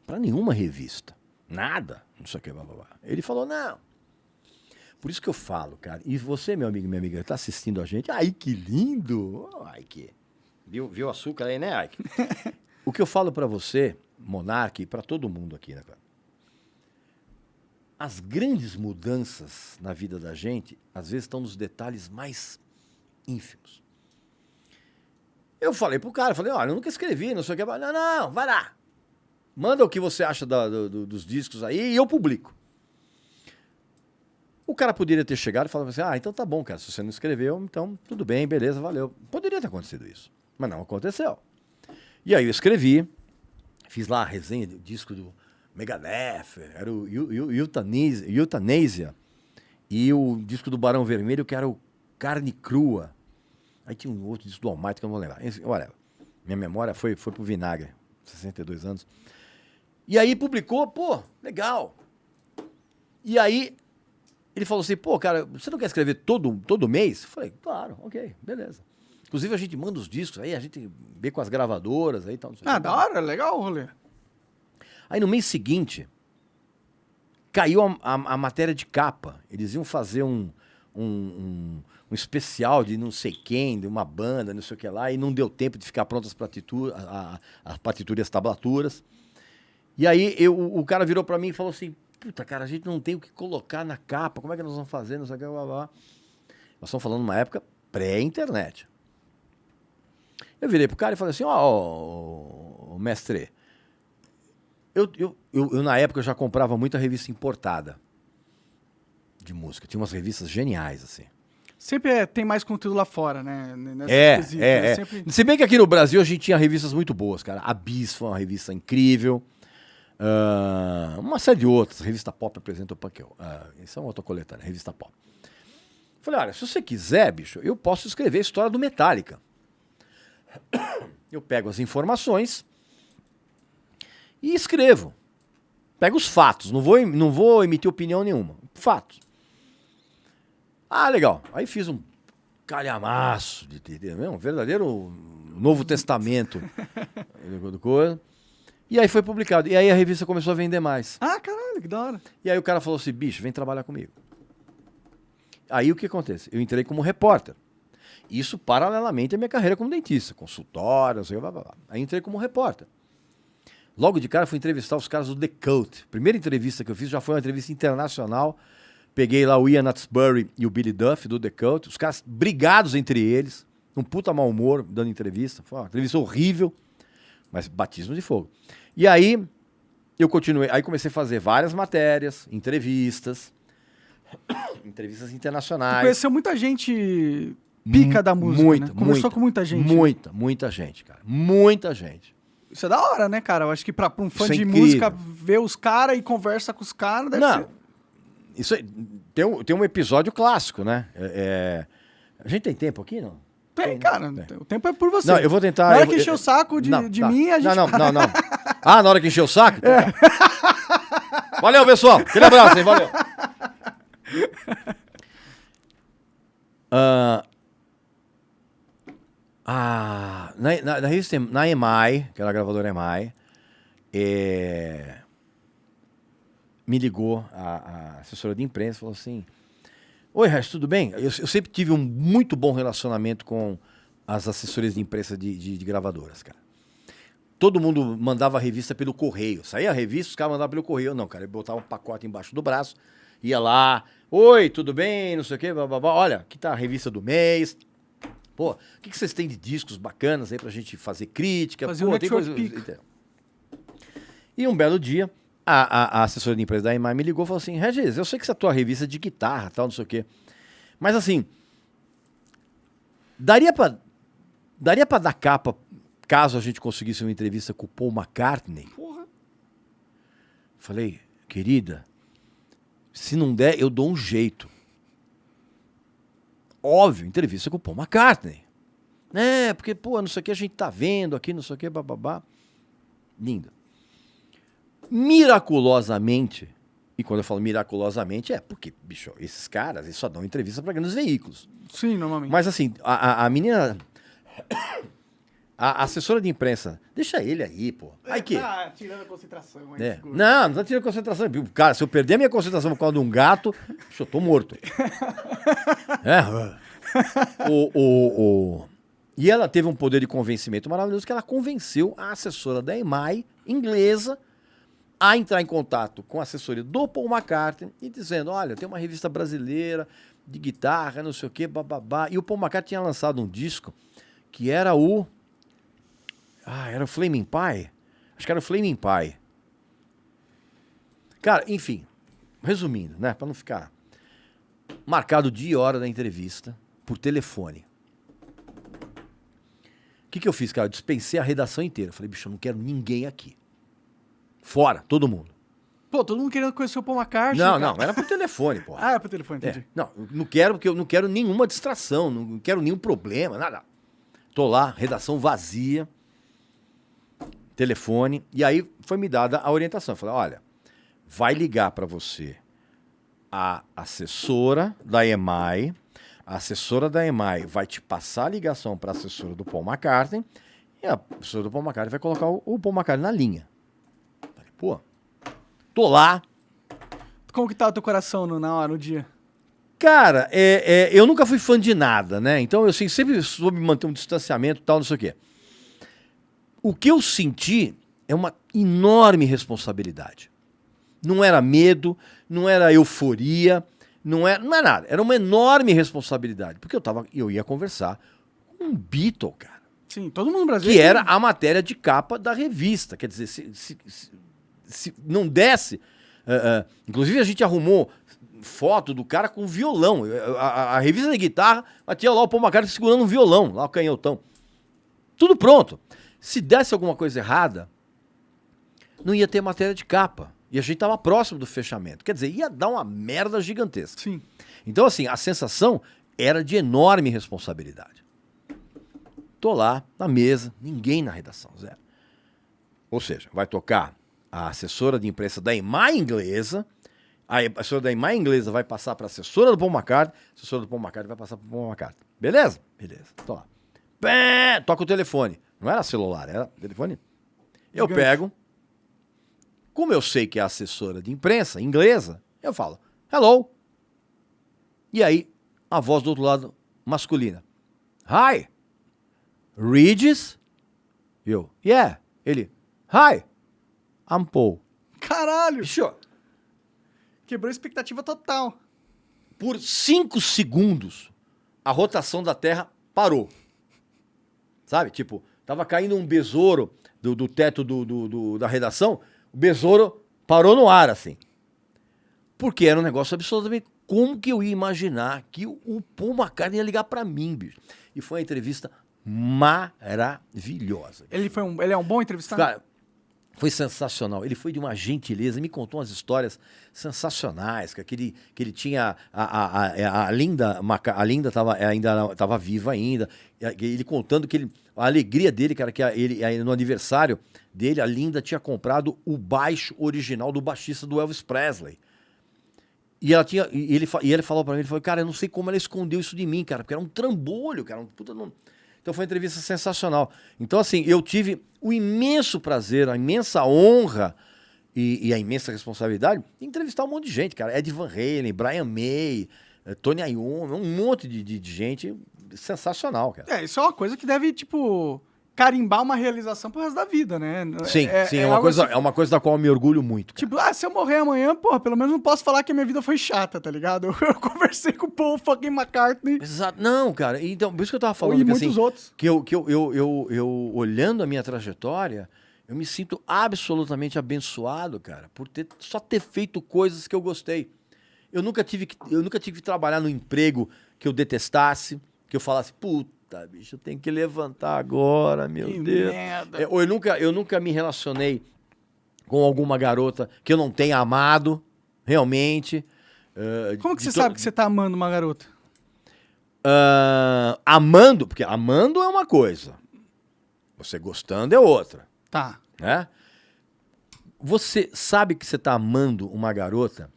para nenhuma revista. Nada. Não sei o que, blá, blá, blá. Ele falou, não. Por isso que eu falo, cara. E você, meu amigo e minha amiga, tá assistindo a gente. Ai, que lindo. Ai, que Viu, viu açúcar aí, né, Ike? o que eu falo pra você, Monark, e pra todo mundo aqui, né, cara? As grandes mudanças na vida da gente, às vezes, estão nos detalhes mais ínfimos. Eu falei pro cara, falei, olha, eu nunca escrevi, não sei o que. Não, não, vai lá. Manda o que você acha da- do- do- dos discos aí e eu publico. O cara poderia ter chegado e falado assim, ah, então tá bom, cara, se você não escreveu, então tudo bem, beleza, valeu. Poderia ter acontecido isso, mas não aconteceu. E aí eu escrevi, fiz lá a resenha do disco do Megadeth, era o Eu- Eu- Euthanasia, Euthanasia, e o disco do Barão Vermelho, que era o Carne Crua. Aí tinha um outro disco do Almighty que eu não vou lembrar. Olha, minha memória foi, foi pro vinagre, 62 anos. E aí publicou, pô, legal. E aí ele falou assim, pô, cara, você não quer escrever todo, todo mês? Eu falei, claro, ok, beleza. Inclusive a gente manda os discos aí, a gente vê com as gravadoras aí e tal. não sei o Ah, da hora, legal o rolê. Aí no mês seguinte, caiu a, a- a matéria de capa. Eles iam fazer um, um, um- um especial de não sei quem, de uma banda, não sei o que lá, e não deu tempo de ficar prontas as partituras, e as tablaturas. E aí eu, o cara virou pra mim e falou assim: Puta, cara, a gente não tem o que colocar na capa, como é que nós vamos fazer? Não sei o que, blá, blá. Nós estamos falando numa época pré-internet. Eu virei pro cara e falei assim: Ó, ó, mestre, eu, eu, eu, eu, na época, eu já comprava muita revista importada de música. Tinha umas revistas geniais, assim. Sempre é- tem mais conteúdo lá fora, né? Nessas É, é, né? é. Sempre- Se bem que aqui no Brasil a gente tinha revistas muito boas, cara. A Bis foi uma revista incrível. Ah, uma série de outras. Revista Pop apresenta o Punk. Ah, isso é uma outra coletânea, Revista Pop. Falei, olha, se você quiser, bicho, eu posso escrever a história do Metallica. Eu pego as informações e escrevo. Pego os fatos, não vou, não vou emitir opinião nenhuma. Fatos. Ah, legal. Aí fiz um calhamaço de, de, de- um verdadeiro Novo Testamento coisa. E aí foi publicado. E aí a revista começou a vender mais. Ah, caralho, que da hora. E aí o cara falou assim, bicho, vem trabalhar comigo. Aí o que acontece? Eu entrei como repórter. Isso paralelamente à minha carreira como dentista, consultório, não sei, blá, blá, blá. Aí entrei como repórter. Logo de cara fui entrevistar os caras do The Cult. Primeira entrevista que eu fiz já foi uma entrevista internacional. Peguei lá o Ian Nutsbury e o Billy Duff do The Cult. Os caras brigados entre eles, um puta mau humor dando entrevista. Foi uma entrevista horrível, mas batismo de fogo. E aí eu continuei, aí comecei a fazer várias matérias, entrevistas, entrevistas Tu internacionais. conheceu muita gente pica da música, muita, né? Conversou muita, com muita gente. Muita, muita gente, cara. Muita gente. Isso é da hora, né, cara? Eu acho que pra, pra um fã Isso é de música ver os caras e conversa com os caras deve Não, ser... isso aí, tem, um, tem um episódio clássico, né? É, é- a gente tem tempo aqui, não? Tem, cara. Tem. O tempo é por você. Não, eu vou tentar. Na hora eu que encher o saco de, Não, de tá. mim, a gente... Não, não, não, não. Ah, na hora que encher o saco? Tá. Valeu, pessoal. Aquele abraço, hein? Valeu. Ah, ah, na, na, na revista, na EMI, que era a gravadora EMI, é, me ligou a, a assessora de imprensa e falou assim: Oi, Resto, tudo bem? Eu, eu sempre tive um muito bom relacionamento com as assessorias de imprensa de, de- de gravadoras, cara. Todo mundo mandava a revista pelo correio. Saía a revista, os caras mandavam pelo correio. Não, cara, ele botava um pacote embaixo do braço, ia lá, oi, tudo bem, não sei o quê, blá, blá, blá. olha, aqui tá a revista do mês. Pô, o que, que vocês têm de discos bacanas aí pra gente fazer crítica? Fazer Pô, um tem coisa- pick. E um belo dia, a, a, a assessora de empresa da EMAI me ligou e falou assim: Regis, eu sei que essa tua revista é de guitarra tal, não sei o quê. Mas assim, daria pra, daria pra dar capa caso a gente conseguisse uma entrevista com o Paul McCartney? Porra. Falei, querida, se não der, eu dou um jeito. Óbvio, entrevista com o Paul McCartney. É, porque, pô, não sei o que a gente tá vendo aqui, não sei o que, bababá. Lindo. Miraculosamente, e quando eu falo miraculosamente, é porque, bicho, esses caras, eles só dão entrevista para grandes veículos. Sim, normalmente. Mas assim, a, a- a menina. A assessora de imprensa, deixa ele aí, pô. Aí que. Tá tirando a concentração. É. Não, não tá tirando concentração. Cara, se eu perder a minha concentração por causa de um gato, eu tô morto. é. O, o, o- E ela teve um poder de convencimento maravilhoso que ela convenceu a assessora da EMAI, inglesa, a entrar em contato com a assessoria do Paul McCartney e dizendo: olha, tem uma revista brasileira de guitarra, não sei o quê, bababá. E o Paul McCartney tinha lançado um disco que era o. Ah, era o Flaming Pie? Acho que era o Flaming Pie. Cara, enfim, resumindo, né, para não ficar marcado dia e hora da entrevista por telefone. O que, que eu fiz, cara? Eu dispensei a redação inteira. Falei, bicho, eu não quero ninguém aqui. Fora, todo mundo. Pô, todo mundo querendo conhecer o Paul McCartney. Não, cara. não, era por telefone, pô. Ah, é pro telefone, entendi. É, não, não quero porque eu não quero nenhuma distração, não quero nenhum problema, nada. Tô lá, redação vazia, telefone, e aí foi me dada a orientação. Eu falei, olha, vai ligar para você a assessora da EMAI, a assessora da EMAI vai te passar a ligação para a assessora do Paul McCartney, e a assessora do Paul McCartney vai colocar o, o Paul McCartney na linha. Falei, pô, tô lá, Como que tá o teu coração no- na hora, no dia? Cara, é, é, eu nunca fui fã de nada, né? Então eu assim, sempre soube manter um distanciamento e tal, não sei o quê. O que eu senti é uma enorme responsabilidade. Não era medo, não era euforia, não era, não é nada. Era uma enorme responsabilidade. Porque eu, tava, eu ia conversar com um Beatle, cara. Sim, todo mundo no Brasil. é Que era a matéria de capa da revista. Quer dizer, se, se- se- se não desse. eh, eh, inclusive, a gente arrumou foto do cara com violão. A, a- a revista de guitarra, mas tinha lá o Paul McCartney segurando um violão, lá o canhotão. Tudo pronto. Se desse alguma coisa errada, não ia ter matéria de capa. E a gente estava próximo do fechamento. Quer dizer, ia dar uma merda gigantesca. Sim. Então, assim, a sensação era de enorme responsabilidade. Tô lá, na mesa, ninguém na redação, zero. Ou seja, vai tocar a assessora de imprensa da EMAI inglesa, a assessora da EMAI inglesa vai passar para a assessora do Paul McCartney, a assessora do Paul McCartney vai passar para o Paul McCartney. Beleza? Beleza. Tô lá. Pé, toca o telefone. Não era celular, era telefone. Eu Gigante. pego, como eu sei que é assessora de imprensa inglesa, eu falo, hello. E aí, a voz do outro lado, masculina. Hi. Regis? Eu, yeah. Ele, hi. I'm Paul. Caralho! Bicho, Quebrou a expectativa total. por cinco segundos, a rotação da Terra parou. Sabe? Tipo, tava caindo um besouro do, do teto do, do- do- da redação, o besouro parou no ar, assim. Porque era um negócio absolutamente. Como que eu ia imaginar que o, o Paul McCartney ia ligar pra mim, bicho? E foi uma entrevista maravilhosa. Ele, foi um, ele é um bom entrevistado? Cara, foi sensacional. Ele foi de uma gentileza, me contou umas histórias sensacionais, que ele, que ele tinha a, a, a, a Linda, a Linda tava, ainda estava viva ainda, ele contando que ele, a alegria dele, cara, que ele no aniversário dele, a Linda tinha comprado o baixo original do baixista do Elvis Presley. E ela tinha, e ele, e ele falou pra mim, ele falou, cara, eu não sei como ela escondeu isso de mim, cara, porque era um trambolho, cara, um puta não... Então foi uma entrevista sensacional. Então, assim, eu tive o imenso prazer, a imensa honra e, e a imensa responsabilidade de entrevistar um monte de gente, cara. Ed Van Halen, Brian May, eh, Tony Iommi, um monte de, de- de gente sensacional, cara. É, isso é uma coisa que deve, tipo, carimbar uma realização pro resto da vida, né? Sim, sim, é, uma algo coisa, assim, é uma coisa da qual eu me orgulho muito. cara. Tipo, ah, se eu morrer amanhã, porra, pelo menos não posso falar que a minha vida foi chata, tá ligado? Eu, eu conversei com o Paul fucking McCartney Exato. Não, cara. Então, por isso que eu tava falando e que, muitos assim, outros. que eu, que eu, eu, eu, eu, olhando a minha trajetória, eu me sinto absolutamente abençoado, cara, por ter, só ter feito coisas que eu gostei. Eu nunca tive que, eu nunca tive que trabalhar no emprego que eu detestasse, que eu falasse, puta, bicho, eu tenho que levantar agora, meu Que Deus. merda. É, ou eu nunca, eu nunca me relacionei com alguma garota que eu não tenha amado, realmente. eh, Como que você to- sabe que você tá amando uma garota? Ah, amando, porque amando é uma coisa, você gostando é outra, Tá. né? Você sabe que você está amando uma garota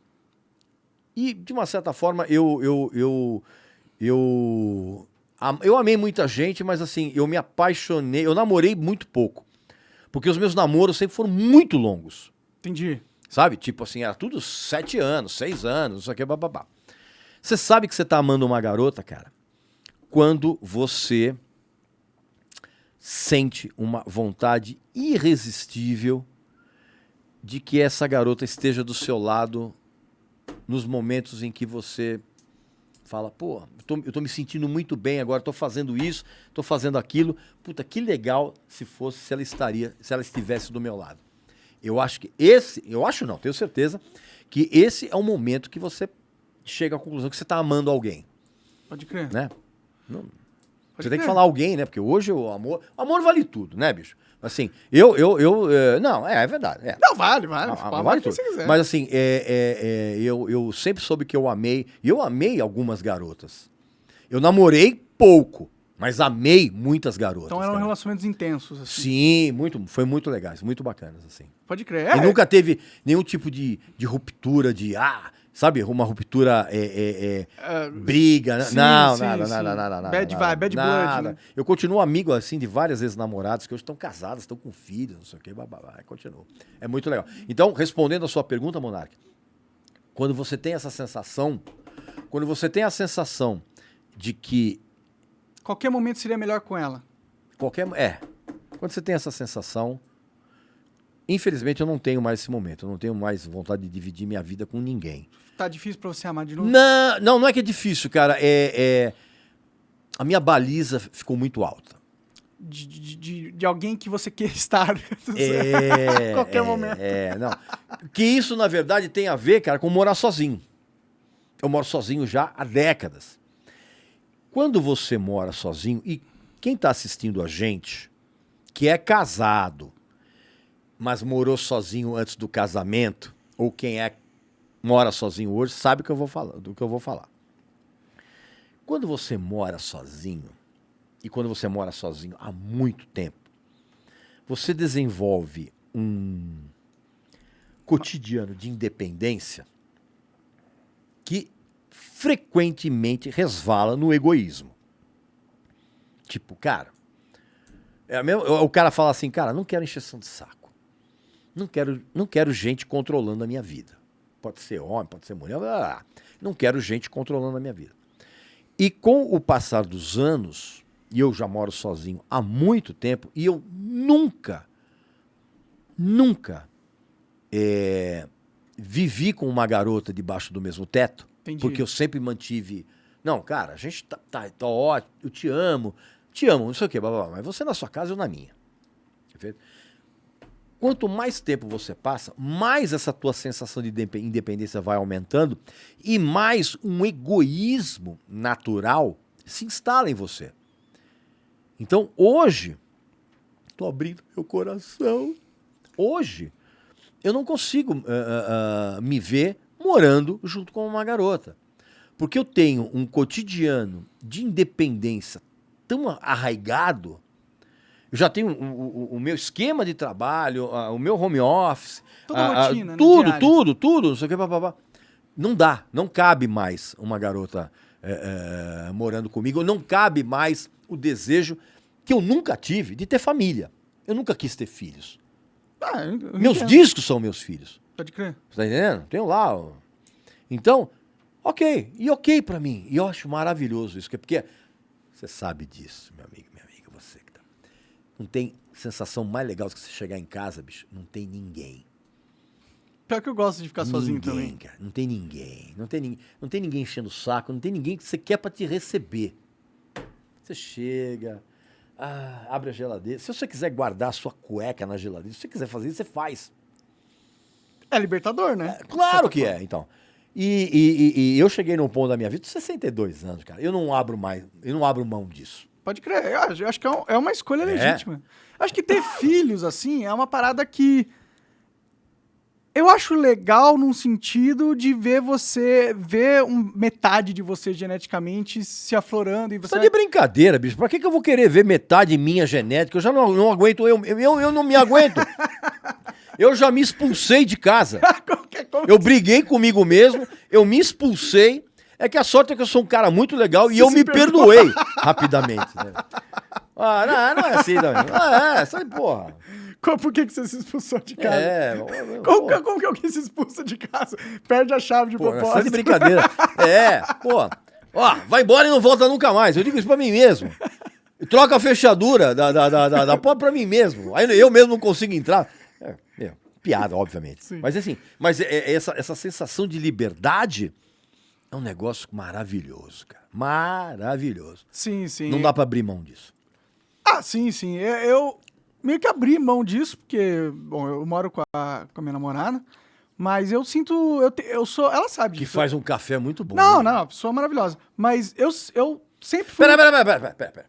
e de uma certa forma eu eu eu eu eu amei muita gente, mas assim eu me apaixonei, eu namorei muito pouco, porque os meus namoros sempre foram muito longos. Entendi. Sabe? Tipo assim, era tudo sete anos, seis anos, não sei o que, bababá. Você sabe que você tá amando uma garota, cara, quando você sente uma vontade irresistível de que essa garota esteja do seu lado nos momentos em que você fala, pô, eu tô, eu tô me sentindo muito bem agora, tô fazendo isso, tô fazendo aquilo. Puta, que legal se fosse, se ela estaria, se ela estivesse do meu lado. Eu acho que esse, eu acho não, tenho certeza, que esse é o momento que você chega à conclusão que você está amando alguém. Pode crer. Né? Não, Pode você tem que crer. falar alguém, né? Porque hoje o amor. O amor vale tudo, né, bicho? Assim, eu, eu, eu. eh, não, é, é verdade. É. Não, vale, vale. Ah, Fala vale o que tudo. você quiser. Mas assim, é, é, é, eu, eu sempre soube que eu amei. E eu amei algumas garotas. Eu namorei pouco, mas amei muitas garotas. então eram cara. relacionamentos intensos, assim. Sim, muito, foi muito legais, muito bacanas, assim. Pode crer. E É, nunca teve nenhum tipo de, de ruptura, de, ah, sabe, uma ruptura é, é, é, é, briga. né? sim, não, sim, nada, sim. nada, nada, nada. Bad nada, vibe, bad blood, nada. né? Eu continuo amigo, assim, de várias vezes namoradas que hoje estão casadas, estão com filhos, não sei o quê, bababá, continuo. É muito legal. Então, respondendo a sua pergunta, Monark, quando você tem essa sensação, quando você tem a sensação de que Qualquer momento seria melhor com ela. qualquer. É. Quando você tem essa sensação. Infelizmente, eu não tenho mais esse momento. Eu não tenho mais vontade de dividir minha vida com ninguém. Tá difícil pra você amar de novo? Não, não, não é que é difícil, cara. É, é- A minha baliza ficou muito alta. De, de, de, de alguém que você quer estar. É. Qualquer é, momento. É, não. Que isso, na verdade, tem a ver, cara, com morar sozinho. Eu moro sozinho já há décadas. Quando você mora sozinho, e quem está assistindo a gente, que é casado, mas morou sozinho antes do casamento, ou quem é mora sozinho hoje, sabe que eu vou falar, do que eu vou falar. Quando você mora sozinho, e quando você mora sozinho há muito tempo, você desenvolve um cotidiano de independência que frequentemente resvala no egoísmo. Tipo, cara, é mesmo, o cara fala assim, cara, não quero encheção de saco. Não quero, não quero gente controlando a minha vida. Pode ser homem, pode ser mulher, blá, blá, não quero gente controlando a minha vida. E com o passar dos anos, e eu já moro sozinho há muito tempo, e eu nunca, nunca é, vivi com uma garota debaixo do mesmo teto, Entendi. porque eu sempre mantive. Não, cara, a gente tá, tá, tá ótimo, eu te amo, te amo, não sei o quê, blá, blá, blá, mas você na sua casa, eu na minha. Perfeito? Quanto mais tempo você passa, mais essa tua sensação de indepe- independência vai aumentando e mais um egoísmo natural se instala em você. Então, hoje, estou abrindo meu coração. Hoje, eu não consigo ah, ah, me ver morando junto com uma garota. Porque eu tenho um cotidiano de independência tão arraigado. Eu já tenho o, o- o meu esquema de trabalho, o meu home office. Toda ah, rotina, né, Tudo, diária. tudo, tudo, não sei o que, papapá. Não dá, não cabe mais uma garota eh, eh, morando comigo, não cabe mais o desejo que eu nunca tive de ter família. Eu nunca quis ter filhos. Ah, eu- eu Meus entendo. discos são meus filhos. Pode crer. Você tá entendendo? Tenho lá. ó. Então, ok. E ok pra mim. E eu acho maravilhoso isso. que- Porque você sabe disso, meu amigo, minha amiga, você que tá. Não tem sensação mais legal do que você chegar em casa, bicho. Não tem ninguém. Pior que eu gosto de ficar sozinho ninguém, também. cara. Não tem ninguém. Não tem, ninguém. não tem ninguém enchendo o saco. Não tem ninguém que você quer pra te receber. Você chega, ah, abre a geladeira. Se você quiser guardar a sua cueca na geladeira, se você quiser fazer isso, você faz. É libertador, né? Claro que é, então. E, e- e- e eu cheguei num ponto da minha vida, 62 anos, cara. Eu não abro mais, eu não abro mão disso. Pode crer. Eu acho, eu acho que é, um- é uma escolha É. legítima. Acho que ter filhos, assim, é uma parada que. Eu acho legal num sentido de ver você, ver um- metade de você geneticamente se aflorando e você. Tá de brincadeira, bicho. Pra que, que eu vou querer ver metade minha genética? Eu já não, não aguento, eu, eu, eu não me aguento. Eu já me expulsei de casa. Eu briguei comigo mesmo, eu me expulsei. É que a sorte é que eu sou um cara muito legal e Você eu se me perdoou. perdoei rapidamente. né? Ah, não, não é assim, não. Ah, é, sai, porra. Qual- Por que, que você se expulsou de casa? É, Como, porra. que- como que alguém se expulsa de casa? Perde a chave de Pô, tá de propósito. brincadeira. É, pô. Ó, vai embora e não volta nunca mais. Eu digo isso pra mim mesmo. Troca a fechadura da, da, da, da, da porta pra mim mesmo. Aí eu mesmo não consigo entrar. É, é, piada, obviamente. Sim. Mas assim, mas é- é essa, essa sensação de liberdade é um negócio maravilhoso, cara. Maravilhoso. Sim, sim. Não dá pra abrir mão disso. Ah, sim, sim. É, Eu meio que abri mão disso, porque, bom, eu moro com a, com a minha namorada, mas eu sinto. Eu, te- eu sou. Ela sabe Que disso. faz um café muito bom. Não, né? não, pessoa maravilhosa. Mas eu, eu sempre fui. Pera, pera, pera, pera, pera, pera.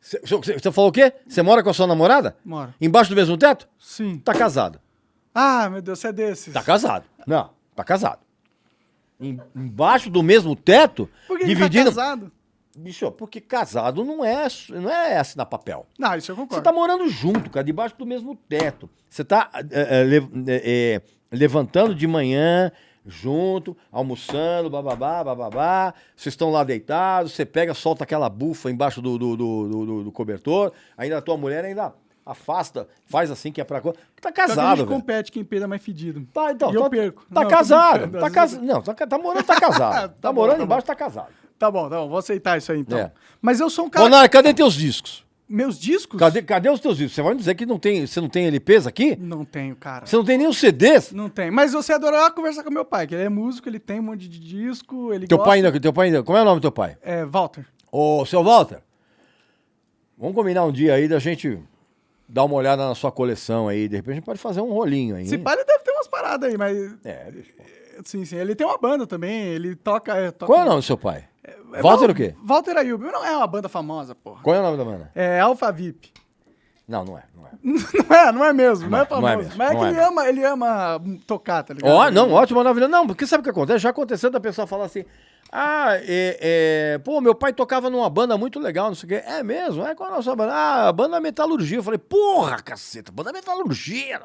Você, você- você falou o quê? Você mora com a sua namorada? Moro. Embaixo do mesmo teto? Sim. Tá casado. Ah, meu Deus, você é desses. Tá casado. Não, tá casado. Em- embaixo do mesmo teto, Por que dividindo. Tá casado? Bicho, porque casado não é, não é assinar papel. Não, isso eu Você concordo. tá morando junto, cara, debaixo do mesmo teto. Você tá é, é, é, levantando de manhã, junto, almoçando, bababá, bababá. Vocês estão lá deitados, você pega, solta aquela bufa embaixo do, do, do, do- do- do cobertor. Ainda a tua mulher ainda afasta, faz assim que é pra coisa. Tá casado, gente velho. compete quem peida mais fedido. Tá, então, E eu tá, perco. Tá Não, casado. Tá casado. Não, tá, tá morando, tá casado. tá, Tá bom, morando tá embaixo, tá casado. Tá bom, tá bom, vou aceitar isso aí então. É. Mas eu sou um cara. Monara, cadê teus discos? Meus discos? Cadê, cadê os teus discos? Você vai me dizer que não tem, você não tem LPs aqui? Não tenho, cara. Você não tem nem os CDs? Não tem. Mas você adorar conversar com meu pai, que ele é músico, ele tem um monte de disco, ele Teu gosta... pai ainda, teu pai ainda. Como é o nome do teu pai? É, Walter. Ô, seu Walter. Vamos combinar um dia aí da gente dar uma olhada na sua coleção aí. De repente a gente pode fazer um rolinho aí. Hein? pai ele deve ter umas paradas aí, mas... É, bicho. Sim, sim. Ele tem uma banda também, ele toca... é, toca Qual é o nome do seu pai? É, Walter Val- o quê? Walter Ayub. Não é uma banda famosa, porra. Qual é o nome da banda? É Alpha VIP. Não, não é, não é. não é, não é mesmo, não, Não é é, não famoso. é mesmo, mas é que é ele mesmo. ama, ele ama tocar, tá ligado? Ó, não, ótimo, maravilhoso. Não, porque sabe o que acontece? Já aconteceu da pessoa falar assim: ah, é, é, pô, meu pai tocava numa banda muito legal, não sei o quê. É mesmo? É qual a nossa banda? Ah, a banda Metalurgia. Eu falei, porra, caceta, banda Metalurgia.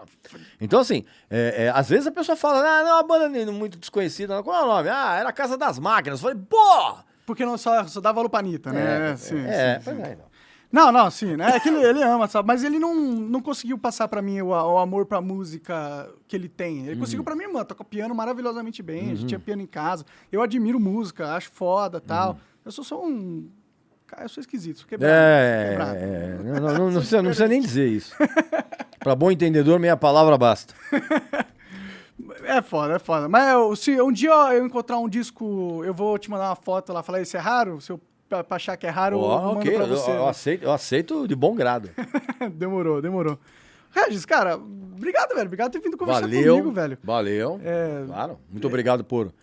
Então, assim, é, é, às vezes a pessoa fala, ah, não, uma banda muito desconhecida. Qual é o nome? Ah, era a Casa das Máquinas. Eu falei, porra! Porque não só, só dá valor pra Anitta, né? é, sim, é, sim, pois sim. é, não. Não, não, sim, né? É que ele, ele ama, sabe? Mas ele não, não conseguiu passar pra mim o, o amor pra música que ele tem. Ele Uhum. conseguiu pra mim, mano, toca piano maravilhosamente bem, a gente tinha piano em casa. Eu admiro música, acho foda tal. Eu sou só um. Cara, eu sou esquisito, sou quebrado. É, quebrado. é, não, não, não, não precisa, não precisa nem dizer isso. Pra bom entendedor, meia palavra basta. É foda, é foda. Mas eu- se um dia eu encontrar um disco, eu vou te mandar uma foto lá, falar, esse é raro? Se eu pra pra achar que é raro, eu Ó, mando ok, pra eu, você. eu aceito, eu aceito de bom grado. demorou, demorou. Regis, cara, obrigado, velho. Obrigado por ter vindo conversar Valeu, comigo, velho. valeu. É, Claro. Muito obrigado por,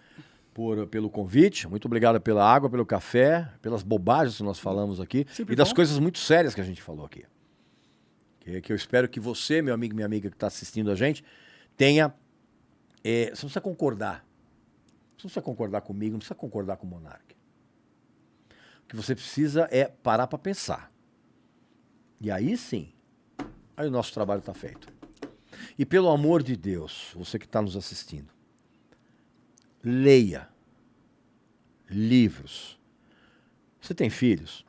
por, pelo convite, muito obrigado pela água, pelo café, pelas bobagens que nós falamos aqui Sempre e das bom. coisas muito sérias que a gente falou aqui. Que, que eu espero que você, meu amigo e minha amiga que está assistindo a gente, tenha. é, você não precisa concordar. Você não precisa concordar comigo, não precisa concordar com o Monark. O que você precisa é parar para pensar. E aí sim, aí o nosso trabalho está feito. E pelo amor de Deus, você que está nos assistindo, leia livros. Você tem filhos?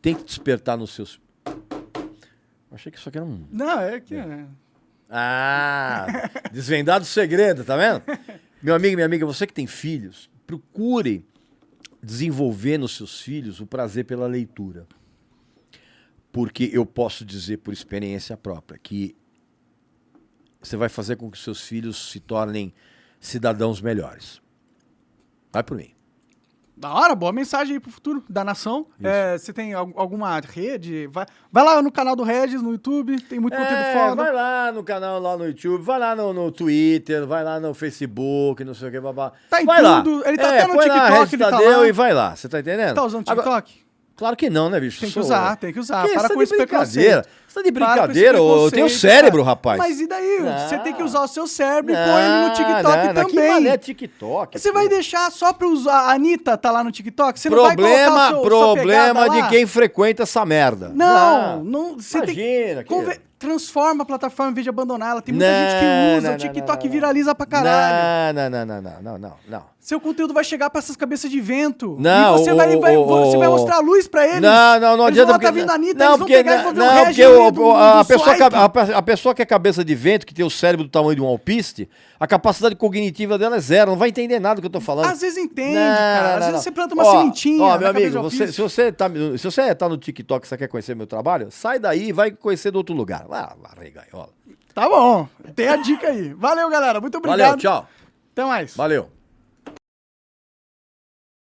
Tem que despertar nos seus. Eu achei que isso aqui era um. Não, é que. é. Ah! Desvendado o segredo, tá vendo? Meu amigo minha amiga, você que tem filhos, procure desenvolver nos seus filhos o prazer pela leitura. Porque eu posso dizer por experiência própria que você vai fazer com que seus filhos se tornem cidadãos melhores. Vai por mim. Da hora, boa mensagem aí pro futuro da nação. É, você tem al- alguma rede? Vai, vai lá no canal do Regis, no YouTube, tem muito conteúdo É, foda. vai lá no canal lá no YouTube, vai lá no, no Twitter, vai lá no Facebook, não sei o que, babá. Tá em vai tudo, lá. ele tá é, até no lá, TikTok, Regis ele tá Tadeu lá. e vai lá, você tá entendendo? Tá usando Agora- TikTok? claro que não, né, bicho? Tem que Sou- usar, tem que usar. Que? Para com preconceito. Você tá de brincadeira, eu tenho cérebro, cara. rapaz. Mas e daí? Você Não. tem que usar o seu cérebro e põe ele no TikTok não, não, Que também. mané TikTok. Você vai pô. deixar só pra usar a Anitta tá lá no TikTok? Você não vai Problema, o seu, problema de lá? quem frequenta essa merda. Não, não, você tem que Imagina, que- conver- transforma a plataforma em vez de abandonar ela. Tem muita Não, gente que usa, não, o não, TikTok não, não. viraliza pra caralho. Não, não, não, não, não, não, não. Seu conteúdo vai chegar pra essas cabeças de vento. Não, e você, o- vai, vai- o- você vai o- mostrar a luz pra eles. Não, não, não eles adianta. Vão lá, porque- tá vindo a Anitta, não, eles vão porque, pegar e vão ver não, o porque o, o- do- a, do pessoa, a, pe- a pessoa que é cabeça de vento, que tem o cérebro do tamanho de um alpiste, a capacidade cognitiva dela é zero, não vai entender nada do que eu tô falando. Às vezes entende, Não, cara. Às não, vezes não. você planta uma Ó, sementinha. Ó, meu amigo, você- se, você tá, se você tá no TikTok e você quer conhecer meu trabalho, sai daí e vai conhecer do outro lugar. Ah, vai, gaiola. Tá bom. Tem a dica aí. Valeu, galera. Muito obrigado. Valeu, tchau. Até mais. Valeu.